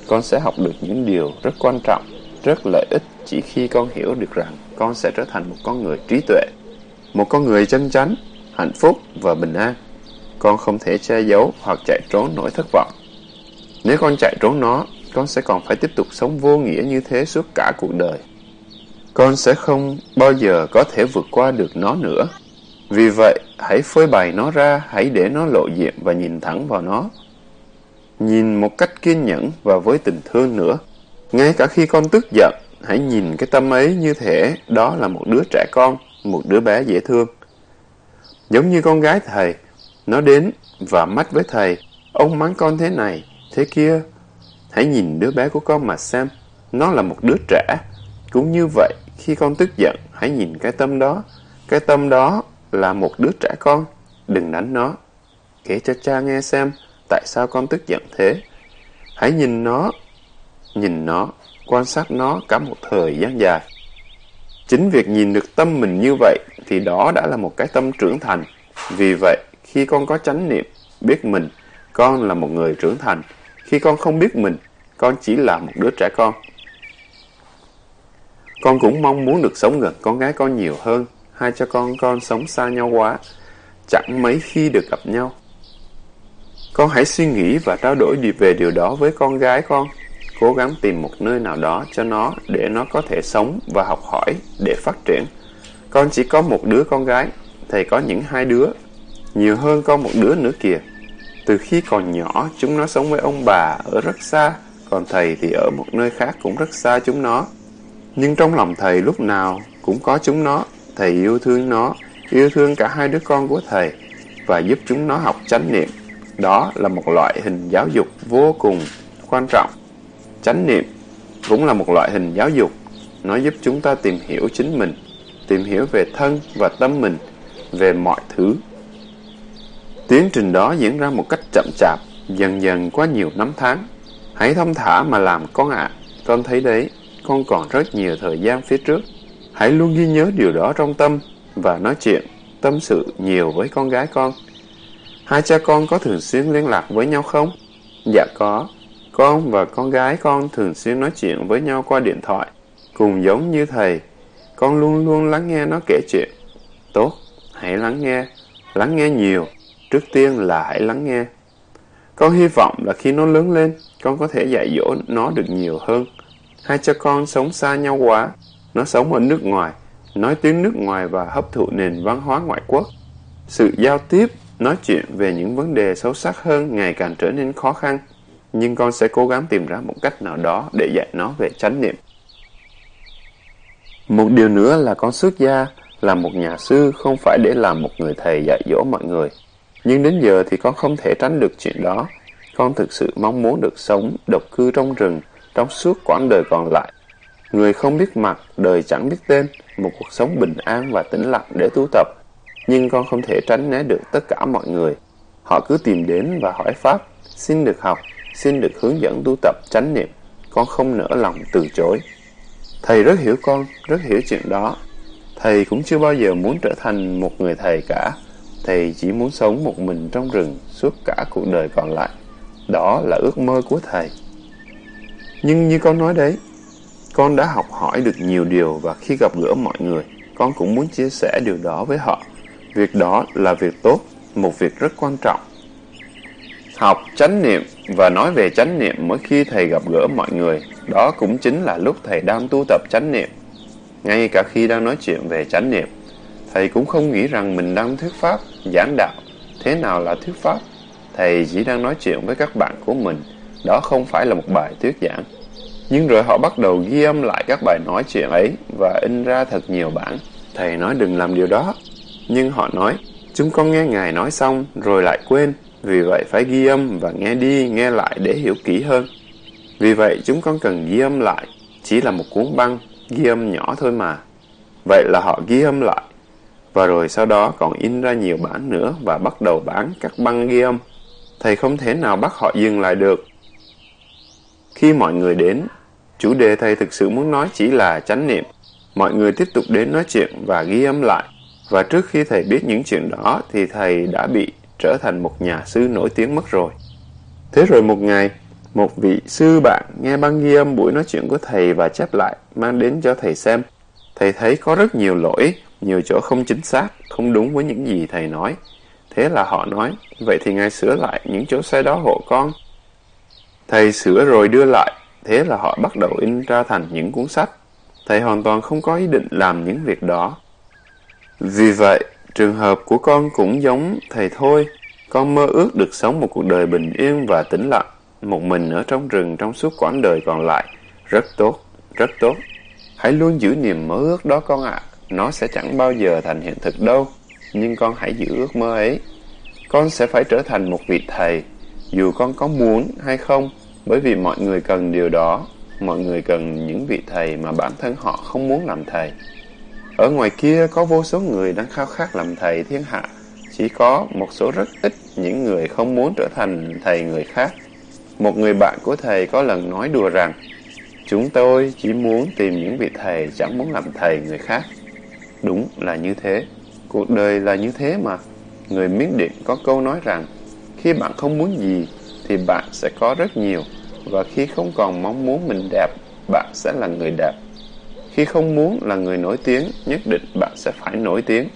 Con sẽ học được những điều rất quan trọng, rất lợi ích chỉ khi con hiểu được rằng con sẽ trở thành một con người trí tuệ, một con người chân chánh, hạnh phúc và bình an. Con không thể che giấu hoặc chạy trốn nỗi thất vọng. Nếu con chạy trốn nó, con sẽ còn phải tiếp tục sống vô nghĩa như thế suốt cả cuộc đời. Con sẽ không bao giờ có thể vượt qua được nó nữa. Vì vậy, hãy phơi bày nó ra, hãy để nó lộ diện và nhìn thẳng vào nó. Nhìn một cách kiên nhẫn và với tình thương nữa. Ngay cả khi con tức giận, hãy nhìn cái tâm ấy như thể đó là một đứa trẻ con, một đứa bé dễ thương. Giống như con gái thầy, nó đến và mắt với thầy, ông mắng con thế này, thế kia. Hãy nhìn đứa bé của con mà xem, nó là một đứa trẻ. Cũng như vậy, khi con tức giận, hãy nhìn cái tâm đó. Cái tâm đó là một đứa trẻ con, đừng đánh nó. Kể cho cha nghe xem, tại sao con tức giận thế. Hãy nhìn nó, nhìn nó, quan sát nó cả một thời gian dài. Chính việc nhìn được tâm mình như vậy thì đó đã là một cái tâm trưởng thành. Vì vậy, khi con có chánh niệm, biết mình, con là một người trưởng thành. Khi con không biết mình, con chỉ là một đứa trẻ con. Con cũng mong muốn được sống gần con gái con nhiều hơn. Hai cho con con sống xa nhau quá, chẳng mấy khi được gặp nhau. Con hãy suy nghĩ và trao đổi về điều đó với con gái con. Cố gắng tìm một nơi nào đó cho nó để nó có thể sống và học hỏi để phát triển. Con chỉ có một đứa con gái, thầy có những hai đứa, nhiều hơn con một đứa nữa kìa. Từ khi còn nhỏ, chúng nó sống với ông bà ở rất xa, còn thầy thì ở một nơi khác cũng rất xa chúng nó. Nhưng trong lòng thầy lúc nào cũng có chúng nó, thầy yêu thương nó, yêu thương cả hai đứa con của thầy và giúp chúng nó học chánh niệm. Đó là một loại hình giáo dục vô cùng quan trọng. Chánh niệm cũng là một loại hình giáo dục. Nó giúp chúng ta tìm hiểu chính mình, tìm hiểu về thân và tâm mình, về mọi thứ. Tiến trình đó diễn ra một cách chậm chạp, dần dần qua nhiều năm tháng. Hãy thông thả mà làm con ạ. À. Con thấy đấy, con còn rất nhiều thời gian phía trước. Hãy luôn ghi nhớ điều đó trong tâm và nói chuyện, tâm sự nhiều với con gái con. Hai cha con có thường xuyên liên lạc với nhau không? Dạ có. Con và con gái con thường xuyên nói chuyện với nhau qua điện thoại. Cùng giống như thầy, con luôn luôn lắng nghe nó kể chuyện. Tốt, hãy lắng nghe. Lắng nghe nhiều. Trước tiên là hãy lắng nghe. Con hy vọng là khi nó lớn lên, con có thể dạy dỗ nó được nhiều hơn. Hai cha con sống xa nhau quá. Nó sống ở nước ngoài, nói tiếng nước ngoài và hấp thụ nền văn hóa ngoại quốc. Sự giao tiếp, nói chuyện về những vấn đề sâu sắc hơn ngày càng trở nên khó khăn. Nhưng con sẽ cố gắng tìm ra một cách nào đó để dạy nó về chánh niệm. Một điều nữa là con xuất gia, là một nhà sư không phải để làm một người thầy dạy dỗ mọi người. Nhưng đến giờ thì con không thể tránh được chuyện đó. Con thực sự mong muốn được sống độc cư trong rừng trong suốt quãng đời còn lại. Người không biết mặt, đời chẳng biết tên, một cuộc sống bình an và tĩnh lặng để tu tập. Nhưng con không thể tránh né được tất cả mọi người. Họ cứ tìm đến và hỏi Pháp, xin được học, xin được hướng dẫn tu tập chánh niệm. Con không nỡ lòng từ chối. Thầy rất hiểu con, rất hiểu chuyện đó. Thầy cũng chưa bao giờ muốn trở thành một người thầy cả. Thầy chỉ muốn sống một mình trong rừng suốt cả cuộc đời còn lại. Đó là ước mơ của thầy. Nhưng như con nói đấy, con đã học hỏi được nhiều điều và khi gặp gỡ mọi người, con cũng muốn chia sẻ điều đó với họ. Việc đó là việc tốt, một việc rất quan trọng. Học chánh niệm và nói về chánh niệm mỗi khi thầy gặp gỡ mọi người, đó cũng chính là lúc thầy đang tu tập chánh niệm. Ngay cả khi đang nói chuyện về chánh niệm, thầy cũng không nghĩ rằng mình đang thuyết pháp, giảng đạo. Thế nào là thuyết pháp? Thầy chỉ đang nói chuyện với các bạn của mình, đó không phải là một bài thuyết giảng. Nhưng rồi họ bắt đầu ghi âm lại các bài nói chuyện ấy và in ra thật nhiều bản. Thầy nói đừng làm điều đó. Nhưng họ nói, chúng con nghe Ngài nói xong rồi lại quên. Vì vậy phải ghi âm và nghe đi, nghe lại để hiểu kỹ hơn. Vì vậy chúng con cần ghi âm lại. Chỉ là một cuốn băng, ghi âm nhỏ thôi mà. Vậy là họ ghi âm lại. Và rồi sau đó còn in ra nhiều bản nữa và bắt đầu bán các băng ghi âm. Thầy không thể nào bắt họ dừng lại được. Khi mọi người đến, chủ đề thầy thực sự muốn nói chỉ là chánh niệm. Mọi người tiếp tục đến nói chuyện và ghi âm lại. Và trước khi thầy biết những chuyện đó thì thầy đã bị trở thành một nhà sư nổi tiếng mất rồi. Thế rồi một ngày, một vị sư bạn nghe băng ghi âm buổi nói chuyện của thầy và chép lại, mang đến cho thầy xem. Thầy thấy có rất nhiều lỗi, nhiều chỗ không chính xác, không đúng với những gì thầy nói. Thế là họ nói, vậy thì ngài sửa lại những chỗ sai đó hộ con. Thầy sửa rồi đưa lại, thế là họ bắt đầu in ra thành những cuốn sách. Thầy hoàn toàn không có ý định làm những việc đó. Vì vậy, trường hợp của con cũng giống thầy thôi. Con mơ ước được sống một cuộc đời bình yên và tĩnh lặng, một mình ở trong rừng trong suốt quãng đời còn lại. Rất tốt, rất tốt. Hãy luôn giữ niềm mơ ước đó con ạ. Nó sẽ chẳng bao giờ thành hiện thực đâu. Nhưng con hãy giữ ước mơ ấy. Con sẽ phải trở thành một vị thầy, dù con có muốn hay không, bởi vì mọi người cần điều đó. Mọi người cần những vị thầy mà bản thân họ không muốn làm thầy. Ở ngoài kia có vô số người đang khao khát làm thầy thiên hạ. Chỉ có một số rất ít những người không muốn trở thành thầy người khác. Một người bạn của thầy có lần nói đùa rằng Chúng tôi chỉ muốn tìm những vị thầy chẳng muốn làm thầy người khác. Đúng là như thế. Cuộc đời là như thế mà. Người Miến Điện có câu nói rằng khi bạn không muốn gì thì bạn sẽ có rất nhiều và khi không còn mong muốn mình đẹp, bạn sẽ là người đẹp. Khi không muốn là người nổi tiếng, nhất định bạn sẽ phải nổi tiếng.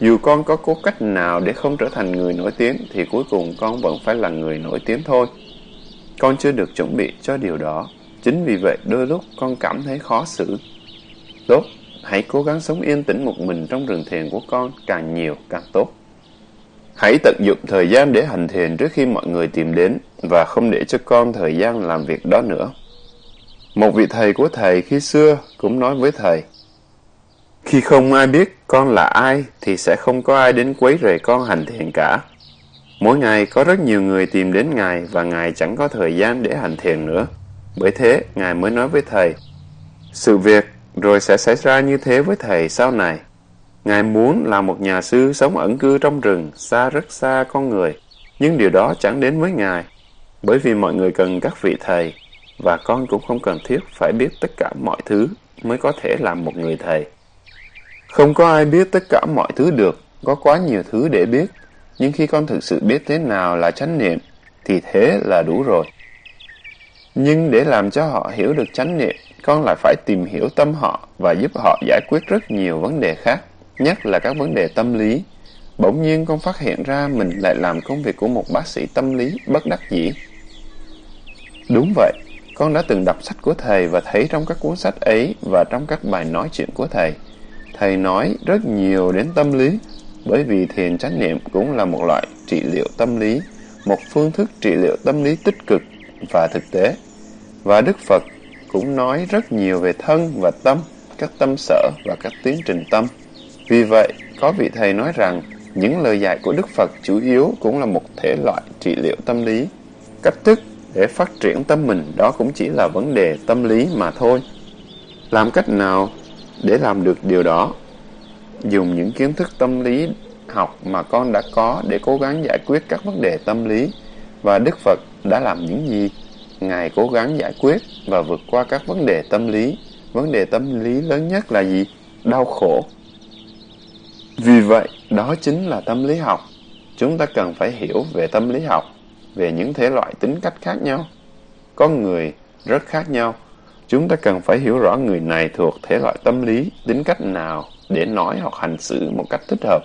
Dù con có cố cách nào để không trở thành người nổi tiếng, thì cuối cùng con vẫn phải là người nổi tiếng thôi. Con chưa được chuẩn bị cho điều đó. Chính vì vậy đôi lúc con cảm thấy khó xử. Tốt, hãy cố gắng sống yên tĩnh một mình trong rừng thiền của con, càng nhiều càng tốt. Hãy tận dụng thời gian để hành thiền trước khi mọi người tìm đến và không để cho con thời gian làm việc đó nữa. Một vị thầy của thầy khi xưa cũng nói với thầy, Khi không ai biết con là ai thì sẽ không có ai đến quấy rầy con hành thiền cả. Mỗi ngày có rất nhiều người tìm đến Ngài và Ngài chẳng có thời gian để hành thiền nữa. Bởi thế, Ngài mới nói với thầy, sự việc rồi sẽ xảy ra như thế với thầy sau này. Ngài muốn là một nhà sư sống ẩn cư trong rừng, xa rất xa con người, nhưng điều đó chẳng đến với Ngài, bởi vì mọi người cần các vị thầy, và con cũng không cần thiết phải biết tất cả mọi thứ mới có thể làm một người thầy. Không có ai biết tất cả mọi thứ được, có quá nhiều thứ để biết, nhưng khi con thực sự biết thế nào là chánh niệm, thì thế là đủ rồi. Nhưng để làm cho họ hiểu được chánh niệm, con lại phải tìm hiểu tâm họ và giúp họ giải quyết rất nhiều vấn đề khác, nhất là các vấn đề tâm lý. Bỗng nhiên con phát hiện ra mình lại làm công việc của một bác sĩ tâm lý bất đắc dĩ. Đúng vậy, con đã từng đọc sách của thầy và thấy trong các cuốn sách ấy và trong các bài nói chuyện của thầy. Thầy nói rất nhiều đến tâm lý, bởi vì thiền chánh niệm cũng là một loại trị liệu tâm lý, một phương thức trị liệu tâm lý tích cực và thực tế. Và Đức Phật cũng nói rất nhiều về thân và tâm, các tâm sở và các tiến trình tâm. Vì vậy, có vị thầy nói rằng những lời dạy của Đức Phật chủ yếu cũng là một thể loại trị liệu tâm lý. Cách thức để phát triển tâm mình đó cũng chỉ là vấn đề tâm lý mà thôi. Làm cách nào để làm được điều đó? Dùng những kiến thức tâm lý học mà con đã có để cố gắng giải quyết các vấn đề tâm lý và Đức Phật đã làm những gì? Ngài cố gắng giải quyết và vượt qua các vấn đề tâm lý. Vấn đề tâm lý lớn nhất là gì? Đau khổ. Vì vậy, đó chính là tâm lý học. Chúng ta cần phải hiểu về tâm lý học về những thể loại tính cách khác nhau. Con người rất khác nhau. Chúng ta cần phải hiểu rõ người này thuộc thể loại tâm lý, tính cách nào để nói hoặc hành xử một cách thích hợp.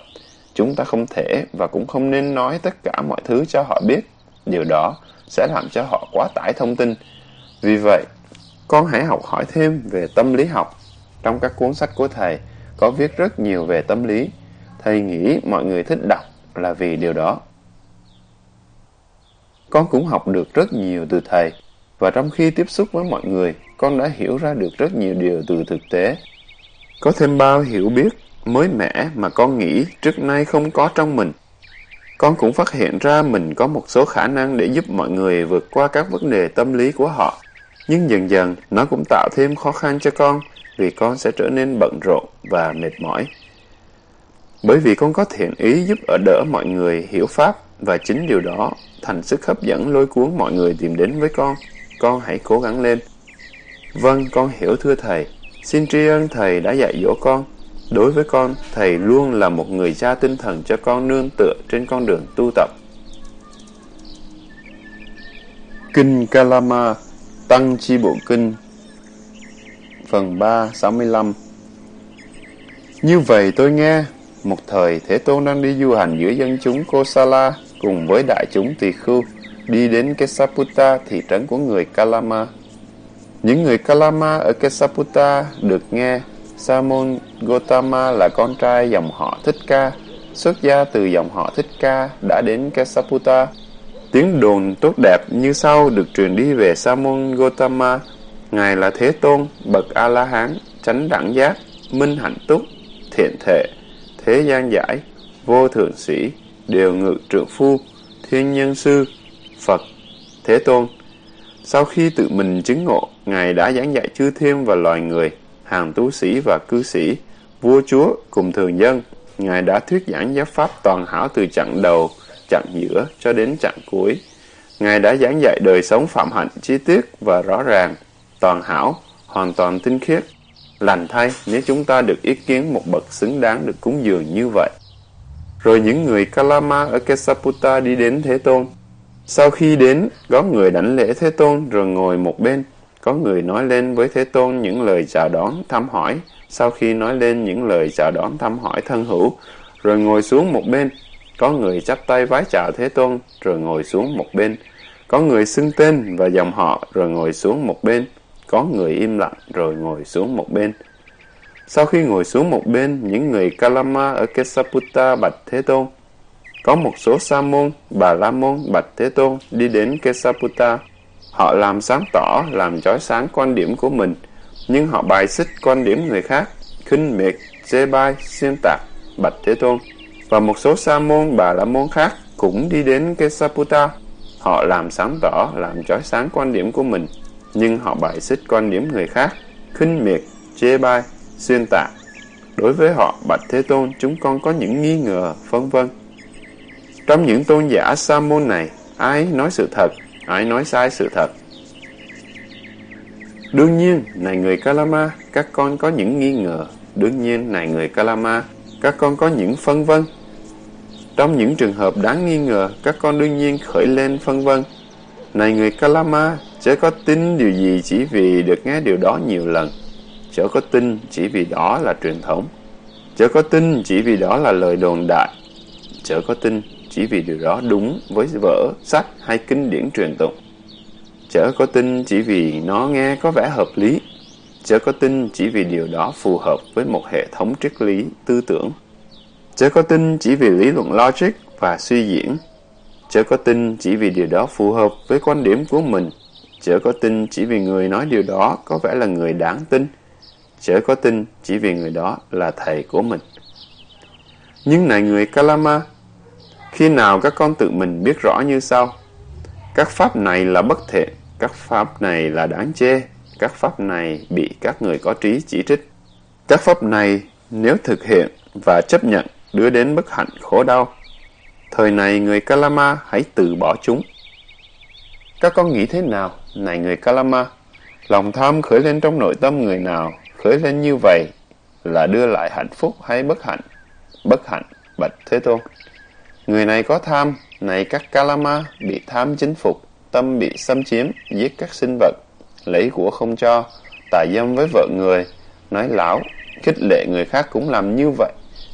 Chúng ta không thể và cũng không nên nói tất cả mọi thứ cho họ biết. Điều đó sẽ làm cho họ quá tải thông tin. Vì vậy, con hãy học hỏi thêm về tâm lý học. Trong các cuốn sách của thầy có viết rất nhiều về tâm lý. Thầy nghĩ mọi người thích đọc là vì điều đó. Con cũng học được rất nhiều từ thầy, và trong khi tiếp xúc với mọi người, con đã hiểu ra được rất nhiều điều từ thực tế. Có thêm bao hiểu biết mới mẻ mà con nghĩ trước nay không có trong mình. Con cũng phát hiện ra mình có một số khả năng để giúp mọi người vượt qua các vấn đề tâm lý của họ. Nhưng dần dần, nó cũng tạo thêm khó khăn cho con, vì con sẽ trở nên bận rộn và mệt mỏi. Bởi vì con có thiện ý giúp ở đỡ mọi người hiểu Pháp và chính điều đó thành sức hấp dẫn lôi cuốn mọi người tìm đến với con. Con hãy cố gắng lên. Vâng, con hiểu thưa Thầy. Xin tri ân Thầy đã dạy dỗ con. Đối với con, Thầy luôn là một người cha tinh thần cho con nương tựa trên con đường tu tập. Kinh Kalama Tăng Chi Bộ Kinh Phần 3, 65 Như vậy tôi nghe, một thời Thế Tôn đang đi du hành giữa dân chúng Kosala cùng với đại chúng tỳ khưu đi đến Kesaputa thị trấn của người Kalama. Những người Kalama ở Kesaputa được nghe Samun Gotama là con trai dòng họ Thích Ca, xuất gia từ dòng họ Thích Ca đã đến Kesaputa. Tiếng đồn tốt đẹp như sau được truyền đi về Samun Gotama. Ngài là Thế Tôn, bậc A-la-hán, chánh đẳng giác, minh hạnh túc, thiện thệ, thế gian giải, vô thượng sĩ, đều ngự trượng phu, thiên nhân sư, Phật, Thế Tôn. Sau khi tự mình chứng ngộ, Ngài đã giảng dạy chư thiên và loài người, hàng tu sĩ và cư sĩ, vua chúa cùng thường dân. Ngài đã thuyết giảng giáo pháp toàn hảo từ chặng đầu, chặng giữa cho đến chặng cuối. Ngài đã giảng dạy đời sống phạm hạnh chi tiết và rõ ràng, toàn hảo, hoàn toàn tinh khiết. Lành thay nếu chúng ta được ý kiến một bậc xứng đáng được cúng dường như vậy. Rồi những người Kalama ở Kesaputta đi đến Thế Tôn. Sau khi đến, có người đảnh lễ Thế Tôn rồi ngồi một bên. Có người nói lên với Thế Tôn những lời chào đón, thăm hỏi. Sau khi nói lên những lời chào đón, thăm hỏi thân hữu, rồi ngồi xuống một bên. Có người chắp tay vái chào Thế Tôn, rồi ngồi xuống một bên. Có người xưng tên và dòng họ, rồi ngồi xuống một bên. Có người im lặng, rồi ngồi xuống một bên. Sau khi ngồi xuống một bên, những người Kalama ở Kesaputta bạch Thế Tôn. Có một số Sa môn, Bà La môn bạch Thế Tôn đi đến Kesaputta. Họ làm sáng tỏ, làm chói sáng quan điểm của mình, nhưng họ bài xích quan điểm người khác, khinh miệt, chê bai, xuyên tạc, bạch Thế Tôn. Và một số Sa môn, Bà La môn khác cũng đi đến Kesaputa. Họ làm sáng tỏ, làm chói sáng quan điểm của mình, nhưng họ bài xích quan điểm người khác, khinh miệt, chê bai, xuyên tạc. Đối với họ, Bạch Thế Tôn, chúng con có những nghi ngờ, vân vân. Trong những tôn giả sa môn này, ai nói sự thật, ai nói sai sự thật. Đương nhiên, này người Kalama, các con có những nghi ngờ. Đương nhiên, này người Kalama, các con có những phân vân. Trong những trường hợp đáng nghi ngờ, các con đương nhiên khởi lên phân vân. Này người Kalama, chớ có tin điều gì chỉ vì được nghe điều đó nhiều lần. Chớ có tin chỉ vì đó là truyền thống. Chớ có tin chỉ vì đó là lời đồn đại. Chớ có tin chỉ vì điều đó đúng với vở, sách hay kinh điển truyền tụng. Chớ có tin chỉ vì nó nghe có vẻ hợp lý. Chớ có tin chỉ vì điều đó phù hợp với một hệ thống triết lý, tư tưởng. Chớ có tin chỉ vì lý luận logic và suy diễn. Chớ có tin chỉ vì điều đó phù hợp với quan điểm của mình. Chớ có tin chỉ vì người nói điều đó có vẻ là người đáng tin chớ có tin chỉ vì người đó là thầy của mình. Nhưng này người Kalama, khi nào các con tự mình biết rõ như sau? Các pháp này là bất thiện, các pháp này là đáng chê, các pháp này bị các người có trí chỉ trích. Các pháp này nếu thực hiện và chấp nhận đưa đến bất hạnh khổ đau, thời này người Kalama hãy từ bỏ chúng. Các con nghĩ thế nào, này người Kalama? Lòng tham khởi lên trong nội tâm người nào khởi lên như vậy là đưa lại hạnh phúc hay bất hạnh? Bất hạnh, bạch Thế Tôn. Người này có tham, này các Kalama bị tham chính phục, tâm bị xâm chiếm, giết các sinh vật, lấy của không cho, tà dâm với vợ người, nói láo, khích lệ người khác cũng làm như vậy.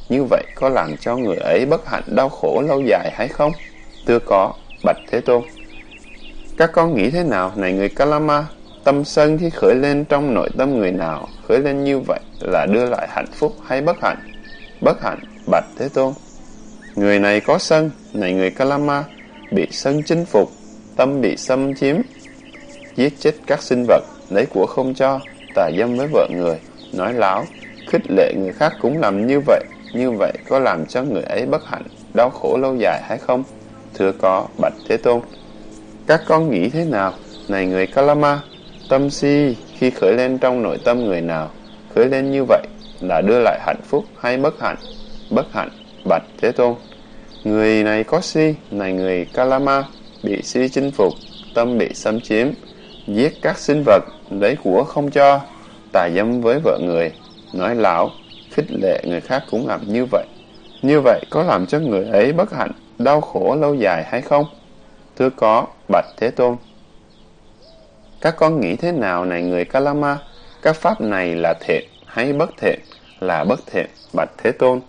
Như vậy có làm cho người ấy bất hạnh đau khổ lâu dài hay không? Thưa có, bạch Thế Tôn. Các con nghĩ thế nào, này người Kalama? Tâm sân khi khởi lên trong nội tâm người nào, khởi lên như vậy là đưa lại hạnh phúc hay bất hạnh? Bất hạnh, bạch Thế Tôn. Người này có sân, này người Kalama, bị sân chinh phục, tâm bị xâm chiếm, giết chết các sinh vật, lấy của không cho, tà dâm với vợ người, nói láo, khích lệ người khác cũng làm như vậy, như vậy có làm cho người ấy bất hạnh, đau khổ lâu dài hay không? Thưa có, bạch Thế Tôn. Các con nghĩ thế nào, này người Kalama? Tâm si khi khởi lên trong nội tâm người nào, khởi lên như vậy là đưa lại hạnh phúc hay bất hạnh? Bất hạnh, bạch Thế Tôn. Người này có si, này người Kalama, bị si chinh phục, tâm bị xâm chiếm, giết các sinh vật, lấy của không cho, tà dâm với vợ người, nói lão, khích lệ người khác cũng làm như vậy. Như vậy có làm cho người ấy bất hạnh, đau khổ lâu dài hay không? Thưa có, bạch Thế Tôn. Các con nghĩ thế nào này người Kalama? Các pháp này là thiện hay bất thiện? Là bất thiện, bạch Thế Tôn.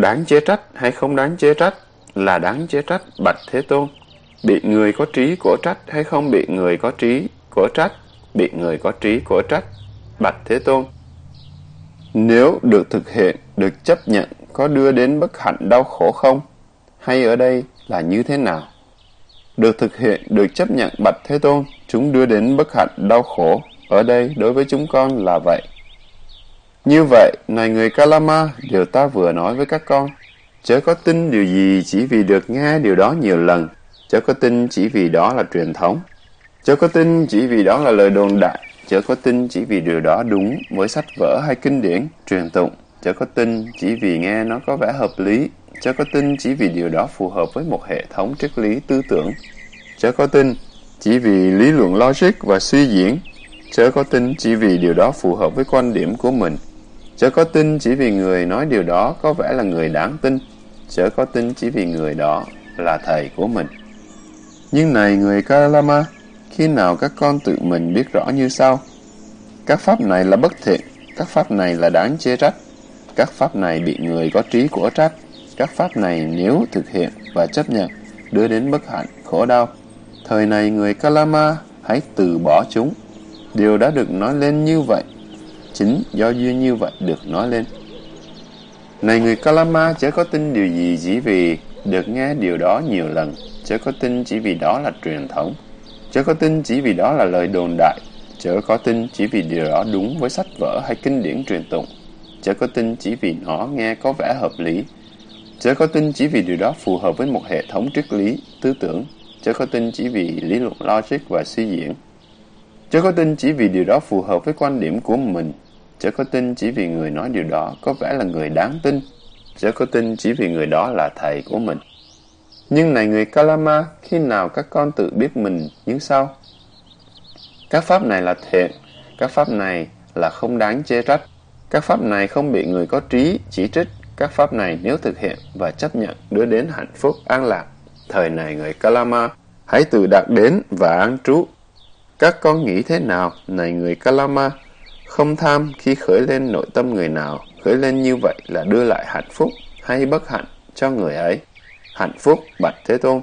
Đáng chế trách hay không đáng chế trách? Là đáng chế trách, bạch Thế Tôn. Bị người có trí của trách hay không bị người có trí của trách? Bị người có trí của trách, bạch Thế Tôn. Nếu được thực hiện, được chấp nhận, có đưa đến bất hạnh đau khổ không? Hay ở đây là như thế nào? Được thực hiện, được chấp nhận bạch Thế Tôn, chúng đưa đến bất hạnh đau khổ. Ở đây, đối với chúng con là vậy. Như vậy, này người Kalama, điều ta vừa nói với các con, chớ có tin điều gì chỉ vì được nghe điều đó nhiều lần, chớ có tin chỉ vì đó là truyền thống, chớ có tin chỉ vì đó là lời đồn đại, chớ có tin chỉ vì điều đó đúng với sách vở hay kinh điển, truyền tụng, chớ có tin chỉ vì nghe nó có vẻ hợp lý, chớ có tin chỉ vì điều đó phù hợp với một hệ thống triết lý tư tưởng, chớ có tin chỉ vì lý luận logic và suy diễn, chớ có tin chỉ vì điều đó phù hợp với quan điểm của mình, chớ có tin chỉ vì người nói điều đó có vẻ là người đáng tin, chớ có tin chỉ vì người đó là thầy của mình. Nhưng này người Kalama, khi nào các con tự mình biết rõ như sau? Các pháp này là bất thiện, các pháp này là đáng chê trách, các pháp này bị người có trí của trách, các pháp này nếu thực hiện và chấp nhận đưa đến bất hạnh, khổ đau. Thời này người Kalama hãy từ bỏ chúng. Điều đã được nói lên như vậy, chính do duyên như vậy được nói lên. Này người Kalama chớ có tin điều gì chỉ vì được nghe điều đó nhiều lần, chớ có tin chỉ vì đó là truyền thống, chớ có tin chỉ vì đó là lời đồn đại, chớ có tin chỉ vì điều đó đúng với sách vở hay kinh điển truyền tụng, chớ có tin chỉ vì nó nghe có vẻ hợp lý, chớ có tin chỉ vì điều đó phù hợp với một hệ thống triết lý, tư tưởng, chớ có tin chỉ vì lý luận logic và suy diễn, chớ có tin chỉ vì điều đó phù hợp với quan điểm của mình, chớ có tin chỉ vì người nói điều đó có vẻ là người đáng tin, chớ có tin chỉ vì người đó là thầy của mình. Nhưng này người Kalama, khi nào các con tự biết mình như sau? Các pháp này là thiện, các pháp này là không đáng chê trách, các pháp này không bị người có trí chỉ trích, các pháp này nếu thực hiện và chấp nhận đưa đến hạnh phúc an lạc. Thời này người Kalama, hãy tự đạt đến và an trú. Các con nghĩ thế nào, này người Kalama? Không tham khi khởi lên nội tâm người nào, khởi lên như vậy là đưa lại hạnh phúc hay bất hạnh cho người ấy. Hạnh phúc, Bạch Thế Tôn.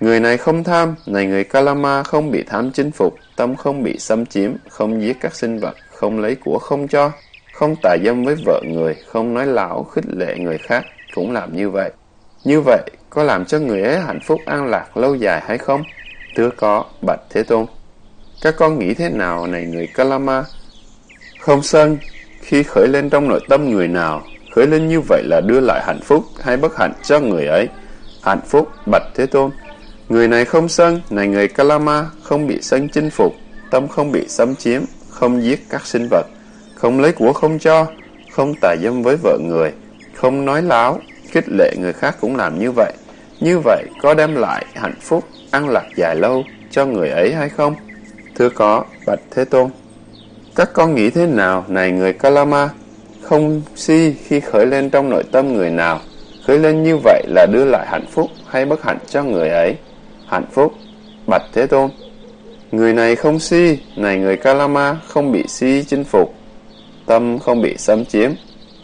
Người này không tham, này người Kalama không bị tham chinh phục, tâm không bị xâm chiếm, không giết các sinh vật, không lấy của không cho, không tà dâm với vợ người, không nói lão khích lệ người khác, cũng làm như vậy. Như vậy, có làm cho người ấy hạnh phúc an lạc lâu dài hay không? Thưa có, Bạch Thế Tôn. Các con nghĩ thế nào này người Kalama? Không sân, khi khởi lên trong nội tâm người nào, khởi lên như vậy là đưa lại hạnh phúc hay bất hạnh cho người ấy. Hạnh phúc, Bạch Thế Tôn. Người này không sân, này người Kalama, không bị sân chinh phục, tâm không bị xâm chiếm, không giết các sinh vật, không lấy của không cho, không tà dâm với vợ người, không nói láo, khích lệ người khác cũng làm như vậy. Như vậy có đem lại hạnh phúc, an lạc dài lâu cho người ấy hay không? Thưa có, Bạch Thế Tôn. Các con nghĩ thế nào, này người Kalama? Không si khi khởi lên trong nội tâm người nào, khởi lên như vậy là đưa lại hạnh phúc hay bất hạnh cho người ấy? Hạnh phúc, Bạch Thế Tôn. Người này không si, này người Kalama không bị si chinh phục, tâm không bị xâm chiếm,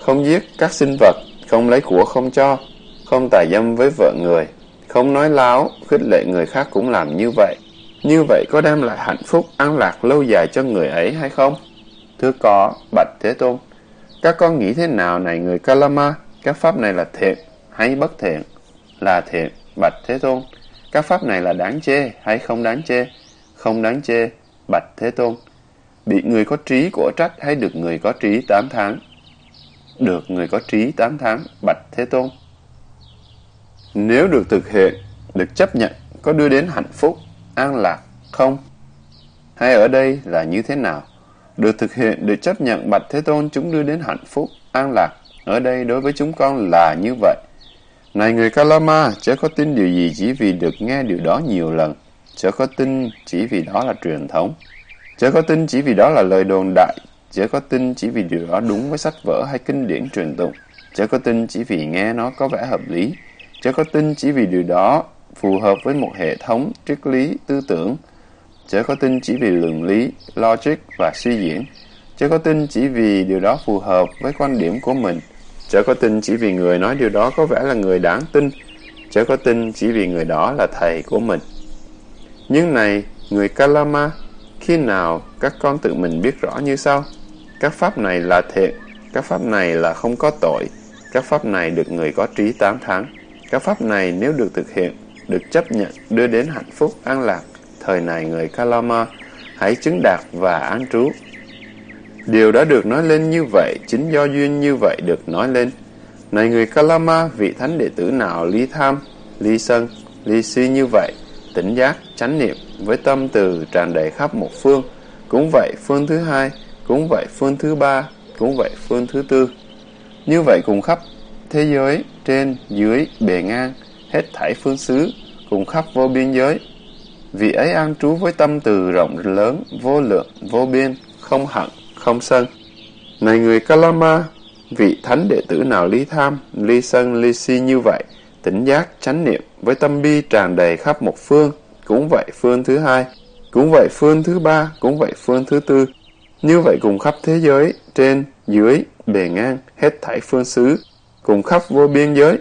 không giết các sinh vật, không lấy của không cho, không tà dâm với vợ người, không nói láo, khích lệ người khác cũng làm như vậy. Như vậy có đem lại hạnh phúc, an lạc lâu dài cho người ấy hay không? Thưa có, Bạch Thế Tôn. Các con nghĩ thế nào này người Kalama? Các pháp này là thiện hay bất thiện? Là thiện, Bạch Thế Tôn. Các pháp này là đáng chê hay không đáng chê? Không đáng chê, Bạch Thế Tôn. Bị người có trí của trách hay được người có trí 8 tháng? Được người có trí 8 tháng, Bạch Thế Tôn. Nếu được thực hiện, được chấp nhận, có đưa đến hạnh phúc, an lạc không? Hay ở đây là như thế nào? được thực hiện, được chấp nhận Bạch Thế Tôn chúng đưa đến hạnh phúc, an lạc. Ở đây đối với chúng con là như vậy. Này người Kalama, chớ có tin điều gì chỉ vì được nghe điều đó nhiều lần. Chớ có tin chỉ vì đó là truyền thống. Chớ có tin chỉ vì đó là lời đồn đại. Chớ có tin chỉ vì điều đó đúng với sách vở hay kinh điển truyền tụng. Chớ có tin chỉ vì nghe nó có vẻ hợp lý. Chớ có tin chỉ vì điều đó phù hợp với một hệ thống triết lý tư tưởng. Chớ có tin chỉ vì luận lý, logic và suy diễn. Chớ có tin chỉ vì điều đó phù hợp với quan điểm của mình. Chớ có tin chỉ vì người nói điều đó có vẻ là người đáng tin. Chớ có tin chỉ vì người đó là thầy của mình. Nhưng này, người Kalama, khi nào các con tự mình biết rõ như sau? Các pháp này là thiện, các pháp này là không có tội, các pháp này được người có trí tám tháng. Các pháp này nếu được thực hiện, được chấp nhận, đưa đến hạnh phúc, an lạc, thời này người Kalama, hãy chứng đạt và an trú. Điều đã được nói lên như vậy, chính do duyên như vậy được nói lên. Này người Kalama, vị thánh đệ tử nào ly tham, ly sân, ly si như vậy, tỉnh giác, chánh niệm với tâm từ tràn đầy khắp một phương. Cũng vậy phương thứ hai, cũng vậy phương thứ ba, cũng vậy phương thứ tư. Như vậy cùng khắp thế giới, trên, dưới, bề ngang, hết thảy phương xứ, cùng khắp vô biên giới. vì ấy an trú với tâm từ rộng lớn, vô lượng, vô biên, không hận, không sân. Này người Kalama, vị thánh đệ tử nào ly tham, ly sân, ly si như vậy, tỉnh giác, chánh niệm với tâm bi tràn đầy khắp một phương, cũng vậy phương thứ hai, cũng vậy phương thứ ba, cũng vậy phương thứ tư. Như vậy cùng khắp thế giới, trên, dưới, bề ngang, hết thảy phương xứ, cùng khắp vô biên giới.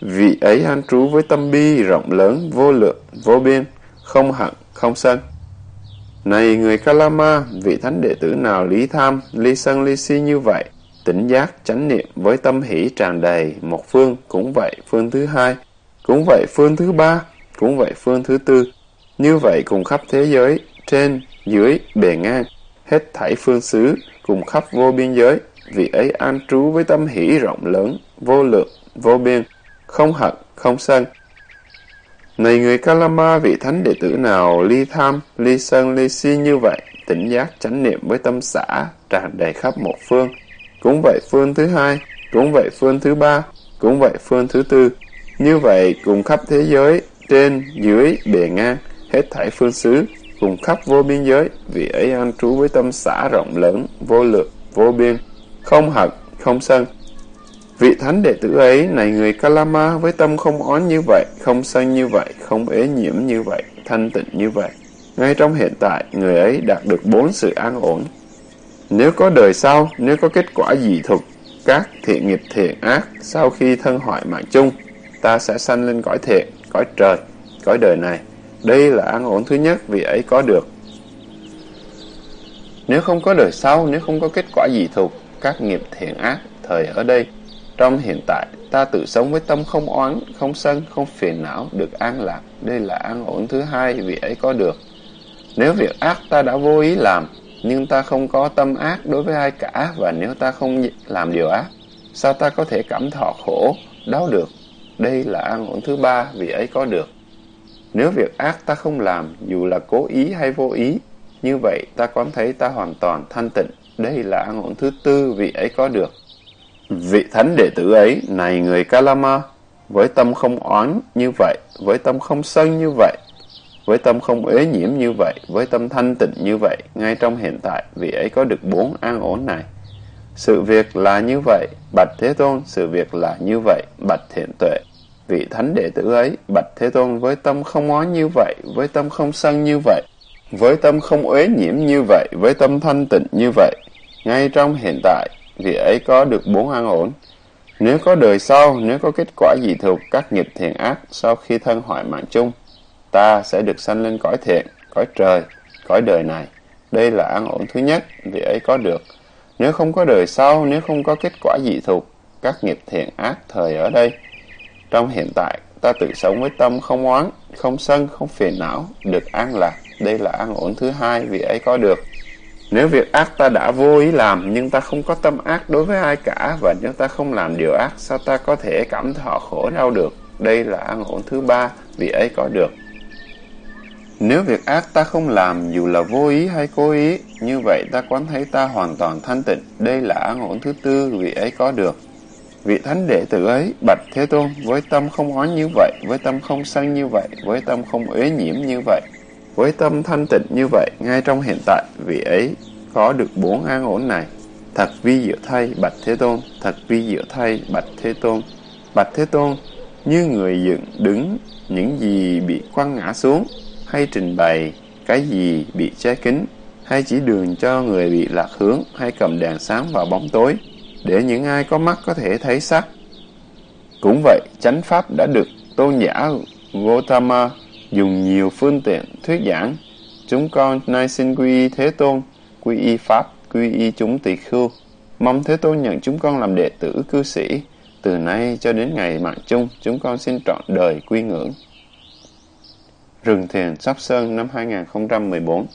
Vị ấy an trú với tâm bi rộng lớn, vô lượng, vô biên, không hận, không sân. Này người Kalama, vị thánh đệ tử nào lý tham, ly sân ly si như vậy, tỉnh giác, chánh niệm với tâm hỷ tràn đầy, một phương, cũng vậy phương thứ hai, cũng vậy phương thứ ba, cũng vậy phương thứ tư. Như vậy cùng khắp thế giới, trên, dưới, bề ngang, hết thảy phương xứ, cùng khắp vô biên giới, vị ấy an trú với tâm hỷ rộng lớn, vô lượng, vô biên, không hận, không sân. Này người Kalama, vị thánh đệ tử nào ly tham, ly sân, ly si như vậy, tỉnh giác chánh niệm với tâm xã, tràn đầy khắp một phương. Cũng vậy phương thứ hai, cũng vậy phương thứ ba, cũng vậy phương thứ tư. Như vậy cùng khắp thế giới, trên, dưới, bề ngang, hết thảy phương xứ, cùng khắp vô biên giới, vị ấy an trú với tâm xã rộng lớn, vô lượng, vô biên, không hận, không sân. Vị thánh đệ tử ấy, này người Kalama, với tâm không oán như vậy, không sân như vậy, không ế nhiễm như vậy, thanh tịnh như vậy. Ngay trong hiện tại, người ấy đạt được bốn sự an ổn. Nếu có đời sau, nếu có kết quả dị thục, các thiện nghiệp thiện ác, sau khi thân hoại mạng chung, ta sẽ sanh lên cõi thiện, cõi trời, cõi đời này. Đây là an ổn thứ nhất vị ấy có được. Nếu không có đời sau, nếu không có kết quả dị thục, các nghiệp thiện ác, thời ở đây, trong hiện tại, ta tự sống với tâm không oán, không sân, không phiền não, được an lạc. Đây là an ổn thứ hai vị ấy có được. Nếu việc ác ta đã vô ý làm, nhưng ta không có tâm ác đối với ai cả, và nếu ta không làm điều ác, sao ta có thể cảm thọ khổ, đau được? Đây là an ổn thứ ba vị ấy có được. Nếu việc ác ta không làm, dù là cố ý hay vô ý, như vậy ta có thấy ta hoàn toàn thanh tịnh. Đây là an ổn thứ tư vị ấy có được. Vị thánh đệ tử ấy, này người Kalama, với tâm không oán như vậy, với tâm không sân như vậy, với tâm không ế nhiễm như vậy, với tâm thanh tịnh như vậy, ngay trong hiện tại, vị ấy có được bốn an ổn này. Sự việc là như vậy, Bạch Thế Tôn, sự việc là như vậy, Bạch Thiện Tuệ. Vị thánh đệ tử ấy, Bạch Thế Tôn với tâm không oán như vậy, với tâm không sân như vậy, với tâm không uế nhiễm như vậy, với tâm thanh tịnh như vậy, ngay trong hiện tại, vì ấy có được bốn an ổn. Nếu có đời sau, nếu có kết quả dị thuộc các nghiệp thiện ác sau khi thân hoại mạng chung, ta sẽ được sanh lên cõi thiện, cõi trời, cõi đời này. Đây là an ổn thứ nhất, vì ấy có được. Nếu không có đời sau, nếu không có kết quả dị thuộc, các nghiệp thiện ác thời ở đây. Trong hiện tại, ta tự sống với tâm không oán, không sân, không phiền não, được an lạc. Đây là an ổn thứ hai, vì ấy có được. Nếu việc ác ta đã vô ý làm, nhưng ta không có tâm ác đối với ai cả, và nếu ta không làm điều ác, sao ta có thể cảm thọ khổ đau được? Đây là an ổn thứ ba, vị ấy có được. Nếu việc ác ta không làm dù là vô ý hay cố ý, như vậy ta quán thấy ta hoàn toàn thanh tịnh. Đây là an ổn thứ tư vị ấy có được. Vị thánh đệ tử ấy, bạch Thế Tôn, với tâm không oán như vậy, với tâm không sân như vậy, với tâm không uế nhiễm như vậy, với tâm thanh tịnh như vậy, ngay trong hiện tại, vị ấy có được bốn an ổn này. Thật vi diệu thay, bạch Thế Tôn, thật vi diệu thay, bạch Thế Tôn. Bạch Thế Tôn, như người dựng đứng những gì bị quăng ngã xuống, hay trình bày cái gì bị che kín, hay chỉ đường cho người bị lạc hướng, hay cầm đèn sáng vào bóng tối, để những ai có mắt có thể thấy sắc. Cũng vậy, chánh pháp đã được tôn giả Gautama dùng nhiều phương tiện thuyết giảng. Chúng con nay xin quy y Thế Tôn, quy y Pháp, quy y chúng tỳ khưu. Mong Thế Tôn nhận chúng con làm đệ tử cư sĩ. Từ nay cho đến ngày mạng chung, chúng con xin trọn đời quy ngưỡng. Rừng Thiền Sóc Sơn năm 2014